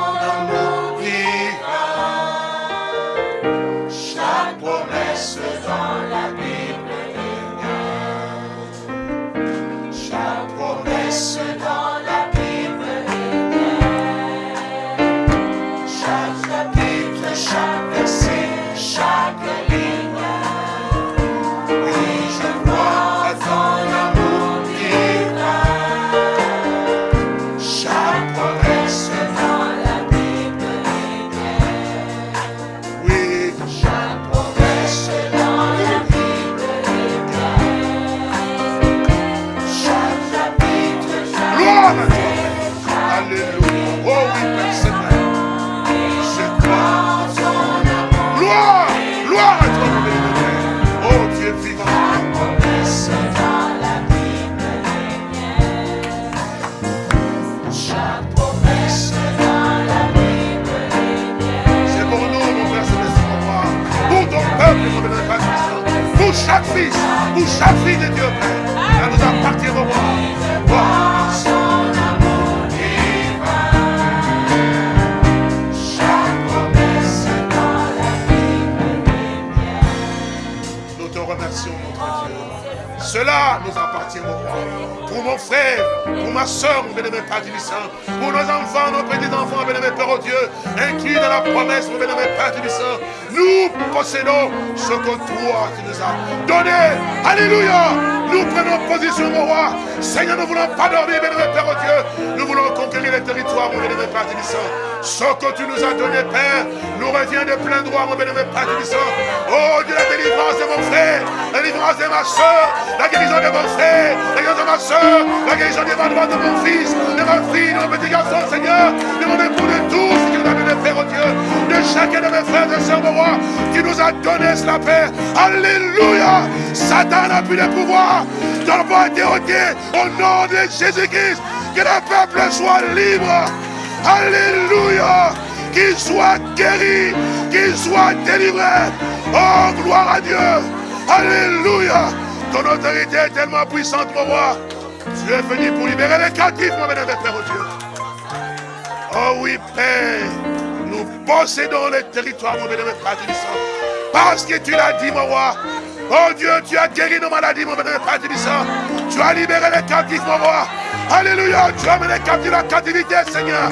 Saint. Pour chaque fils, frère, pour ma soeur, mon bénémoine Père Tibissant, pour nos enfants, nos petits-enfants, bénémoine Père, oh Dieu, inclus dans la promesse, mon bénémoine Père Tibissant, nous possédons ce que toi, tu nous as donné. Alléluia. Nous prenons position, mon roi. Seigneur, nous ne voulons pas dormir, bénémoine Père, oh Dieu. Nous voulons conquérir les territoires, mon bénémoine Père Tibissant. Ce que tu nous as donné, Père, nous revient de plein droit, mon bénémoine Père Tibissant. Oh Dieu, la délivrance de mon frère, la délivrance de ma soeur, la guérison de mon frère, la guérison de ma soeur, la guérison de ma de mon fils, de ma fille, de mon petit garçon, Seigneur, de mon époux, de tous ce tu nous as donné, Père, oh Dieu, de chacun de mes frères et sœurs, mon roi, tu nous as donné cela, Père. Alléluia. Satan n'a plus de pouvoir. Ton nom a été ôté au nom de Jésus-Christ. Que le peuple soit libre. Alléluia. Qu'il soit guéri, qu'il soit délivré. Oh, gloire à Dieu. Alléluia. Ton autorité est tellement puissante, mon roi. Tu es venu pour libérer les captifs, mon bénévole Père, oh Dieu. Oh oui, Père, nous possédons les territoires, mon bénévole Père. Parce que tu l'as dit, mon roi. Oh Dieu, tu as guéri nos maladies, mon Père Tibissant. Tu as libéré les captifs, mon roi. Alléluia, tu as mené les captifs la captivité, Seigneur.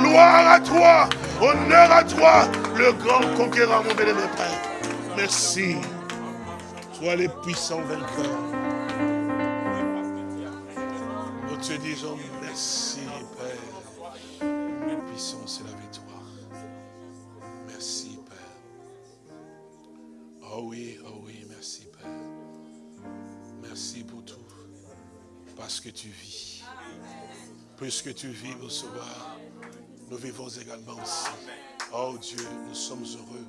Gloire à toi, honneur à toi, le grand conquérant, mon bénévole Père. Merci. Sois les puissants vainqueurs. Nous te disons merci, Père. Puissance et la victoire. Merci, Père. Oh oui, oh. Merci pour tout. Parce que tu vis. Puisque tu vis, mon sauveur, nous vivons également aussi. Oh Dieu, nous sommes heureux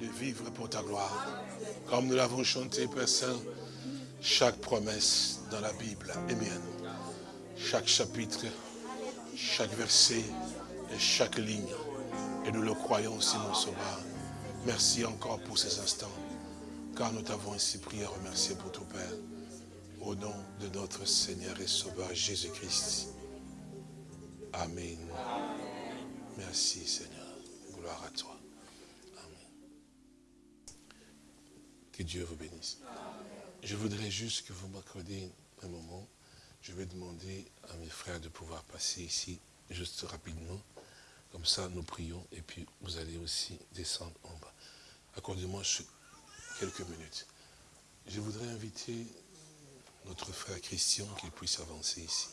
de vivre pour ta gloire. Comme nous l'avons chanté, Père Saint, chaque promesse dans la Bible est mienne. Chaque chapitre, chaque verset et chaque ligne. Et nous le croyons aussi, mon Sauveur. Merci encore pour ces instants, car nous t'avons ainsi prié et remercié pour ton Père. Au nom de notre Seigneur et Sauveur Jésus-Christ. Amen. Merci Seigneur. Gloire à toi. Amen. Que Dieu vous bénisse. Je voudrais juste que vous m'accordiez un moment. Je vais demander à mes frères de pouvoir passer ici, juste rapidement. Comme ça, nous prions et puis vous allez aussi descendre en bas. Accordez-moi quelques minutes. Je voudrais inviter notre frère Christian qu'il puisse avancer ici.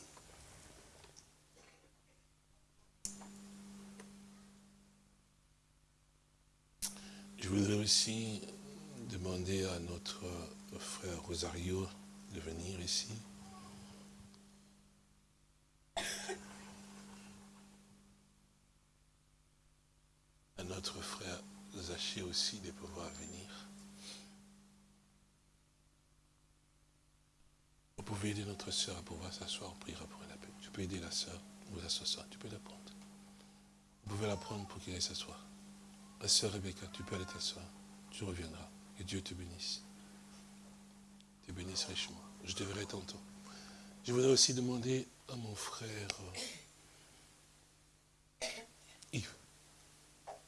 Je voudrais aussi demander à notre frère Rosario de venir ici. À notre frère Zaché aussi de pouvoir venir. Vous pouvez aider notre soeur à pouvoir s'asseoir, on priera pour la paix. Tu peux aider la soeur, vous asseoir, tu peux la prendre. Vous pouvez la prendre pour qu'elle s'assoie. La soeur Rebecca, tu peux aller t'asseoir. Tu reviendras. Que Dieu te bénisse. Te bénisse richement. Je te verrai tantôt. Je voudrais aussi demander à mon frère euh, Yves.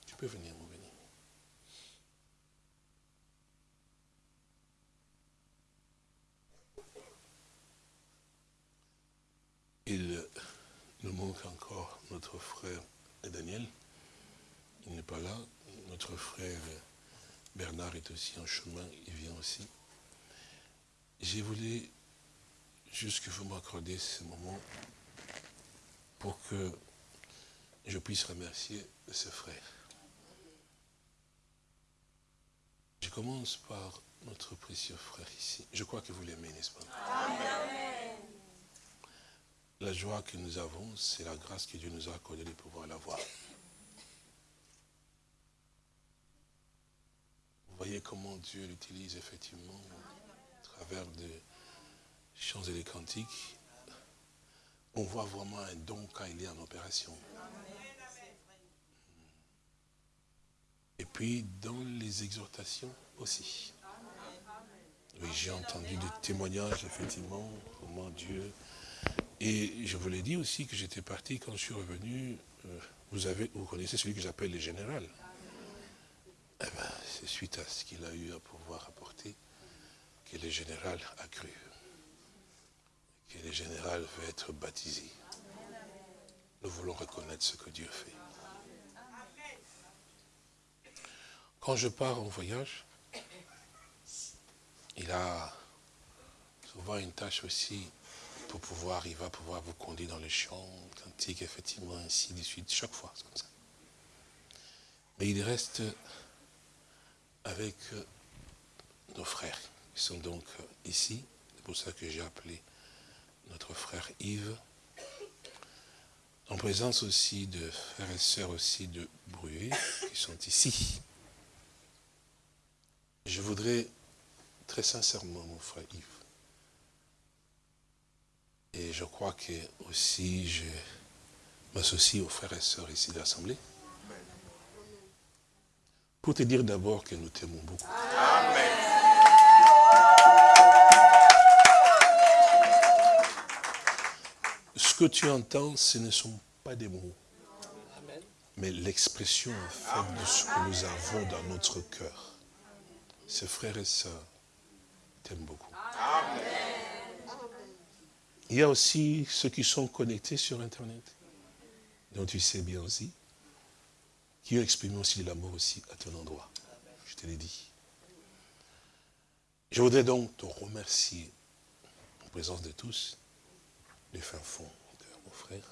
Tu peux venir, mon béni. Il nous manque encore notre frère Daniel. Il n'est pas là. Notre frère Bernard est aussi en chemin, il vient aussi. J'ai voulu juste que vous m'accordiez ce moment pour que je puisse remercier ce frère. Je commence par notre précieux frère ici. Je crois que vous l'aimez, n'est-ce pas? Amen. La joie que nous avons, c'est la grâce que Dieu nous a accordée de pouvoir l'avoir. Vous voyez comment Dieu l'utilise effectivement à travers des chants et des cantiques. On voit vraiment un don quand il est en opération. Et puis dans les exhortations aussi. Oui, j'ai entendu des témoignages, effectivement, comment Dieu... Et je vous l'ai dit aussi que j'étais parti quand je suis revenu. Euh, vous, avez, vous connaissez celui que j'appelle le général. Eh ben, c'est suite à ce qu'il a eu à pouvoir apporter que le général a cru. Que le général veut être baptisé. Nous voulons reconnaître ce que Dieu fait. Quand je pars en voyage, il a souvent une tâche aussi pouvoir, il va pouvoir vous conduire dans les champs, cantiques, effectivement, ainsi de suite, chaque fois, c'est comme ça. Mais il reste avec euh, nos frères qui sont donc euh, ici. C'est pour ça que j'ai appelé notre frère Yves. En présence aussi de frères et sœurs aussi de Bruet qui sont ici. Je voudrais très sincèrement, mon frère Yves, je crois que aussi je m'associe aux frères et sœurs ici de l'Assemblée, pour te dire d'abord que nous t'aimons beaucoup. Amen. Ce que tu entends, ce ne sont pas des mots, mais l'expression en fait de ce que nous avons dans notre cœur. Ces frères et sœurs t'aiment beaucoup. Il y a aussi ceux qui sont connectés sur Internet, dont tu sais bien aussi, qui ont exprimé aussi l'amour aussi à ton endroit. Je te l'ai dit. Je voudrais donc te remercier en présence de tous, du fin fond de mon frère.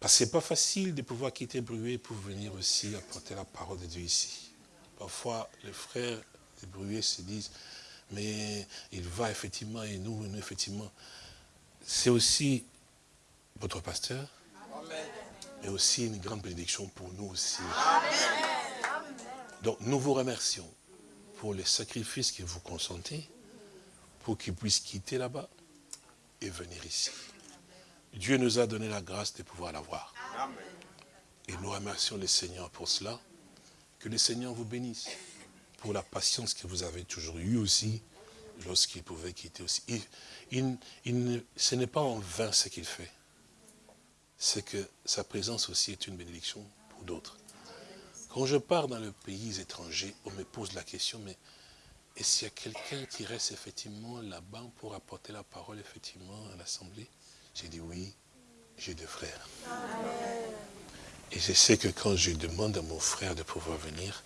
Parce que ce n'est pas facile de pouvoir quitter Bruet pour venir aussi apporter la parole de Dieu ici. Parfois, les frères de Bruet se disent, mais il va effectivement, et nous, nous effectivement. C'est aussi votre pasteur, mais aussi une grande bénédiction pour nous aussi. Donc nous vous remercions pour les sacrifices que vous consentez, pour qu'ils puissent quitter là-bas et venir ici. Dieu nous a donné la grâce de pouvoir l'avoir. Et nous remercions le Seigneur pour cela. Que le Seigneur vous bénisse pour la patience que vous avez toujours eue aussi lorsqu'il pouvait quitter aussi. ce n'est pas en vain ce qu'il fait. C'est que sa présence aussi est une bénédiction pour d'autres. Quand je pars dans le pays étranger, on me pose la question, mais est-ce qu'il y a quelqu'un qui reste effectivement là-bas pour apporter la parole effectivement à l'Assemblée? J'ai dit oui, j'ai deux frères. Et je sais que quand je demande à mon frère de pouvoir venir,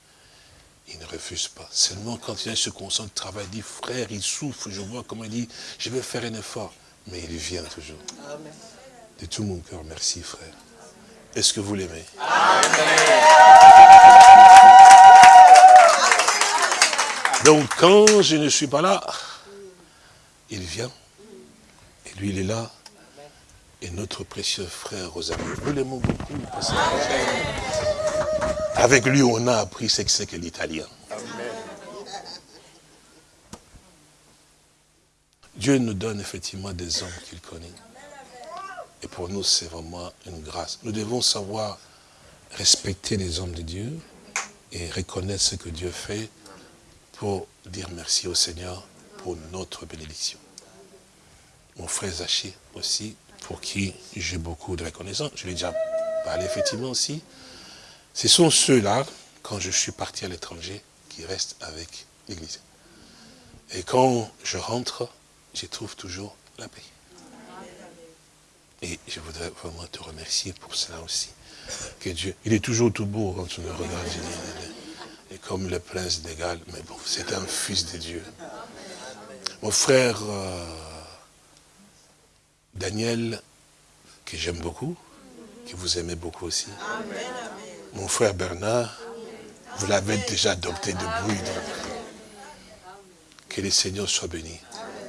il ne refuse pas. Seulement quand il se concentre, travail, il dit, frère, il souffre, je vois comment il dit, je vais faire un effort. Mais il vient toujours. De tout mon cœur, merci frère. Est-ce que vous l'aimez? Donc quand je ne suis pas là, il vient. Et lui, il est là. Et notre précieux frère Rosalie, nous l'aimons beaucoup. Avec lui, on a appris ce que c'est que l'italien. Dieu nous donne effectivement des hommes qu'il connaît. Et pour nous, c'est vraiment une grâce. Nous devons savoir respecter les hommes de Dieu et reconnaître ce que Dieu fait pour dire merci au Seigneur pour notre bénédiction. Mon frère Zaché aussi, pour qui j'ai beaucoup de reconnaissance, je l'ai déjà parlé effectivement aussi, ce sont ceux-là, quand je suis parti à l'étranger, qui restent avec l'Église. Et quand je rentre, je trouve toujours la paix. Et je voudrais vraiment te remercier pour cela aussi. Que Dieu, il est toujours tout beau quand tu le regardes. Et comme le prince d'égal, mais bon, c'est un fils de Dieu. Mon frère euh, Daniel, que j'aime beaucoup, que vous aimez beaucoup aussi. Mon frère Bernard, vous l'avez déjà adopté de bruit. Que le Seigneur soit béni.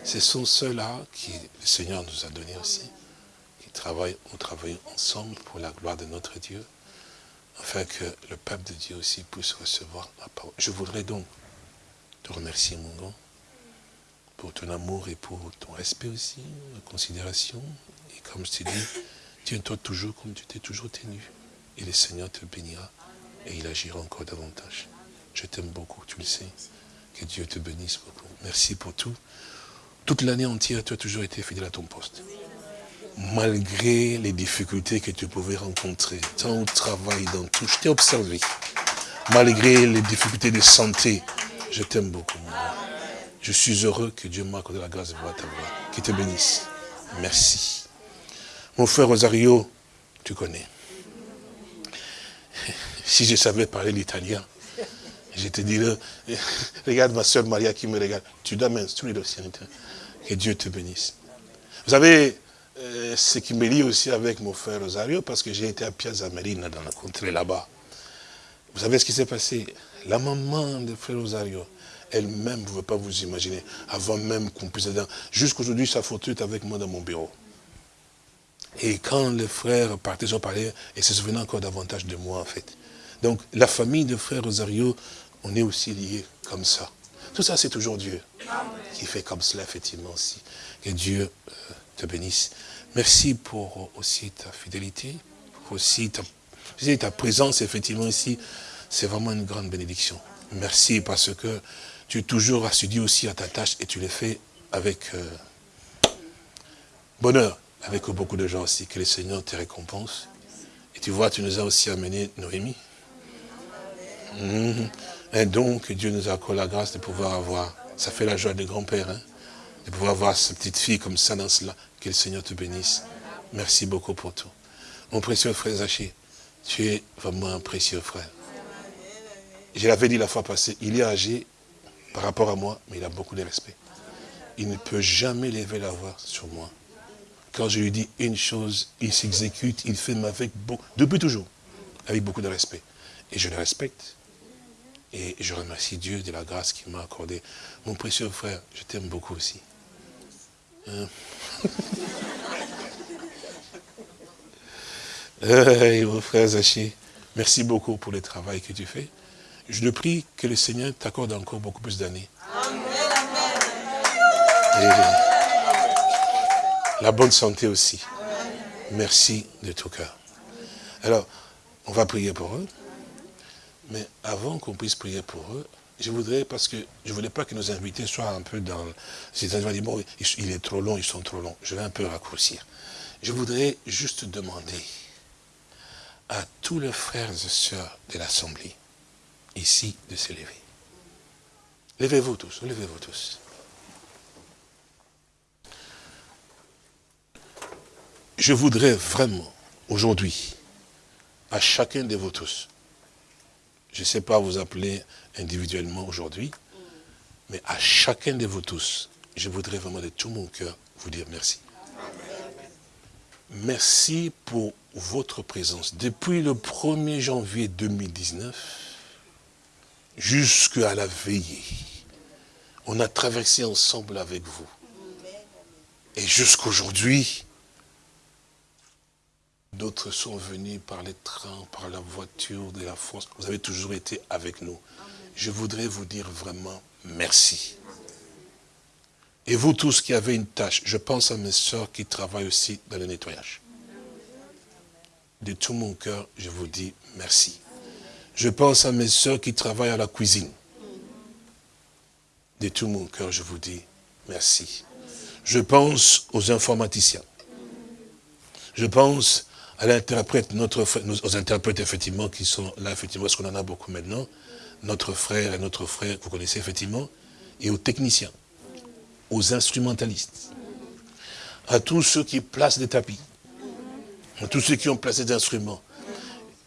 Ce sont ceux-là que le Seigneur nous a donnés aussi travaillent, on travaille ensemble pour la gloire de notre Dieu, afin que le peuple de Dieu aussi puisse recevoir la parole. Je voudrais donc te remercier, mon grand, pour ton amour et pour ton respect aussi, la considération. Et comme je t'ai dit, tiens-toi toujours comme tu t'es toujours tenu. Et le Seigneur te bénira et il agira encore davantage. Je t'aime beaucoup, tu le sais. Que Dieu te bénisse beaucoup. Merci pour tout. Toute l'année entière, tu as toujours été fidèle à ton poste malgré les difficultés que tu pouvais rencontrer, tant au travail, dans tout, je t'ai observé. Malgré les difficultés de santé, je t'aime beaucoup. Je suis heureux que Dieu m'a accordé la grâce de voir ta voix. Qu'il te bénisse. Merci. Mon frère Rosario, tu connais. Si je savais parler l'italien, je te dirais, regarde ma soeur Maria qui me regarde. Tu dois m'instruire aussi. Que Dieu te bénisse. Vous savez, euh, ce qui me lie aussi avec mon frère Rosario, parce que j'ai été à Piazza Marina, dans la contrée là-bas. Vous savez ce qui s'est passé? La maman de frère Rosario, elle-même, vous ne pouvez pas vous imaginer, avant même qu'on puisse Jusqu'aujourd'hui, sa photo est avec moi dans mon bureau. Et quand les frères partaient, ils parlaient, et se souvenaient encore davantage de moi, en fait. Donc, la famille de frère Rosario, on est aussi liés comme ça. Tout ça, c'est toujours Dieu qui fait comme cela, effectivement, aussi. Que Dieu euh, te bénisse. Merci pour aussi ta fidélité, pour aussi ta, ta présence, effectivement, ici. C'est vraiment une grande bénédiction. Merci parce que tu es toujours assidu aussi à ta tâche et tu le fais avec euh, bonheur, avec beaucoup de gens aussi. Que le Seigneur te récompense. Et tu vois, tu nous as aussi amené Noémie. Mhm. Un don que Dieu nous a accordé la grâce de pouvoir avoir. Ça fait la joie des grands-pères. Hein de pouvoir voir sa petite fille comme ça dans cela. Que le Seigneur te bénisse. Merci beaucoup pour tout. Mon précieux frère Zaché, tu es vraiment un précieux frère. Je l'avais dit la fois passée, il est âgé par rapport à moi, mais il a beaucoup de respect. Il ne peut jamais lever la voix sur moi. Quand je lui dis une chose, il s'exécute, il fait avec beaucoup, depuis toujours, avec beaucoup de respect. Et je le respecte. Et je remercie Dieu de la grâce qu'il m'a accordée. Mon précieux frère, je t'aime beaucoup aussi. Euh, mon frère Zaché, merci beaucoup pour le travail que tu fais. Je le prie que le Seigneur t'accorde encore beaucoup plus d'années. Et la bonne santé aussi. Merci de tout cœur. Alors, on va prier pour eux. Mais avant qu'on puisse prier pour eux, je voudrais, parce que je ne voulais pas que nos invités soient un peu dans... C'est-à-dire, bon, il est trop long, ils sont trop longs. Je vais un peu raccourcir. Je voudrais juste demander à tous les frères et sœurs de l'Assemblée, ici, de se lever. Levez-vous tous, levez-vous tous. Je voudrais vraiment, aujourd'hui, à chacun de vous tous, je ne sais pas vous appeler individuellement aujourd'hui, mais à chacun de vous tous, je voudrais vraiment de tout mon cœur vous dire merci. Merci pour votre présence. Depuis le 1er janvier 2019, jusqu'à la veillée, on a traversé ensemble avec vous. Et jusqu'aujourd'hui, d'autres sont venus par les trains, par la voiture de la force. Vous avez toujours été avec nous. Je voudrais vous dire vraiment merci. Et vous tous qui avez une tâche, je pense à mes soeurs qui travaillent aussi dans le nettoyage. De tout mon cœur, je vous dis merci. Je pense à mes soeurs qui travaillent à la cuisine. De tout mon cœur, je vous dis merci. Je pense aux informaticiens. Je pense à l'interprète, notre aux interprètes effectivement qui sont là, effectivement, parce qu'on en a beaucoup maintenant, notre frère et notre frère, vous connaissez effectivement, et aux techniciens aux instrumentalistes, à tous ceux qui placent des tapis, à tous ceux qui ont placé des instruments.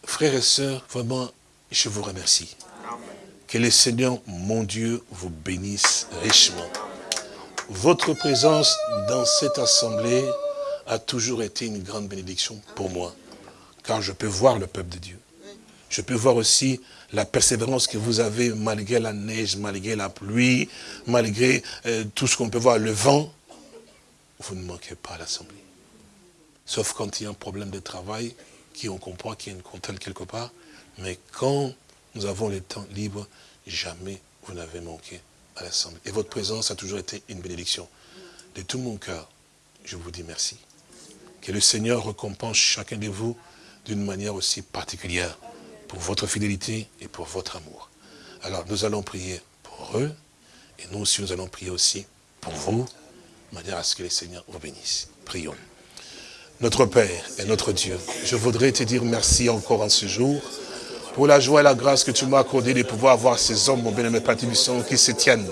Frères et sœurs, vraiment, je vous remercie. Que le Seigneur, mon Dieu, vous bénisse richement. Votre présence dans cette assemblée a toujours été une grande bénédiction pour moi, car je peux voir le peuple de Dieu. Je peux voir aussi la persévérance que vous avez malgré la neige, malgré la pluie, malgré euh, tout ce qu'on peut voir, le vent. Vous ne manquez pas à l'Assemblée. Sauf quand il y a un problème de travail, qui on comprend qu'il y a une contrainte quelque part. Mais quand nous avons le temps libre, jamais vous n'avez manqué à l'Assemblée. Et votre présence a toujours été une bénédiction. De tout mon cœur, je vous dis merci. Que le Seigneur récompense chacun de vous d'une manière aussi particulière pour votre fidélité et pour votre amour. Alors nous allons prier pour eux, et nous aussi nous allons prier aussi pour vous, de manière à ce que les Seigneurs vous bénissent. Prions. Notre Père et notre Dieu, je voudrais te dire merci encore en ce jour, pour la joie et la grâce que tu m'as accordé de pouvoir avoir ces hommes, mon bien-aimé qui se tiennent,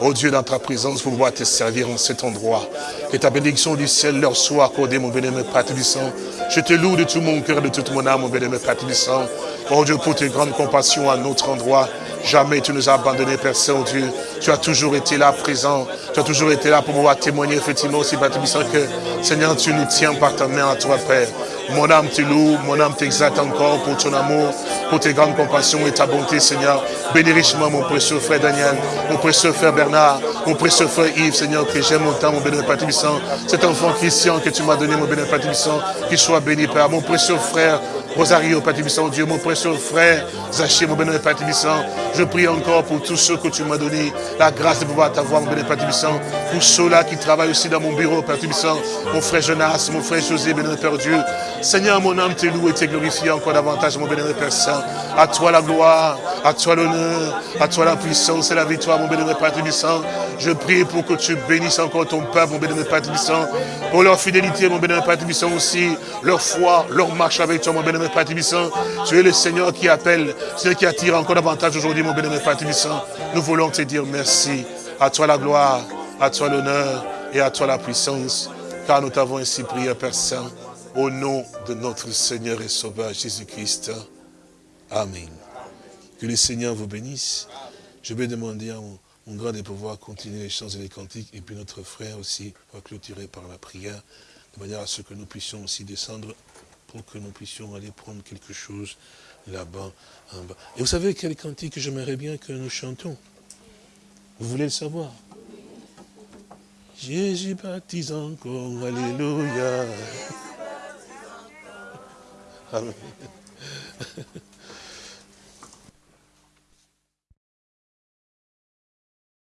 oh Dieu, dans ta présence, pour pouvoir te servir en cet endroit. Que ta bénédiction du ciel leur soit accordée, mon bien-aimé Père Je te loue de tout mon cœur, de toute mon âme, mon bien-aimé Père Oh Dieu, pour tes grandes compassions à notre endroit. Jamais tu nous as abandonnés, Père Saint-Dieu. Tu as toujours été là présent. Tu as toujours été là pour pouvoir témoigner effectivement aussi, Père que, Seigneur, tu nous tiens par ta main à toi, Père. Mon âme te loue, mon âme t'exalte encore pour ton amour, pour tes grandes compassions et ta bonté, Seigneur. Bénis richement mon précieux frère Daniel, mon précieux frère Bernard, mon précieux frère Yves, Seigneur, que j'aime autant, mon béni Père Cet enfant Christian que tu m'as donné, mon béni Père qu'il soit béni, Père. Mon précieux frère Rosario, Père Dieu, mon précieux frère, Zaché, mon bénévole Père je prie encore pour tous ceux que tu m'as donné, la grâce de pouvoir t'avoir, mon bénévole Père pour ceux-là qui travaillent aussi dans mon bureau, Père mon frère Jonas, mon frère José, bénévole Père Dieu. Seigneur, mon âme te loue et te glorifie encore davantage, mon bénévole Père Saint. À toi la gloire, à toi l'honneur, à toi la puissance et la victoire, mon bénévole Père Je prie pour que tu bénisses encore ton peuple, mon bénévole Père pour leur fidélité, mon bénévole Père aussi, leur foi, leur marche avec toi, mon bénévole Père Tu es le Seigneur qui appelle, Seigneur qui attire encore davantage aujourd'hui, mon bénémoine Père Nous voulons te dire merci. À toi la gloire, à toi l'honneur et à toi la puissance. Car nous t'avons ainsi prié, Père Saint, au nom de notre Seigneur et Sauveur Jésus-Christ. Amen. Que le Seigneur vous bénisse. Je vais demander à mon, mon grand de pouvoir continuer les chants et les cantiques. Et puis notre frère aussi va clôturer par la prière, de manière à ce que nous puissions aussi descendre pour que nous puissions aller prendre quelque chose là-bas, en bas. Et vous savez quel cantique que j'aimerais bien que nous chantons? Vous voulez le savoir? Jésus baptise encore, Alléluia. Amen.